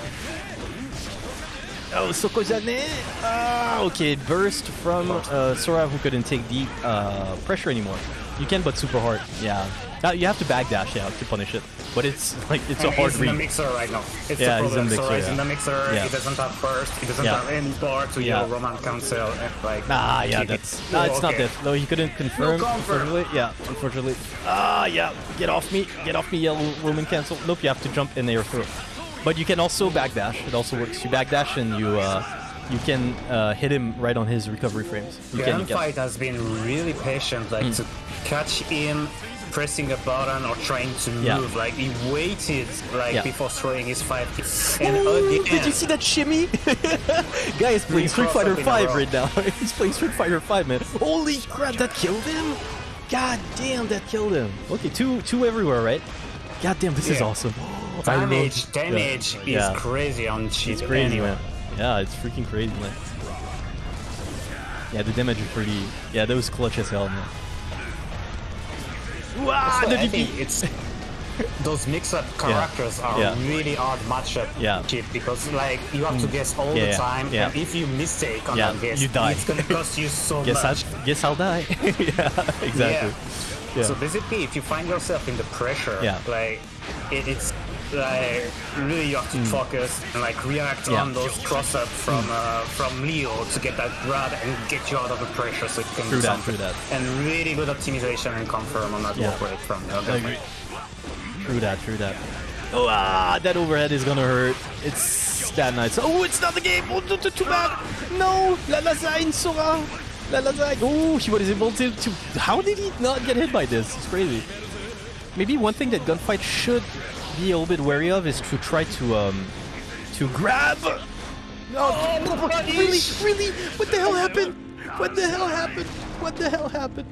Oh, Sokozane! Ah, okay, burst from uh, Sora who couldn't take the uh, pressure anymore. You can, but super hard. Yeah, uh, you have to backdash, yeah, to punish it. But it's like it's a And hard he's in the mixer right now. It's Yeah, the he's in problem. the mixer, is in yeah. the mixer. Yeah. He doesn't have burst. He doesn't Yeah. have any bar to Yeah. yell Roman cancel. And like, Ah, yeah, keep it. that's. No, it's not Okay. that. No, he couldn't confirm. No confirm. unfortunately. Yeah, unfortunately. Ah, yeah. Get off me. Get off me, yellow Roman cancel. Nope, you have to jump in air throw. But you can also backdash. It also works. You backdash and you uh, you can uh, hit him right on his recovery frames. You can. You can. Gunfight has been really patient, like Hmm. to catch him pressing a button or trying to Yeah. move. Like he waited, like Yeah. before throwing his five. And Ooh, Did you see that shimmy? Guy is playing Street Fighter up in a 5 row. right now. He's playing Street Fighter 5, man. Holy crap, that killed him? God damn, that killed him. Okay, two two everywhere, right? God damn, this is awesome. Damage, damage Yeah. is Yeah. crazy on cheat. It's crazy, anyway. man. Yeah, it's freaking crazy, man. Yeah, the damage is pretty. Yeah, that was clutch as hell, man. Wow, the I think it's those mix-up characters are Yeah. really hard matchup Yeah. chip because like you have to mm. guess all Yeah, the time, yeah. and if you mistake on Yeah, that guess, you die. it's gonna cost you so Guess much. I'll guess I'll die. yeah, exactly. Yeah. So basically, if you find yourself in the pressure, Yeah. like it, it's like really you have to focus and like react. Yeah. on those cross up from uh, from Leo to get that grab and get you out of the pressure so you can True do that, something. that. And really good optimization and confirm on that Yeah. work rate from the other agree. True that, true that. Oh, ah, that overhead is gonna hurt. It's that nice. Oh, it's not the game. Oh, too, too, bad. No, La Lasagne, Sora. La Lasagne. Oh, he was able to, to. How did he not get hit by this? It's crazy. Maybe one thing that Gunfight should be a little bit wary of is to try to um to grab. Oh, really, really? What the hell happened? What the hell happened? What the hell happened?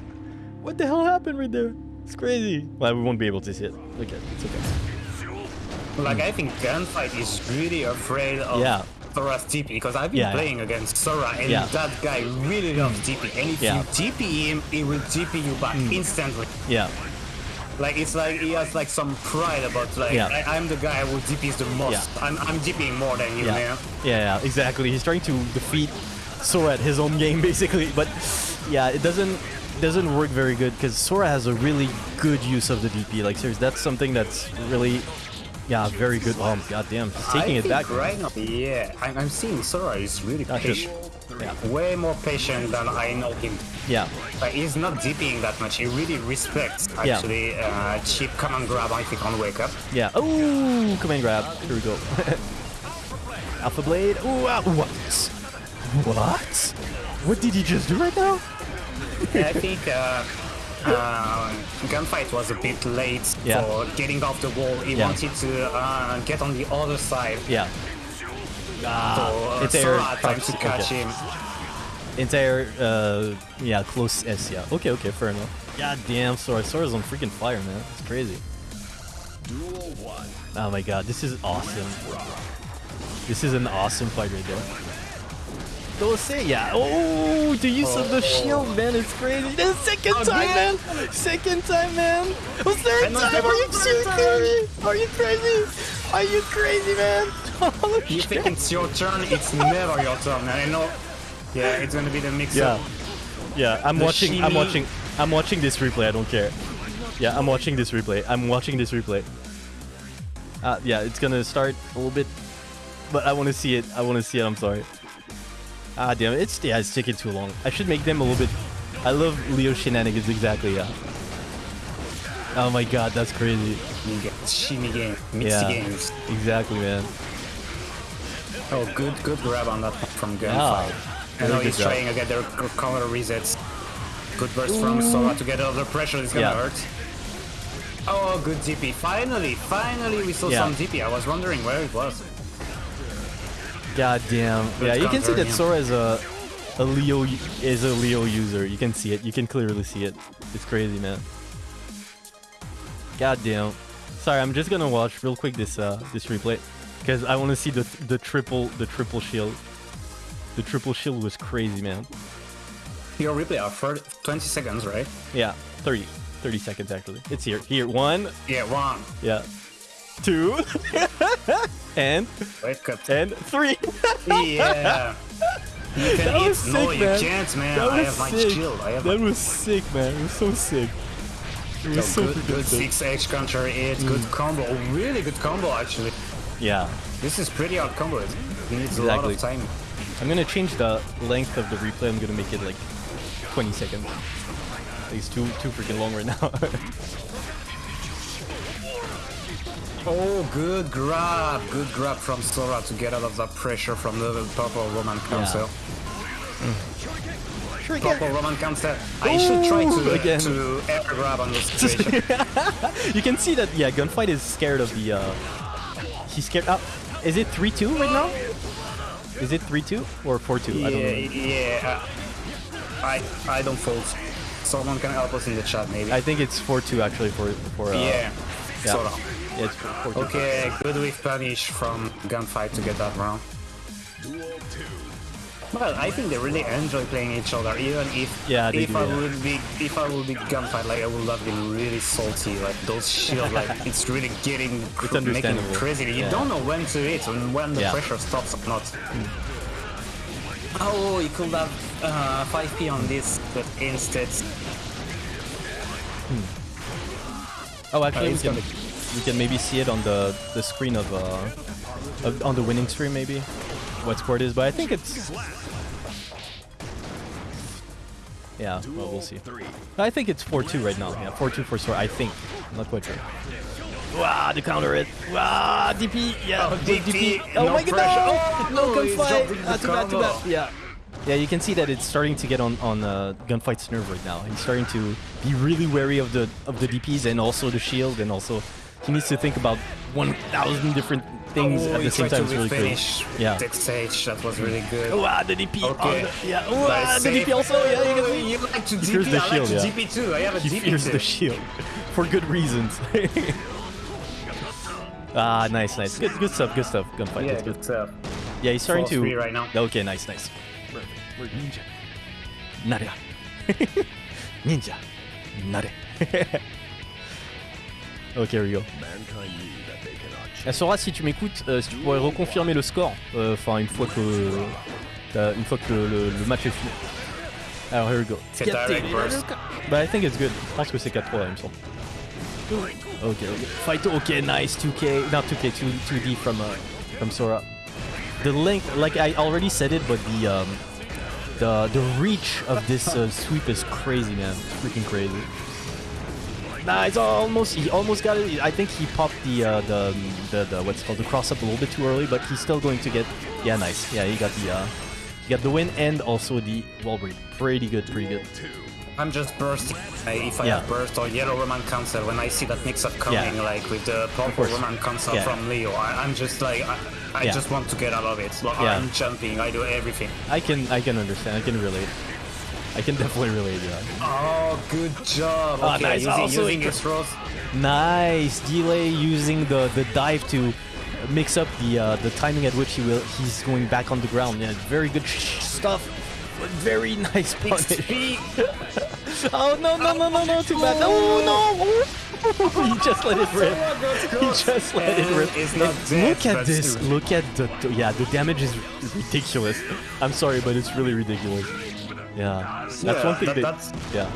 What the hell happened right there? It's crazy. Well, we won't be able to see it. Okay, it's okay. Like I think Gunfight is really afraid of Yeah. Sora's TP because I've been Yeah, yeah. playing against Sora and Yeah. that guy really loves TP. And if Yeah. you TP him, he will TP you back instantly. Yeah, Like it's like he has like some pride about like Yeah. I, I'm the guy who DPs the most. Yeah. I'm I'm DPing more than you, yeah, man. yeah, yeah, exactly. He's trying to defeat Sora at his own game, basically. But yeah, it doesn't doesn't work very good because Sora has a really good use of the DP. Like, seriously, that's something that's really, yeah, very good. Oh, goddamn, he's taking I it think back. right now. Yeah, I'm, I'm seeing Sora is really patient. Yeah, Way more patient than I know him. yeah, Like he's not DPing that much. He really respects actually, Yeah. actually uh, cheap command grab I think, can't wake up. yeah. Oh, command grab. Here we go. Alpha Blade. Ooh, ah, what? What? What did he just do right now? Yeah, I think uh, uh, gunfight was a bit late Yeah. for getting off the wall. He Yeah. wanted to uh, get on the other side. Yeah. Ah, it's air Sora tried prox- to catch okay. him. Entire, uh, yeah, close S, yeah. Okay, okay, fair enough. God damn, Sora. Sora's on freaking fire, man. It's crazy. Oh my god, this is awesome. This is an awesome fight right there. Don't say, yeah. Oh, the use of the shield, man, it's crazy. The second time, man. Second time, man. Oh, third time. Are you serious? Are you crazy? Are you crazy, man? Oh, You think it's your turn? It's never your turn. And I know. Yeah, it's gonna be the mix Yeah. up. Yeah, yeah. I'm The watching. I'm watching. I'm watching this replay. I don't care. Yeah, I'm watching this replay. I'm watching this replay. Uh, yeah, it's gonna start a little bit, but I want to see it. I want to see it. I'm sorry. Ah, damn it. It's yeah, it's taking too long. I should make them a little bit. I love Leo shenanigans. Exactly. Yeah. Oh my god, that's crazy. Shimmy game, mixed Yeah. games. Exactly, man. Oh, good, good grab on that from Yeah. gunfight. I know he's trying to get their counter resets. Good burst from Sora to get out of the pressure. It's gonna Yeah. hurt. Oh, good DP. Finally, finally we saw Yeah. some DP. I was wondering where it was. God damn. Yeah, you can see that. Sora is a a Leo is a Leo user. You can see it. You can clearly see it. It's crazy, man. God damn. Sorry, I'm just gonna watch real quick this uh this replay because I want to see the the triple the triple shield. The triple shield was crazy, man. Your replay are for 20 seconds, right? Yeah, 30 30 seconds actually. It's here. Here, one. Yeah, one. Yeah, two, and Wait, cut. and three. Yeah. You can That eat. was no, sick, you man. can't, man. That I was have my sick. shield. I have That my was sick, man. It was so sick. It was So so good, good sick. 6 edge counter good Mm. combo. Oh, really good combo, actually. Yeah. This is pretty hard combo. It needs a lot of time. I'm gonna change the length of the replay. I'm gonna make it like 20 seconds. It's too too freaking long right now. Oh, good grab. Good grab from Sora to get out of that pressure from the purple Roman cancel. Purple Roman cancel. I should try to, again. to air grab on this situation. you can see that yeah, gunfight is scared of the. uh He's scared. Oh, is it three two right now? Is it three two or four two? yeah, I don't know. yeah. uh, I I don't fold. Someone can help us in the chat, maybe. I think it's four two actually for for. Uh, yeah. yeah. Sora. Yeah, it's four. Okay, good whiff punish from gunfight to get that round. Well, I think they really enjoy playing each other, even if Yeah, they if do, I yeah. would be if I would be gunfight, like I would have been really salty. Like those shield, like it's really getting cr- making understandable. crazy. You Yeah. don't know when to hit and when the Yeah. pressure stops or not. Oh, you could have uh, 5p on this, but instead, Oh, actually, Uh, it's can, gonna- we can maybe see it on the the screen of uh of, on the winning stream maybe what score it is, but I think it's yeah. Well, we'll see. I think it's 4-2 right now. Yeah, 4-2 for Sora. I think. I'm not quite sure. Wow, the counter it. Wow, DP. Yeah, Oh, good DP, Oh no my god, no! Oh, no he's gunfight. Ah, too bad, too bad. Yeah. Yeah, you can see that it's starting to get on on uh, gunfight's nerve right now. He's starting to be really wary of the of the DPS and also the shield, and also he needs to think about 1,000 different things oh, at the same time. It's really finish crazy. Yeah. that stage. That was really good. Wow, the DP. Okay. the- yeah. Wow, the. DP also. Yeah, you can Oh, see. You like to DP? the I like shield, to yeah. DP too. I have a He DP fears too. the shield for good reasons. ah, nice, nice. Good, good stuff. Good stuff. Gunfight. Yeah, That's good. good stuff. Yeah, he's starting to. right now. Okay, nice, nice. We're ninja. Nare. ninja. Nare. Ok, here we go. Mankind knew that they cannot Euh, Sora, si tu m'écoutes, euh, si tu pourrais reconfirmer le score, euh, enfin une fois que t'as- une fois que le, le- le match est fini. Alors here we go. C'est direct burst. Bah I think it's good. Je pense que c'est 4-3 là, il me semble. Ok, ok. Fight, ok, nice. 2K, not 2K, 2, 2D from uh, from Sora. The length, like I already said it, but the um, the the reach of this uh, sweep is crazy, man. It's freaking crazy. Nah, it's almost he almost got it. I think he popped the uh, the, the the what's it called the cross up a little bit too early, but he's still going to get yeah nice. Yeah, he got the uh, he got the win and also the wall break. Pretty good, pretty good. I'm just bursting. Uh, if I Yeah. have burst or yellow Roman cancel, when I see that mix up coming, Yeah. like with the purple. Roman cancel Yeah. from Leo, I, I'm just like, I, I just want to get out of it. Like. I'm jumping, I do everything. I can I can understand. I can relate. I can definitely relate. Yeah. Oh, good job. Ah, Okay, nice. using, Also using it- his throws. Nice delay using the the dive to mix up the uh, the timing at which he will he's going back on the ground. Yeah, very good stuff. But very nice punish. Oh no no no no no! Too bad. No no! he just let it rip. He just let it rip. not dead, look at this. Look at the, the yeah. The damage is ridiculous. I'm sorry, but it's really ridiculous. Yeah, that's Yeah, one thing. that- that's- yeah.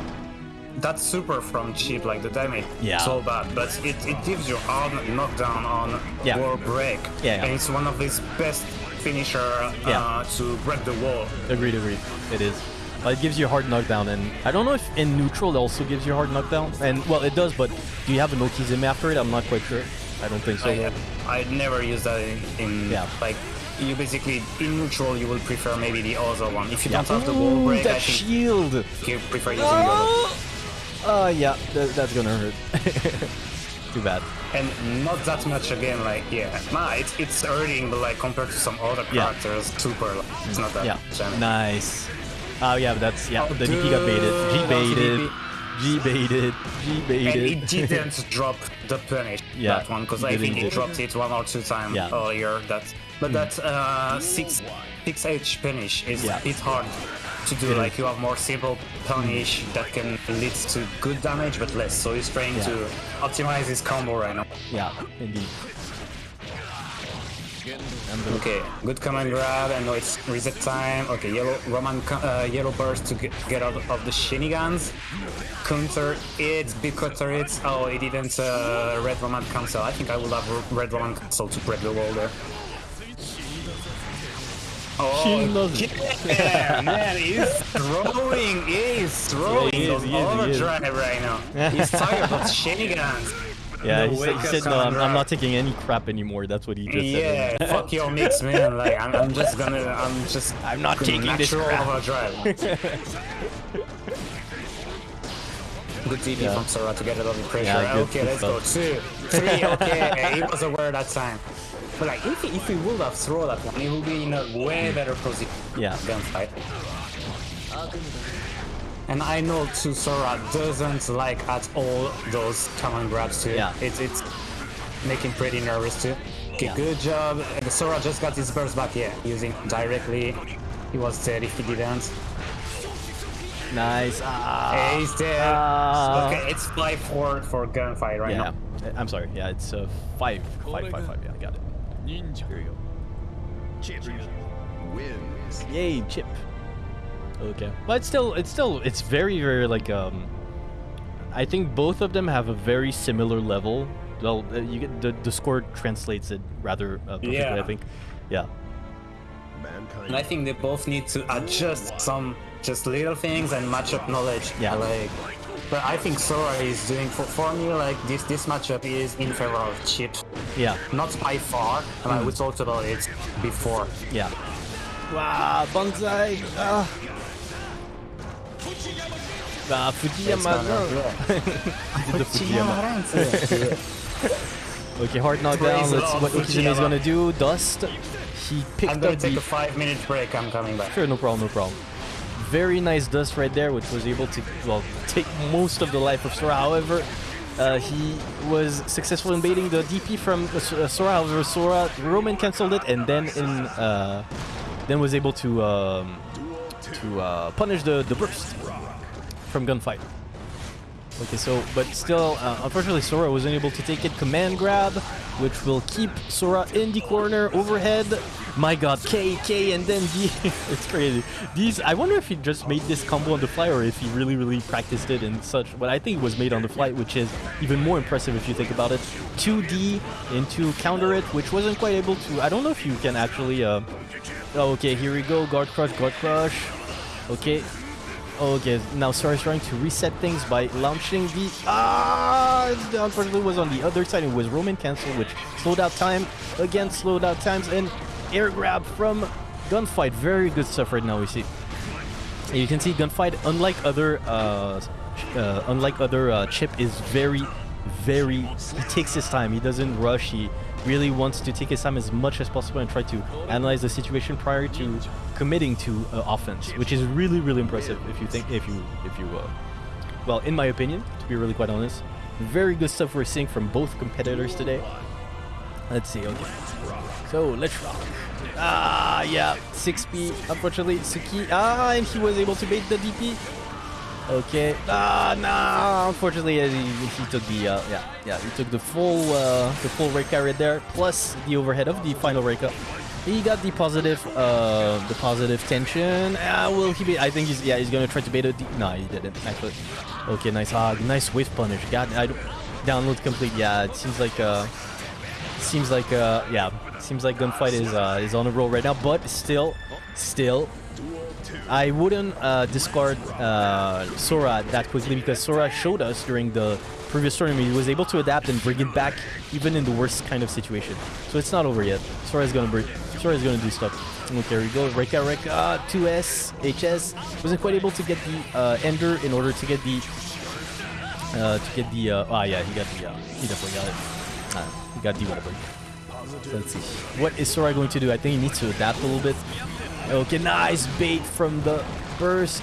That's super from cheap, like the damage. Yeah. So bad, but it, it gives you hard knockdown on Yeah. wall break. Yeah, yeah. And it's one of his best finisher uh, Yeah. to break the wall. Agreed, agreed. It is. But it gives you a hard knockdown, and I don't know if in neutral it also gives you a hard knockdown. And well, it does, but do you have an Okizeme after it? I'm not quite sure. I don't think so. I, I never use that in, in Yeah. like you basically in neutral you will prefer maybe the other one. If you Yeah. don't have the wall break, I think shield. you prefer using the other. Oh, uh, yeah, that, that's gonna hurt. Too bad. And not that much again, like yeah. Nah, it's it's hurting, but like compared to some other Yeah. characters, super. Like, it's not that Yeah, damage. nice. Oh yeah, but that's yeah. Oh, the DP got baited. G baited. G baited. G And baited. it didn't drop the punish Yeah, that one because I think didn't. it dropped it one or two times Yeah. Earlier. That but that uh, six six H punish is Yeah. a bit hard to do. It like is. you have more simple punish that can lead to good damage but less. So he's trying Yeah. to optimize his combo right now. Yeah, indeed. Okay, good command grab. I know it's reset time. Okay, yellow Roman uh, yellow burst to get, get out of the shenanigans. Counter it, big counter it. Oh, it didn't uh, red Roman cancel. I think I would have red Roman cancel to break the wall there. Oh, She loves it. yeah, man, he's throwing, he's throwing Yeah, he is, on he is, he is. overdrive right now. He's tired of shenanigans. Yeah, he said, he said no, I'm, I'm not taking any crap anymore. That's what he just Yeah, said. fuck your mix, man. Like, I'm, I'm just gonna, I'm just. I'm not taking this natural crap. overdrive. Good TP Yeah. from Sora to get it under pressure. Yeah, good- okay, good let's go. Two, three. Okay, he was aware that time. But like, if he, if he would have thrown that one, he would be in a way better position. Yeah. Gunfight. And I know too, Sora doesn't like at all those common grabs too. Yeah. It's it's making pretty nervous too. Okay, Yeah. good job. And Sora just got his burst back, yeah, using directly. He was dead if he didn't. Nice. Ah. He's dead. Ah. okay, it's 5-4 for gunfight right yeah. now. I'm sorry. Yeah, it's uh, five, five, five, five. Yeah, I got it. Ninja. Here we go. Chip wins. Yay, chip. Okay, but it's still, it's still, it's very, very like um. I think both of them have a very similar level. Well, uh, you get the the score translates it rather uh, perfectly. I think. Yeah. Mankind. And I think they both need to adjust some just little things and match up knowledge. Yeah. Like, but I think Sora is doing for, for me like this this matchup is in favor of Chip. Yeah. Not by far. and Mm. I we talked about it before. Yeah. Wow, Banzai. Ah. Ah, Fujiyama. Yeah. Did the Fujiyama. Okay, hard knockdown. Let's Lord what Okizeme is gonna do. Dust. He picked I'm gonna up take the a five minute break. I'm coming back. Sure, no problem, no problem. Very nice dust right there, which was able to, well, take most of the life of Sora. However, uh, he was successful in baiting the DP from uh, uh, Sora. However, Sora Roman cancelled it, and then in uh, then was able to um, to uh, punish the the burst from gunfight. Okay, so but still, uh, unfortunately, Sora wasn't able to take it. Command grab, which will keep Sora in the corner overhead. My God, K K and then D. it's crazy. These, I wonder if he just made this combo on the fly or if he really, really practiced it and such. But I think it was made on the fly, which is even more impressive if you think about it. 2D into counter it, which wasn't quite able to. I don't know if you can actually. Uh, oh, okay, here we go. Guard crush, guard crush. Okay, Okay, now Sora is trying to reset things by launching the... Ah! Unfortunately, was on the other side. It was Roman cancel, which slowed out time. Again, slowed out times. And air grab from Gunfight. Very good stuff right now, we see. You can see Gunfight, unlike other... Uh, uh, unlike other uh, Chip, is very, very... He takes his time. He doesn't rush. He really wants to take his time as much as possible and try to analyze the situation prior to committing to uh, offense, which is really, really impressive if you think, if you, if you, uh, well, in my opinion, to be really quite honest, very good stuff we're seeing from both competitors today. Let's see, okay. So, let's rock. Ah, yeah, 6P, unfortunately, Suki, ah, and he was able to bait the DP. Okay. Ah, no. Unfortunately, uh, he, he took the uh, yeah yeah he took the full uh, the full Rekka right there plus the overhead of the final Rekka. He got the positive uh, the positive tension. Ah, will he be? I think he's yeah he's gonna try to bait it. No, he didn't actually. Okay, nice hog, nice whiff punish. God, I download complete. Yeah, it seems like uh seems like uh yeah seems like gunfight is uh is on a roll right now, but still still I wouldn't uh, discard uh, Sora that quickly because Sora showed us during the previous tournament he was able to adapt and bring it back even in the worst kind of situation. So it's not over yet. Sora is gonna bring, Sora is gonna do stuff. Okay, we go. Rekka Rekka 2S HS wasn't quite able to get the uh, Ender in order to get the uh, to get the uh, ah yeah he got the uh, he definitely got it. Uh, he got the wall. Let's see. What is Sora going to do? I think he needs to adapt a little bit. Okay, nice bait from the burst.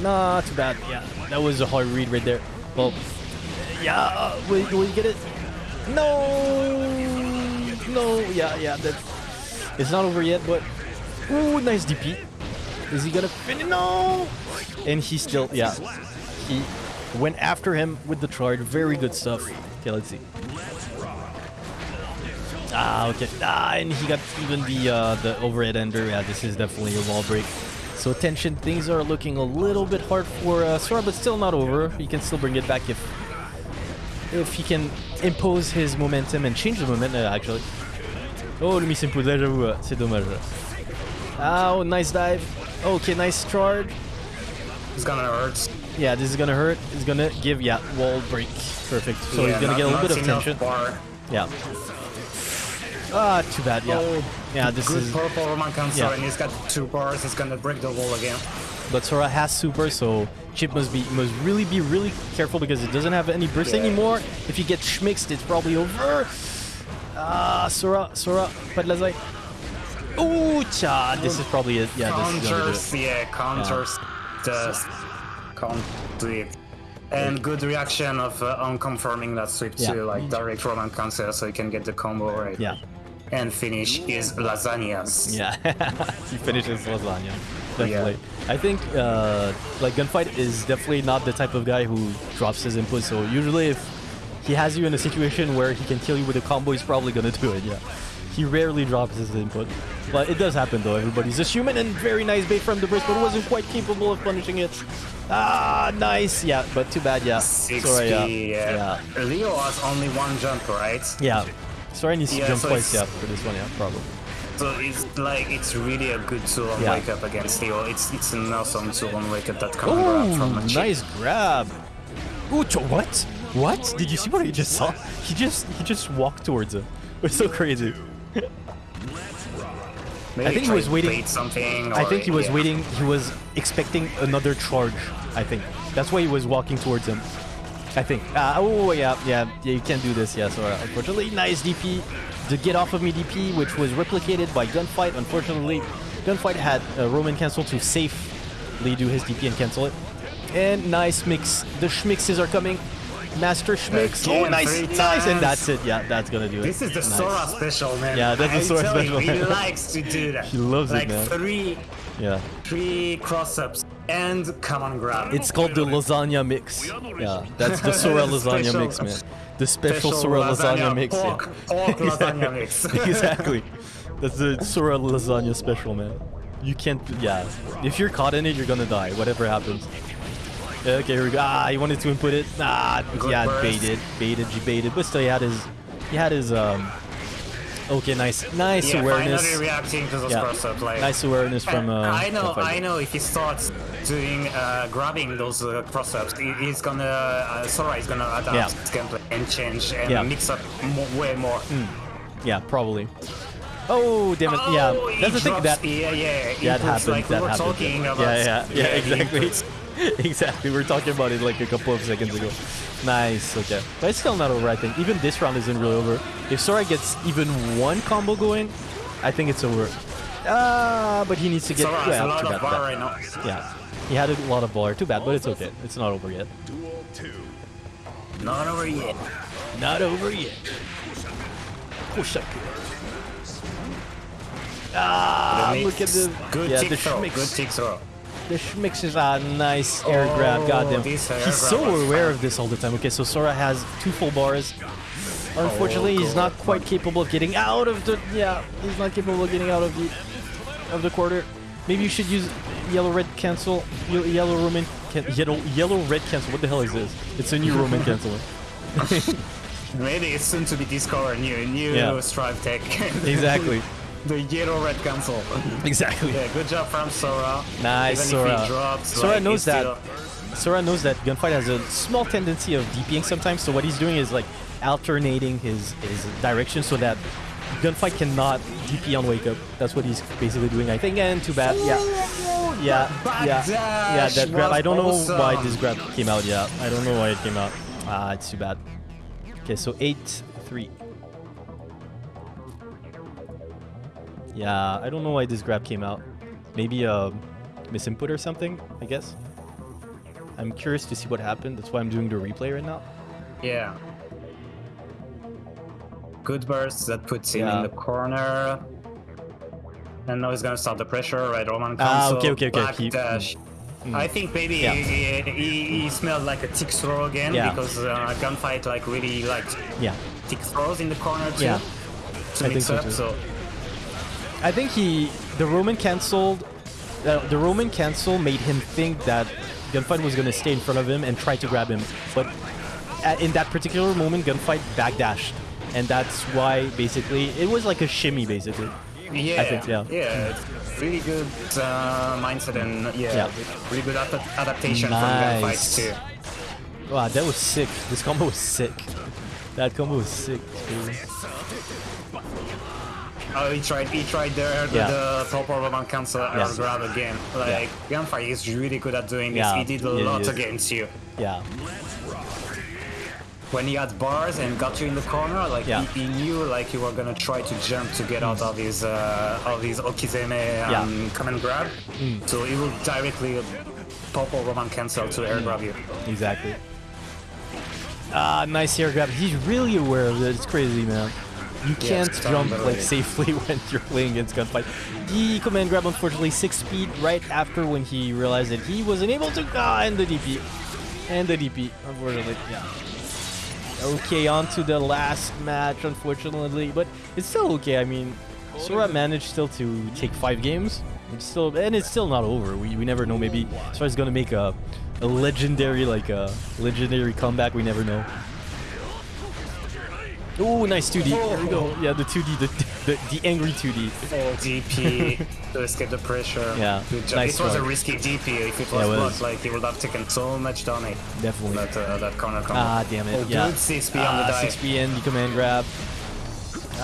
Not too bad. Yeah, that was a hard read right there. Well, yeah, uh, will, will you get it? No, no, yeah, yeah. that's... it's not over yet, but ooh, nice DP. Is he gonna finish? No, and he still, yeah, he went after him with the charge. Very good stuff. Okay, let's see. Ah, okay. Ah, and he got even the uh, the overhead ender. Yeah, this is definitely a wall break. So tension, things are looking a little bit hard for uh, Sora, but still not over. He can still bring it back if if he can impose his momentum and change the momentum, uh, actually. Oh, le là, j'avoue, euh, c'est dommage. Ah, oh, nice dive. Okay, nice charge. It's gonna hurt. Yeah, this is gonna hurt. It's gonna give, yeah, wall break. Perfect. So Yeah, he's gonna not- get a little bit of tension. Yeah. Ah, too bad, yeah. Oh, yeah, this Good is... purple Roman cancel, Yeah. and he's got two bars. He's gonna break the wall again. But Sora has super, so Chip must be must really be really careful because it doesn't have any burst anymore. If you get schmixed, it's probably over. Ah, Sora, Sora, but la zai. Ooh, cha! This is probably it. Yeah, this is gonna counters, yeah, counters just do. And good reaction of uh, on confirming that sweep Yeah. to like direct Roman cancel so you can get the combo right. Yeah. And finish is lasagnas. Yeah, he finishes lasagna. Definitely. I think uh, like gunfight is definitely not the type of guy who drops his input. So usually, if he has you in a situation where he can kill you with a combo, he's probably gonna do it. Yeah. He rarely drops his input, but it does happen though. Everybody's just human and very nice bait from the burst, but wasn't quite capable of punishing it. Ah, nice. Yeah, but too bad. Yeah. 6 Sorry. Yeah. yeah. Yeah. Leo has only one jump, right? Yeah. Sorry, needs to Yeah, jump so twice. Yeah, for this one. Yeah, probably. So it's like it's really a good tool on Yeah. wake up against Leo. It's it's an awesome tool on wake up that can grab from a nice grab. Ooh, what? What? Did you see what he just saw? He just he just walked towards him. It's so crazy. Maybe I think he was waiting- something. I think he was yeah. waiting. He was expecting another charge. I think that's why he was walking towards him. I think. Uh, oh yeah, yeah, yeah. You can't do this. Yeah. So uh, unfortunately, nice DP. The get off of me DP, which was replicated by gunfight. Unfortunately, gunfight had a Roman cancel to safely do his DP and cancel it. And nice mix. The schmixes are coming. Master Schmix. Oh, nice, nice, and that's it. Yeah, that's gonna do it. This is the Nice. Sora special, man. Yeah, that's the Sora you, special, He likes to do that. He loves it, like three, Yeah. three cross-ups and come on grab. It's called the lasagna mix. Yeah, that's the Sora lasagna mix, man. The special, Sora lasagna, mix. yeah. Pork, pork lasagna mix. exactly. That's the Sora lasagna special, man. You can't. Yeah. If you're caught in it, you're gonna die. Whatever happens. Okay, here we go. Ah, he wanted to input it. Ah, Good yeah, burst. baited, baited, he baited, but still, he had his, he had his. um Okay, nice, nice yeah, awareness. finally reacting to those Yeah. cross-ups. Like, Nice awareness from. Uh, I know, Gunfight. I know. If he starts doing uh, grabbing those uh, cross-ups, he's gonna uh, Sora is gonna adapt Yeah. his gameplay and change and Yeah. mix up mo- way more. Yeah, probably. Oh, damn it. Oh, yeah, that's the thing that yeah, yeah, that happens. Like that we were happens. talking yeah. about. yeah, yeah, yeah, the exactly. exactly. We are talking about it like a couple of seconds ago. Nice. Okay, but it's still not over. I think even this round isn't really over. If Sora gets even one combo going, I think it's over. Ah, but he needs to get. Sora has yeah, a lot of bad, bar bad. right now. Yeah, he had a lot of bar. Too bad, but it's okay. It's not over yet. Duel 2. Not over yet. Not over yet. Koshaku. Ah, look at the good yeah, tick the throw. schmicks. Good tick throw. The is a nice air Oh, grab. Goddamn. He's so aware fun. of this all the time. Okay, so Sora has two full bars. Unfortunately, he's not quite capable of getting out of the. Yeah, he's not capable of getting out of the of the quarter. Maybe you should use yellow red cancel. ye- Yellow Roman. Can, yellow yellow red cancel. What the hell is this? It's a new Roman cancel. Maybe it's soon to be discovered. New, new Yeah. Strive tech. Exactly. the yellow red cancel. Exactly. Yeah, good job from Sora. Nice, Even Sora. drops, Sora like, knows that. Sora knows that Gunfight has a small tendency of DPing sometimes, so what he's doing is like alternating his, his direction so that Gunfight cannot DP on Wake Up. That's what he's basically doing, I think, and too bad. Yeah. Yeah, yeah, yeah, that grab. I don't know why this grab came out. Yeah, I don't know why it came out. Ah, it's too bad. Okay, so 8 3. Yeah, I don't know why this grab came out. Maybe a misinput or something, I guess. I'm curious to see what happened. That's why I'm doing the replay right now. Yeah. Good burst that puts him Yeah. in the corner. And now he's gonna start the pressure, right? Roman Ah, console, okay, okay, okay. back He- dash. I think maybe Yeah. he, he, he smelled like a tick throw again Yeah. because uh, gunfight like really liked Yeah. tick throws in the corner too. Yeah. To I mix think so too. so I think he, the Roman cancelled, uh, the Roman cancel made him think that Gunfight was gonna stay in front of him and try to grab him, but at, in that particular moment, Gunfight backdashed, and that's why basically it was like a shimmy basically. yeah, think, yeah. yeah, really good uh, mindset and yeah, Yeah. really good ad- adaptation Nice. from Gunfight too. Wow, that was sick. This combo was sick. That combo was sick. Dude. Oh, he tried. He tried there the, Yeah. the proper Roman cancel air Yeah. grab again. Like Gunfight is really good at doing this. Yeah. He did a Yeah, lot is. against you. Yeah, When he had bars and got you in the corner, like Yeah. he, he knew like you were gonna try to jump to get out of his uh, of his Okizeme Yeah. um, come and grab. So he will directly pop a Roman cancel to air grab you. exactly. Ah, nice air grab. He's really aware of it. It's crazy, man. You can't it's jump like safely when you're playing against gunfight. The command grab, unfortunately, six speed right after when he realized that he wasn't able to. Ah, and the DP, and the DP. Unfortunately, yeah. Okay, on to the last match, unfortunately, but it's still okay. I mean, Sora managed still to take five games. It's still, and it's still not over. We, we never know. Maybe Sora's gonna make a, a legendary like a legendary comeback. We never know. Oh, nice 2D. There we go. Yeah, the 2D, the the, the angry 2D. Full DP to escape the pressure. Yeah, nice it was a risky DP. If it was it blocked, like he would have taken so much damage. Definitely. That uh, that corner combo. Ah, damn it. Oh, yeah. good 6P on the Ah, dive. 6P and the command grab.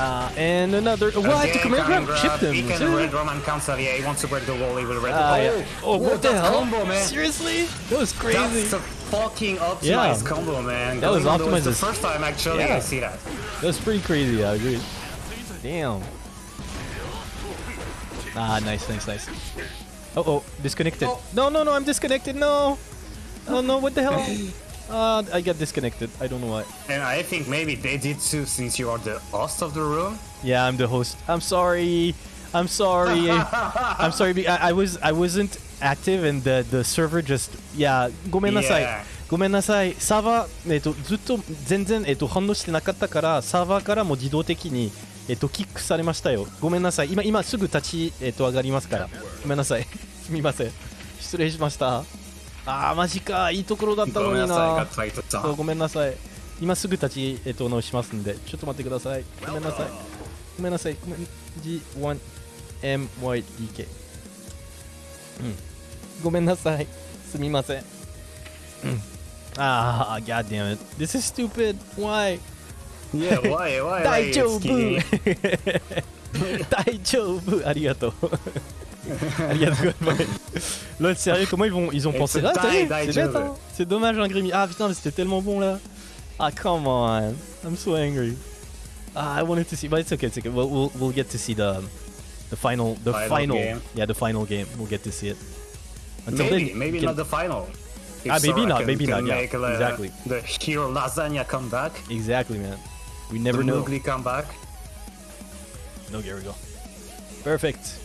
Ah, and another. What? Again, the command grab chipped him. He can red Roman cancel. Yeah, he wants to break the wall. He will red Ah, the yeah. wall. Oh, what the that hell? combo, man. Seriously? That was crazy. That's fucking optimized Yeah. combo, man. That was Going those- optimized The first time actually Yeah. I see that. That's pretty crazy. I agree. Damn. Ah, nice, nice, nice. Oh, oh, disconnected. No, no, no, I'm disconnected. No. Oh no, what the hell? Uh, I got disconnected. I don't know why. And I think maybe they did too since you are the host of the room. Yeah, I'm the host. I'm sorry. I'm sorry. I'm sorry. I, I was I wasn't active and the the server just yeah ごめんなさい Yeah. ごめんなさいサーバーえっとずっと全然えっと反応してなかったからサーバーからも自動的にえっとキックされましたよごめんなさい今今すぐ立ちえっと上がりますからごめんなさいすみません失礼しましたあーマジかいいところだったのになごめんなさい今すぐ立ち、えっと、直しますんでちょっと待ってくださいごめんなさいごめんなさいごめん G1MYDK うんごめんなさいすみませんうんああ God damn it This is stupid Why Yeah, why, why, why 大 you 丈夫 skinny? 大丈夫ありがとうありがとうございますLà, sérieux, comment ils vont, ils ont Et pensé c'est là die, C'est die, bête, Joe. hein C'est dommage, un Grimmy. Ah putain, mais c'était tellement bon là. Ah, come on. I'm so angry. Ah, I wanted to see, but it's okay, it's okay. We'll, we'll, we'll get to see the the final, the Final final, game. yeah, the final game. We'll get to see it. Until Maybe, then, maybe can- not the final. If Ah, maybe Sora not, can- maybe can not, yeah, make, uh, exactly. The hero lasagna come back. Exactly, man. We never the know. Mowgli come back. No, here we go. Perfect.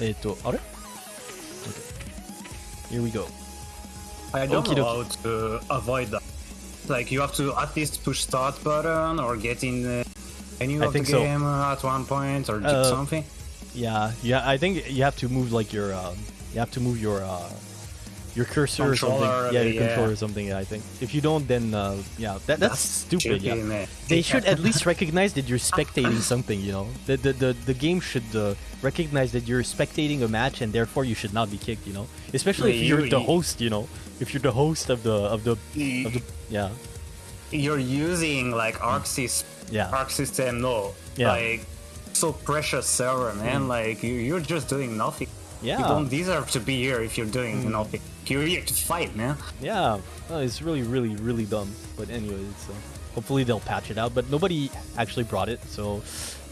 えっと、あれ Okay. Here we go. I don't Okie know how to avoid that. Like you have to at least push start button or get in the menu I of the think so. game uh, at one point or do Uh, something. Yeah, yeah. I think you have to move like your, um, you have to move your, uh, your cursor or something. Controller, Yeah, your yeah. controller or something. I think if you don't, then uh, yeah, that, that's, stupid. Tricky, Yeah. They should at least recognize that you're spectating something. You know, the the the, the game should uh, recognize that you're spectating a match, and therefore you should not be kicked. You know, especially if you're you- the host. You know, if you're the host of the of the of the yeah You're using like Arc, sys- Yeah. Arc system, no. Yeah. Like so precious server, man. Like you, you're just doing nothing. Yeah. You don't deserve to be here if you're doing nothing. You're here to fight, man. Yeah, no, it's really, really, really dumb. But anyways, uh, hopefully they'll patch it out. But nobody actually brought it, so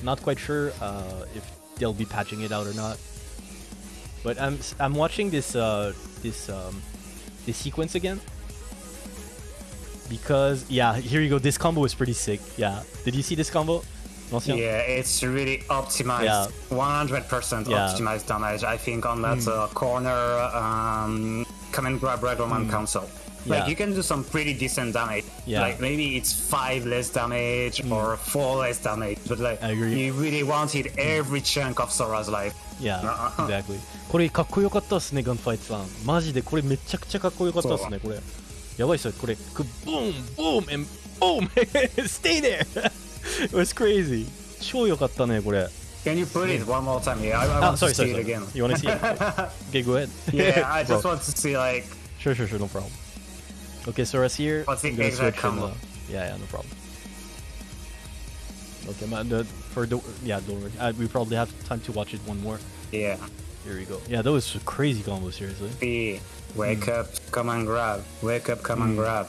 not quite sure uh, if they'll be patching it out or not. But I'm I'm watching this uh, this um, this sequence again because yeah, here you go. This combo is pretty sick. Yeah, did you see this combo? L'ancien? Yeah, it's really optimized. Yeah. 100% Yeah. optimized damage, I think, on that uh, corner um, command grab Red Roman console. Like, Yeah. you can do some pretty decent damage. Yeah. Like, maybe it's 5 less damage or 4 less damage, but like, I agree. you really wanted every chunk of Sora's life. Yeah, Uh-huh. exactly. これかっこよかったっすね、ガンファイトさん。マジでこれめちゃくちゃかっこよかったっすね、これ。やばいっすよ、これ。くボーン、ボーン、and boom! Stay there! It was crazy. 超よかったね、これ。 Can you put it one more time? Yeah, I, I Ah, want sorry, to see sorry, it sorry. again. You wanna see it? okay, go ahead. Yeah, I just Bro. want to see, like, Sure, sure, sure, no problem. Okay, Sora's here. What's the I'm gonna exact switch and, combo? uh, yeah, yeah, no problem. Okay, man, the, for the yeah, don't worry. Uh, we probably have time to watch it one more. yeah. Here we go. Yeah, that was a crazy combo, seriously. Be, wake Hmm. up, come and grab. Wake up, come and grab.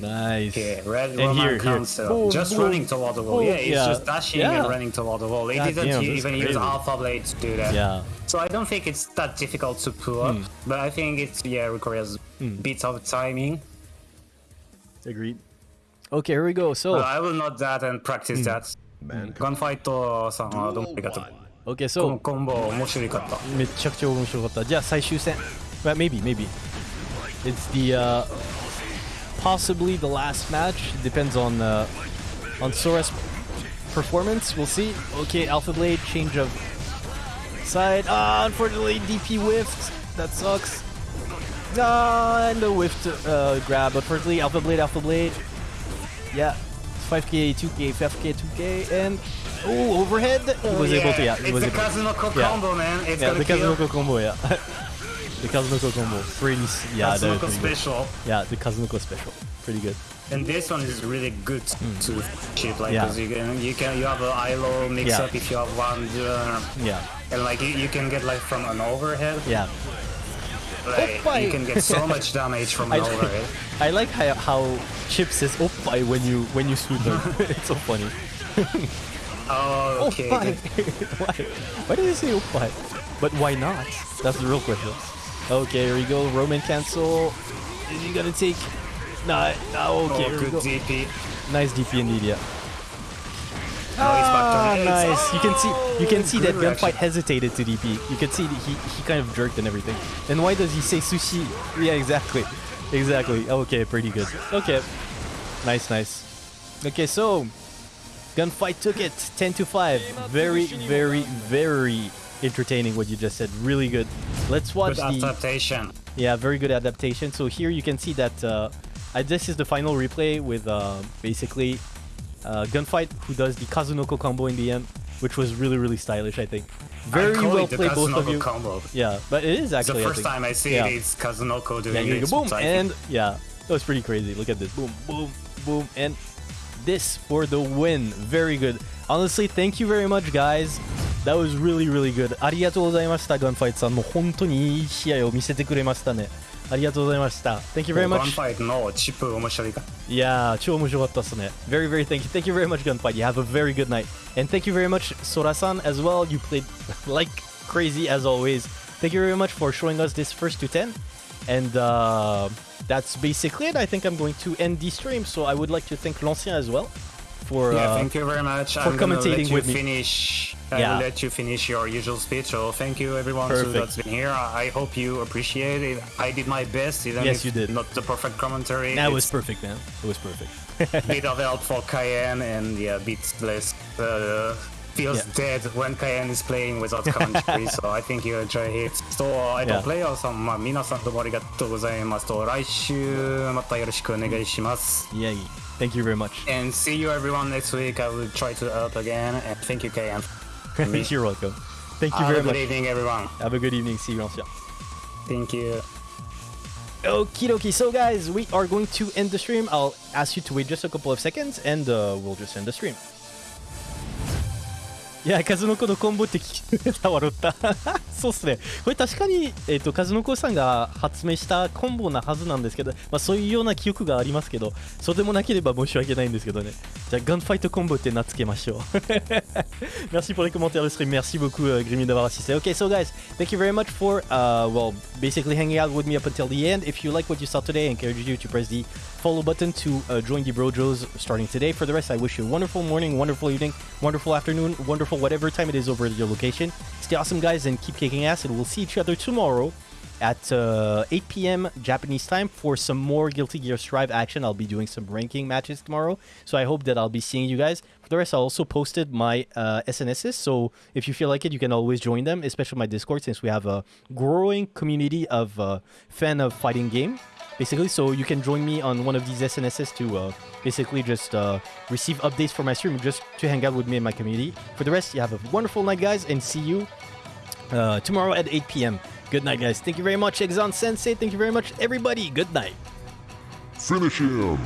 Nice. Yeah, red And Roman here, here. console. Boom, just boom. running toward the wall. Boom, yeah, it's yeah. just dashing Yeah. and running toward the wall. It God didn't damn, u- that's even use crazy. Alpha Blade to do that. Yeah. So I don't think it's that difficult to pull up, Hmm. but I think it's yeah requires bits of timing. Agreed. Okay, here we go. So, But I will note that and practice that. Man, ガンファイトさんはどうもあ duel りがとう。 one. okay, この so コンボ面白かった。めちゃくちゃ面白かった。じゃあ最終戦。Well, maybe, maybe. It's the uh, possibly the last match. Depends on uh, on Sora's performance. We'll see. Okay, Alpha Blade change of side. Ah, unfortunately DP whiffed. That sucks. Ah, and the whiffed uh, grab. Unfortunately, Alpha Blade, Alpha Blade. Yeah, 5k, 2k, 5k, 2k, and oh, overhead. He was able to. Yeah, it's was the able. Kazunoko Yeah. combo, man. It's Yeah, the kill. Kazunoko combo, yeah. the Kazunoko combo. Pretty, yeah, that is Kazunoko pretty good. special. Yeah, the Kazunoko special. Pretty good. And this one is really good to cheat, like. Yeah. 'cause you can, you can, you have a ILO mix Yeah. up if you have one, uh, Yeah, and like you, you can get like from an overhead, yeah. like Oppai. you can get so much damage from I an like, overhead. I like how, how Chip says oppai when you when you swoop them. it's so funny. Oh, okay. Oppai. why? Why did he say oppai? But why not? That's the real question. Okay, here we go. Roman cancel. Is he gonna take? Nah. nah okay, Oh, good go. DP. Nice DP indeed, yeah. Now he's Ah, nice. You can see you can see that gunfight hesitated to DP. You can see he he kind of jerked and everything. And why does he say sushi? Yeah, exactly, exactly. Okay, pretty good. Okay, nice, nice. Okay, so gunfight took it 10 to 5. Very, very, very entertaining. What you just said, really good. Let's watch Good the adaptation. yeah, very good adaptation. So here you can see that uh, this is the final replay with uh, basically uh, Gunfight who does the Kazunoko combo in the end, which was really really stylish. I think. Very I well played, both of you. combo. Yeah, but it is actually. the. I first think. time I see Yeah. it, it's Kazunoko doing go it. boom and yeah, that was pretty crazy. Look at this, boom, boom, boom, and this for the win. Very good. Honestly, thank you very much, guys. That was really, really good. ありがとうございました、ガンファイトさん。もう本当にいい試合を見せてくれましたね。ありがとうございました。Thank you very ガン much. ファイトのチップ面白いかいやー、超面白かったっすね。Very, very thank you. Thank you very much, Gunfight. You have a very good night. And thank you very much, Sora-san, as well. You played like crazy as always. Thank you very much for showing us this first to 10. And uh, that's basically it. I think I'm going to end the stream. So I would like to thank L'Ancien as well for... Yeah, uh, thank you very much. for I'm commentating with me. finish. I Yeah. will let you finish your usual speech. So thank you everyone Perfect. who that's been here. I hope you appreciate it. I did my best, even Yes, you did. not the perfect commentary. That was perfect, man. It was perfect. bit of help for Cayenne and yeah, Beatless uh, feels Yeah. dead when Cayenne is playing without commentary. so I think you enjoy it. と、えっと、 Yeah. プレイヤーさん、まあ、皆さんどうもありがとうございますと、来週またよろしくお願いします。 Yeah, thank you very much. And see you everyone next week. I will try to help again. And thank you, Cayenne. You're welcome. Thank you Have a very good much. evening, everyone. Have a good evening. See you, L'Ancien. Thank you. Okie dokie. So, guys, we are going to end the stream. I'll ask you to wait just a couple of seconds and uh, we'll just end the stream. いや、数の子のコンボって聞きた笑った。そうっすね。これ確かに、えっ、と、数の子さんが発明したコンボなはずなんですけど、まあそういうような記憶がありますけど、そうでもなければ申し訳ないんですけどね。じゃあ、ガンファイトコンボって名付けましょう。Merci pour les commentaires de stream. Merci beaucoup, uh, Grimmy, d'avoir assisté. Okay, so guys, thank you very much for, uh, well, basically hanging out with me up until the end. If you like what you saw today, I encourage you to press the follow button to uh, join the Brojos starting today. For the rest, I wish you a wonderful morning, wonderful evening, wonderful afternoon, wonderful whatever time it is over at your location. Stay awesome, guys, and keep kicking ass. And we'll see each other tomorrow at uh, 8 p.m. Japanese time for some more Guilty Gear Strive action. I'll be doing some ranking matches tomorrow, so I hope that I'll be seeing you guys. For the rest, I also posted my uh, SNSs, so if you feel like it, you can always join them, especially my Discord, since we have a growing community of uh, fan of fighting game. Basically, so you can join me on one of these SNSs to uh, basically just uh, receive updates for my stream, just to hang out with me and my community. For the rest, you have a wonderful night, guys, and see you uh, tomorrow at 8 p.m. Good night, guys. Thank you very much, Exon Sensei. Thank you very much, everybody. Good night. Finish him!